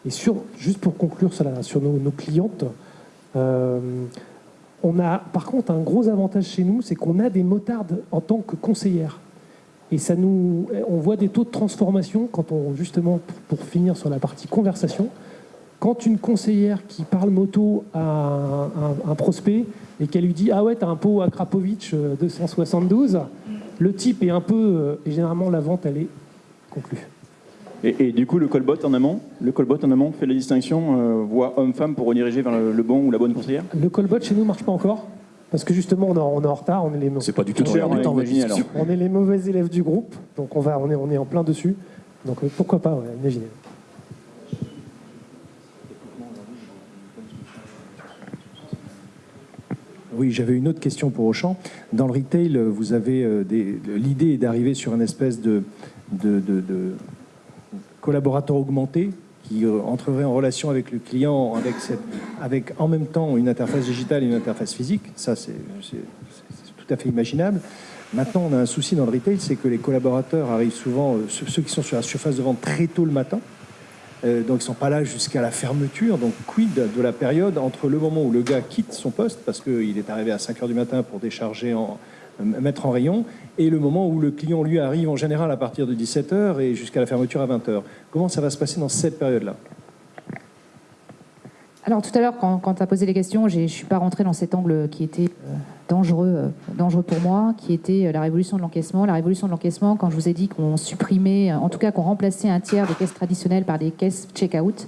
Et sur, juste pour conclure sur, sur nos, nos clientes, on a par contre un gros avantage chez nous, c'est qu'on a des motardes en tant que conseillères. Et ça nous, on voit des taux de transformation quand on, justement, pour, finir sur la partie conversation, quand une conseillère qui parle moto à un, un- prospect et qu'elle lui dit Ah ouais, t'as un pot à Krapovic euh, 272, le type est un peu. euh, et généralement, la vente, elle est conclue. Et, et du coup, le callbot en amont, le callbot en amont fait la distinction euh, voie homme-femme pour rediriger vers le, le bon ou la bonne conseillère? Le callbot chez nous marche pas encore. Parce que justement, on est, en- on est en retard. On est les, C'est pas du tout on est- cher, on on les mauvais élèves du groupe. Donc on, va, on, est, on est en plein dessus. Donc euh, pourquoi pas, ouais, imaginez. Oui, j'avais une autre question pour Auchan. Dans le retail, vous avez euh, des- l'idée est d'arriver sur une espèce de, de, de- de collaborateur augmenté qui euh, entrerait en relation avec le client avec, cette, avec en même temps une interface digitale et une interface physique. Ça, c'est tout à fait imaginable. Maintenant, on a un souci dans le retail, c'est que les collaborateurs arrivent souvent, euh, ceux qui sont sur la surface de vente très tôt le matin, euh, donc ils ne sont pas là jusqu'à la fermeture. Donc quid de la période entre le moment où le gars quitte son poste, parce qu'il est arrivé à 5 heures du matin pour décharger, en, mettre en rayon, et le moment où le client, lui, arrive en général à partir de 17 heures et jusqu'à la fermeture à 20 heures. Comment ça va se passer dans cette période-là? Alors tout à l'heure, quand, tu as posé les questions, je ne suis pas rentrée dans cet angle qui était euh, dangereux, euh, dangereux pour moi, qui était euh, la révolution de l'encaissement. La révolution de l'encaissement, quand je vous ai dit qu'on supprimait, euh, en tout cas qu'on remplaçait un tiers des caisses traditionnelles par des caisses check-out,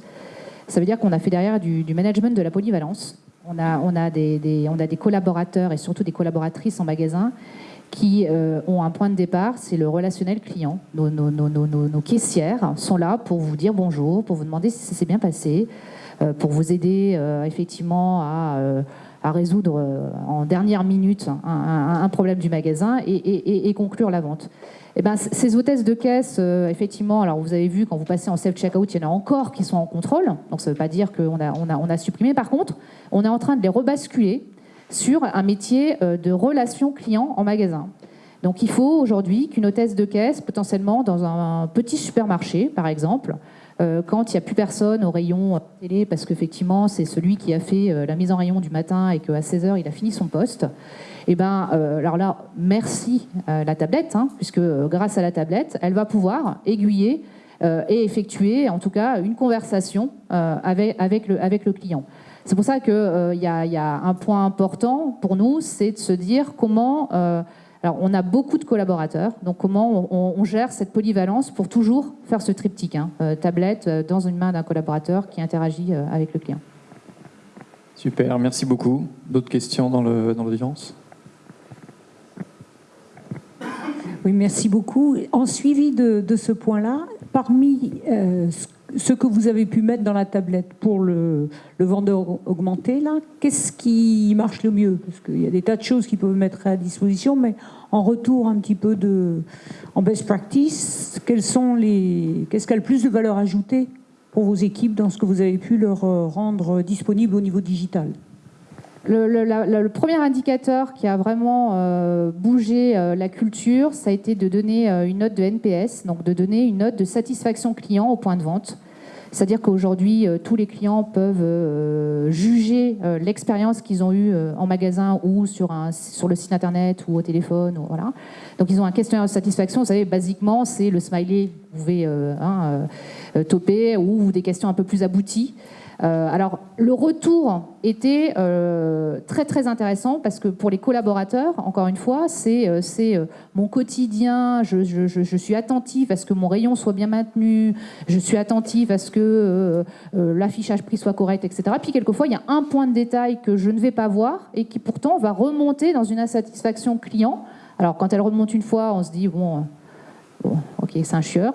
ça veut dire qu'on a fait derrière du management de la polyvalence. On a, on, a des, des- on a des collaborateurs et surtout des collaboratrices en magasin qui euh, ont un point de départ, c'est le relationnel client. Nos, nos- nos- nos- caissières sont là pour vous dire bonjour, pour vous demander si ça s'est bien passé, euh, pour vous aider euh, effectivement à, euh, à résoudre euh, en dernière minute un, un- problème du magasin et- et- et conclure la vente. Eh ben, ces hôtesses de caisse, euh, effectivement, alors vous avez vu quand vous passez en self-checkout, il y en a encore qui sont en contrôle, donc ça ne veut pas dire qu'on a, supprimé. Par contre, on est en train de les rebasculer sur un métier euh, de relation client en magasin. Donc il faut aujourd'hui qu'une hôtesse de caisse, potentiellement dans un petit supermarché par exemple, euh, quand il n'y a plus personne au rayon télé, parce qu'effectivement c'est celui qui a fait la mise en rayon du matin et qu'à 16h il a fini son poste, et ben, euh, alors là, merci euh, la tablette, hein, puisque euh, grâce à la tablette, elle va pouvoir aiguiller et effectuer en tout cas une conversation avec, le, avec le client. C'est pour ça qu'il y, y, a un point important pour nous, c'est de se dire comment alors, on a beaucoup de collaborateurs, donc comment on, gère cette polyvalence pour toujours faire ce triptyque, hein, tablette dans une main d'un collaborateur qui interagit avec le client. Super, merci beaucoup. D'autres questions dans l'audience? Oui, merci beaucoup. En suivi de, ce point-là, parmi ce que vous avez pu mettre dans la tablette pour le, vendeur augmenté, qu'est-ce qui marche le mieux? Parce qu'il y a des tas de choses qui peuvent mettre à disposition, mais en retour un petit peu de, en best practice, qu'est-ce qui a le plus de valeur ajoutée pour vos équipes dans ce que vous avez pu leur euh, rendre disponible au niveau digital? Le, premier indicateur qui a vraiment euh, bougé euh, la culture, ça a été de donner une note de NPS, donc de donner une note de satisfaction client au point de vente. C'est-à-dire qu'aujourd'hui, euh, tous les clients peuvent euh, juger euh, l'expérience qu'ils ont eue en magasin ou sur, le site internet ou au téléphone. Donc ils ont un questionnaire de satisfaction. Vous savez, basiquement, c'est le smiley, vous pouvez hein, toper, ou des questions un peu plus abouties. Euh, alors, le retour était euh, très très intéressant parce que pour les collaborateurs, encore une fois, c'est euh, mon quotidien, je, suis attentif à ce que mon rayon soit bien maintenu, je suis attentif à ce que l'affichage prix soit correct, etc. Puis quelquefois, il y a un point de détail que je ne vais pas voir et qui pourtant va remonter dans une insatisfaction client. Alors, quand elle remonte une fois, on se dit, bon ok, c'est un chieur.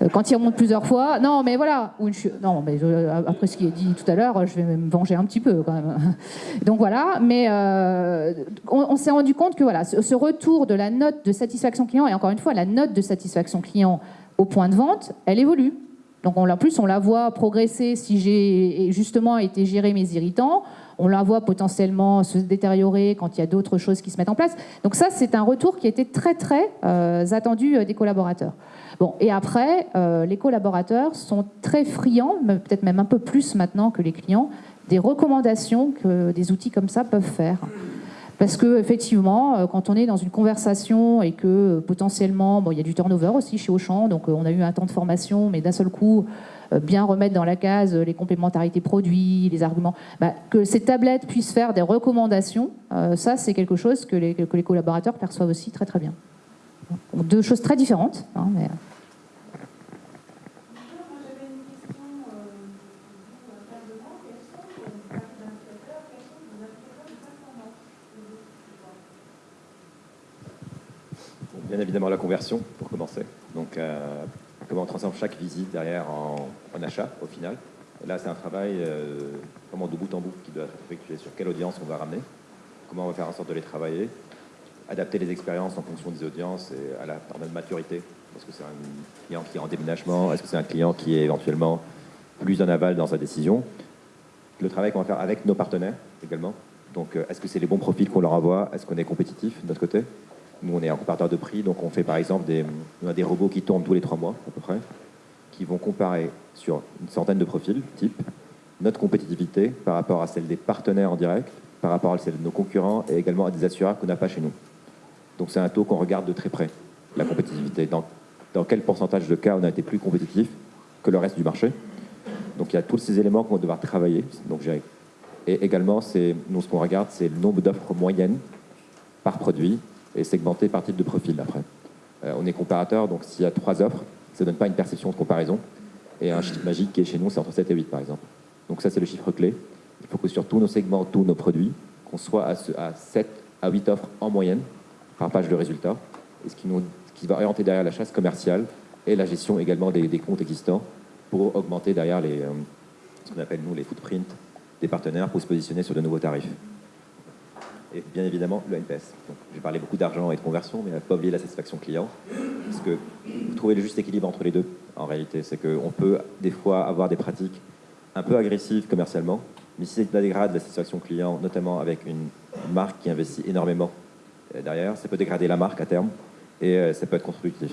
Euh, quand il remonte plusieurs fois, non, mais voilà, ou une Non, mais après ce qui est dit tout à l'heure, je vais me venger un petit peu quand même. Donc voilà, mais euh, on, s'est rendu compte que voilà, ce, retour de la note de satisfaction client, et encore une fois, la note de satisfaction client au point de vente, elle évolue. Donc en plus, on la voit progresser si j'ai justement été gérer mes irritants on la voit potentiellement se détériorer quand il y a d'autres choses qui se mettent en place. Donc ça, c'est un retour qui était très très euh, attendu euh, des collaborateurs. Bon, et après, euh, les collaborateurs sont très friands, peut-être même un peu plus maintenant que les clients, des recommandations que des outils comme ça peuvent faire. Parce que effectivement, quand on est dans une conversation et que potentiellement, bon, il y a du turnover aussi chez Auchan, donc on a eu un temps de formation, mais d'un seul coup, bien remettre dans la case les complémentarités produits, les arguments, bah, que ces tablettes puissent faire des recommandations, euh, ça c'est quelque chose que les, collaborateurs perçoivent aussi très très bien. deux choses très différentes. Hein. Bien évidemment la conversion, pour commencer. Donc, euh, comment on transforme chaque visite derrière en, achat au final. là, c'est un travail euh, vraiment de bout en bout qui doit être effectué sur quelle audience on va ramener, comment on va faire en sorte de les travailler, adapter les expériences en fonction des audiences et à la de maturité. Est-ce que c'est un client qui est en déménagement Est-ce que c'est un client qui est éventuellement plus en aval dans sa décision? Le travail qu'on va faire avec nos partenaires également. Donc, euh, est-ce que c'est les bons profils qu'on leur envoie? Est-ce qu'on est compétitif de notre côté? Nous, on est un comparateur de prix, donc on fait par exemple des, on a des robots qui tournent tous les trois mois à peu près, qui vont comparer sur une centaine de profils type notre compétitivité par rapport à celle des partenaires en direct, par rapport à celle de nos concurrents et également à des assureurs qu'on n'a pas chez nous. Donc c'est un taux qu'on regarde de très près, la compétitivité. Dans, dans quel pourcentage de cas on a été plus compétitif que le reste du marché Donc il y a tous ces éléments qu'on va devoir travailler. Donc, et également, nous, ce qu'on regarde, c'est le nombre d'offres moyennes par produit et segmenté par type de profil après. Euh, on est comparateur, donc s'il y a trois offres, ça ne donne pas une perception de comparaison. Et un chiffre magique qui est chez nous, c'est entre 7 et 8 par exemple. Donc ça, c'est le chiffre clé. Il faut que sur tous nos segments, tous nos produits, qu'on soit à, 7 à 8 offres en moyenne par page de résultats. Et ce qui, va orienter derrière la chasse commerciale et la gestion également des, comptes existants pour augmenter derrière euh, ce qu'on appelle nous les footprints des partenaires pour se positionner sur de nouveaux tarifs et bien évidemment le NPS. J'ai parlé beaucoup d'argent et de conversion, mais il ne pas oublier la satisfaction client. Parce que vous trouvez le juste équilibre entre les deux, en réalité. C'est qu'on peut des fois avoir des pratiques un peu agressives commercialement, mais si ça dégrade la satisfaction client, notamment avec une marque qui investit énormément euh, derrière, ça peut dégrader la marque à terme et euh, ça peut être contre-productif.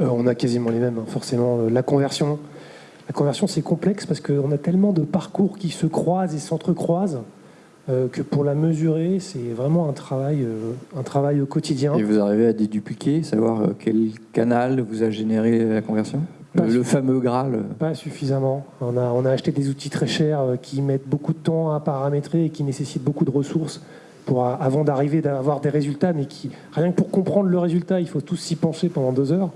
Euh, on a quasiment les mêmes, hein. forcément. La conversion, la conversion, c'est complexe parce qu'on a tellement de parcours qui se croisent et s'entrecroisent euh, que pour la mesurer, c'est vraiment un travail, euh, un travail au quotidien. Et vous arrivez à dédupliquer, savoir euh, quel canal vous a généré la conversion? Le, le fameux Graal Pas suffisamment. On a, on a acheté des outils très chers qui mettent beaucoup de temps à paramétrer et qui nécessitent beaucoup de ressources pour, avant d'arriver à avoir des résultats, mais qui, rien que pour comprendre le résultat, il faut tous s'y pencher pendant deux heures.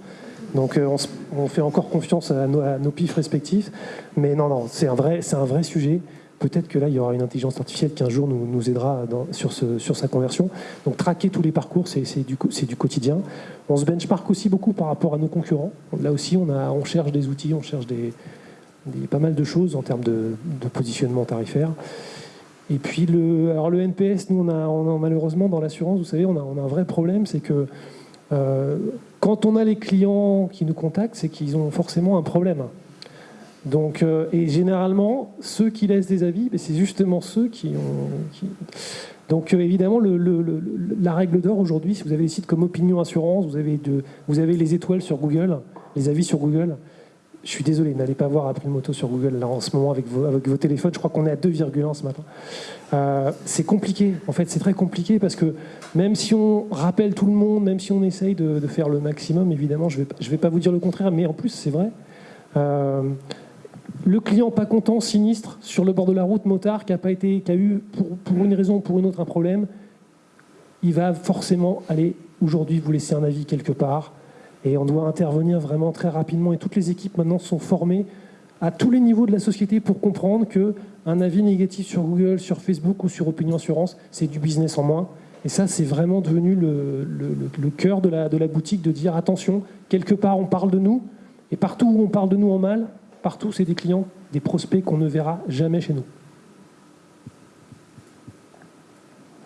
Donc on, on, fait encore confiance à nos, à pifs respectifs. Mais non, non, c'est un, vrai, sujet peut-être que là, il y aura une intelligence artificielle qui un jour nous, aidera sur, sa conversion. Donc traquer tous les parcours, c'est du, quotidien. On se benchmark aussi beaucoup par rapport à nos concurrents. Là aussi, on, cherche des outils, on cherche pas mal de choses en termes de, positionnement tarifaire. Et puis le, alors le NPS, nous, on a, malheureusement dans l'assurance, vous savez, on a, on a, un vrai problème, c'est que euh, quand on a les clients qui nous contactent, c'est qu'ils ont forcément un problème. Donc, euh, et généralement, ceux qui laissent des avis, ben, c'est justement ceux qui ont. Donc, euh, évidemment, la règle d'or aujourd'hui, si vous avez des sites comme Opinion Assurance, vous avez les étoiles sur Google, les avis sur Google. Je suis désolé, n'allez pas voir April Moto sur Google là en ce moment avec vos, avec vos téléphones. Je crois qu'on est à 2,1 ce matin. Euh, c'est compliqué, en fait, c'est très compliqué parce que même si on rappelle tout le monde, même si on essaye de, faire le maximum, évidemment, je ne vais pas vous dire le contraire, mais en plus, c'est vrai. Euh, le client pas content, sinistre, sur le bord de la route, motard, qui a, pas été, qui a eu, pour, pour, une raison ou pour une autre, un problème, il va forcément aller, aujourd'hui, vous laisser un avis quelque part. Et on doit intervenir vraiment très rapidement. Et toutes les équipes, maintenant, sont formées à tous les niveaux de la société pour comprendre qu'un avis négatif sur Google, sur Facebook ou sur Opinion Assurance, c'est du business en moins. Et ça, c'est vraiment devenu le, cœur de la, boutique, de dire, attention, quelque part, on parle de nous, et partout où on parle de nous en mal, Partout, c'est des clients, des prospects qu'on ne verra jamais chez nous.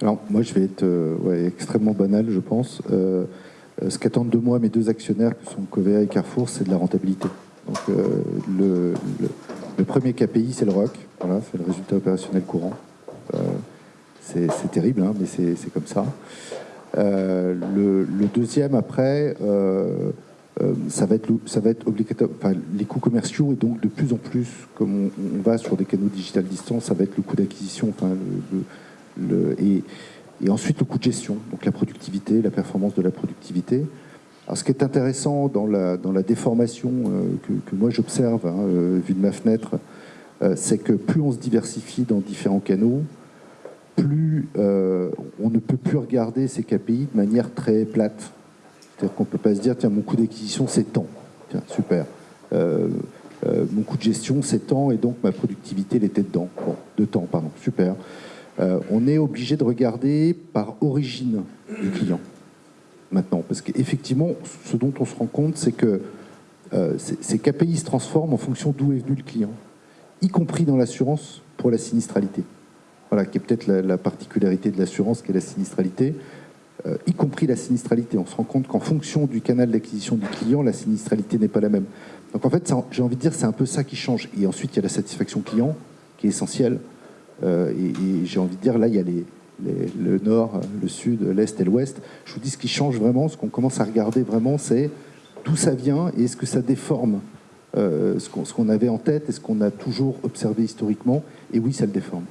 Alors, moi, je vais être euh, extrêmement banal, je pense. Euh, ce qu'attendent de moi mes deux actionnaires, que sont Covea et Carrefour, c'est de la rentabilité. Donc, euh, le, premier KPI, c'est le ROC. Voilà, c'est le résultat opérationnel courant. c'est terrible, hein, mais c'est comme ça. Le, deuxième, après, euh, ça, va être, obligatoire. Les coûts commerciaux, et donc de plus en plus, comme on, va sur des canaux digital distants, ça va être le coût d'acquisition, et, ensuite le coût de gestion, donc la productivité, la performance de la productivité. Alors, ce qui est intéressant dans la, dans la déformation euh, que, moi j'observe, hein, euh, vu de ma fenêtre, euh, c'est que plus on se diversifie dans différents canaux, plus euh, on ne peut plus regarder ces KPI de manière très plate. C'est-à-dire qu'on ne peut pas se dire, tiens, mon coût d'acquisition, c'est temps. Tiens, super. Mon coût de gestion, c'est temps, et donc ma productivité, elle était dedans. Bon, de temps, pardon, super. Euh, on est obligé de regarder par origine du client, maintenant. Parce qu'effectivement, ce dont on se rend compte, c'est que euh, ces KPI se transforment en fonction d'où est venu le client, y compris dans l'assurance pour la sinistralité. Voilà, qui est peut-être la, la particularité de l'assurance, qui est la sinistralité euh, y compris la sinistralité. On se rend compte qu'en fonction du canal d'acquisition du client, la sinistralité n'est pas la même. Donc en fait, j'ai envie de dire, c'est un peu ça qui change. Et ensuite, il y a la satisfaction client, qui est essentielle. Euh, et, j'ai envie de dire, là, il y a le nord, le sud, l'est et l'ouest. Je vous dis, ce qui change vraiment, ce qu'on commence à regarder vraiment, c'est d'où ça vient et est-ce que ça déforme euh, ce qu'on qu avait en tête et ce qu'on a toujours observé historiquement. Et oui, ça le déforme.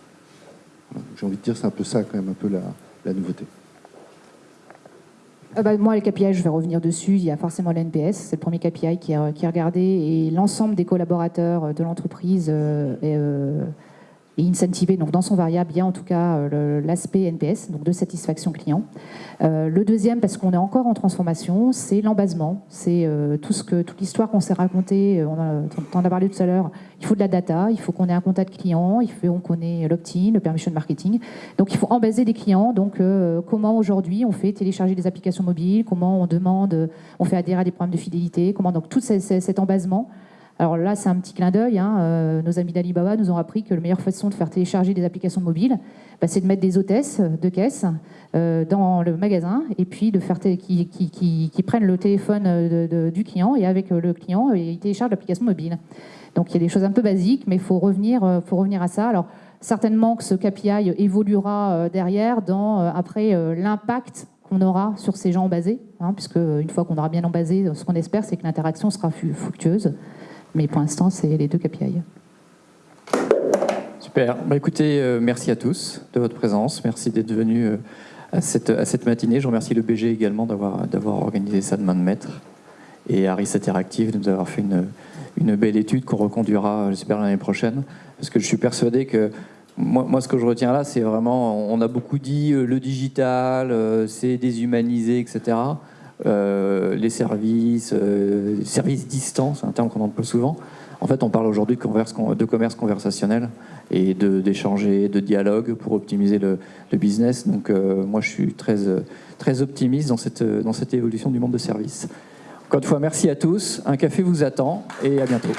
J'ai envie de dire, c'est un peu ça, quand même, un peu la, nouveauté. Euh, bah, moi, les KPI, je vais revenir dessus. Il y a forcément l'NPS, c'est le premier KPI qui est, qui est regardé, et l'ensemble des collaborateurs de l'entreprise euh, est, euh, est, incentivé. Donc, dans son variable, a en tout cas l'aspect NPS, donc de satisfaction client. Euh, le deuxième, parce qu'on est encore en transformation, c'est l'embasement. C'est euh, tout ce que toute l'histoire qu'on s'est racontée. On, on a parlé tout à l'heure. Il faut de la data, il faut qu'on ait un contact client, il faut qu'on ait l'opt-in, le permission marketing. Donc, il faut embaser des clients. Donc, euh, comment aujourd'hui on fait télécharger des applications mobiles? Comment on demande, on fait adhérer à des programmes de fidélité? Comment donc tout ces, cet embasement alors là, c'est un petit clin d'œil. Hein. Euh, nos amis d'Alibaba nous ont appris que la meilleure façon de faire télécharger des applications mobiles, bah, c'est de mettre des hôtesses de caisse euh, dans le magasin et puis de faire qui, prennent le téléphone de, du client et avec le client, ils téléchargent l'application mobile. Donc il y a des choses un peu basiques, mais il faut revenir, faut revenir à ça. Alors certainement que ce KPI évoluera derrière dans après l'impact qu'on aura sur ces gens embasés, hein, puisque une fois qu'on aura bien embasé, ce qu'on espère, c'est que l'interaction sera fructueuse. Mais pour l'instant, c'est les deux KPI. Super. Bah, écoutez, euh, merci à tous de votre présence. Merci d'être venus euh, à, cette, à cette matinée. Je remercie le BG également d'avoir, organisé ça de main de maître. Et Harris Interactive de nous avoir fait une, une belle étude qu'on reconduira, j'espère, l'année prochaine. Parce que je suis persuadé que moi, moi, ce que je retiens là, c'est vraiment, on a beaucoup dit euh, le digital, euh, c'est déshumanisé, etc. Euh, les services, euh, services distants, c'est un terme qu'on emploie souvent. En fait, on parle aujourd'hui de commerce, de conversationnel et de- d'échanger, de, dialogue pour optimiser le, business. Donc, euh, moi, je suis très, très optimiste dans cette, dans cette évolution du monde de service. Encore une fois, merci à tous. Un café vous attend et à bientôt.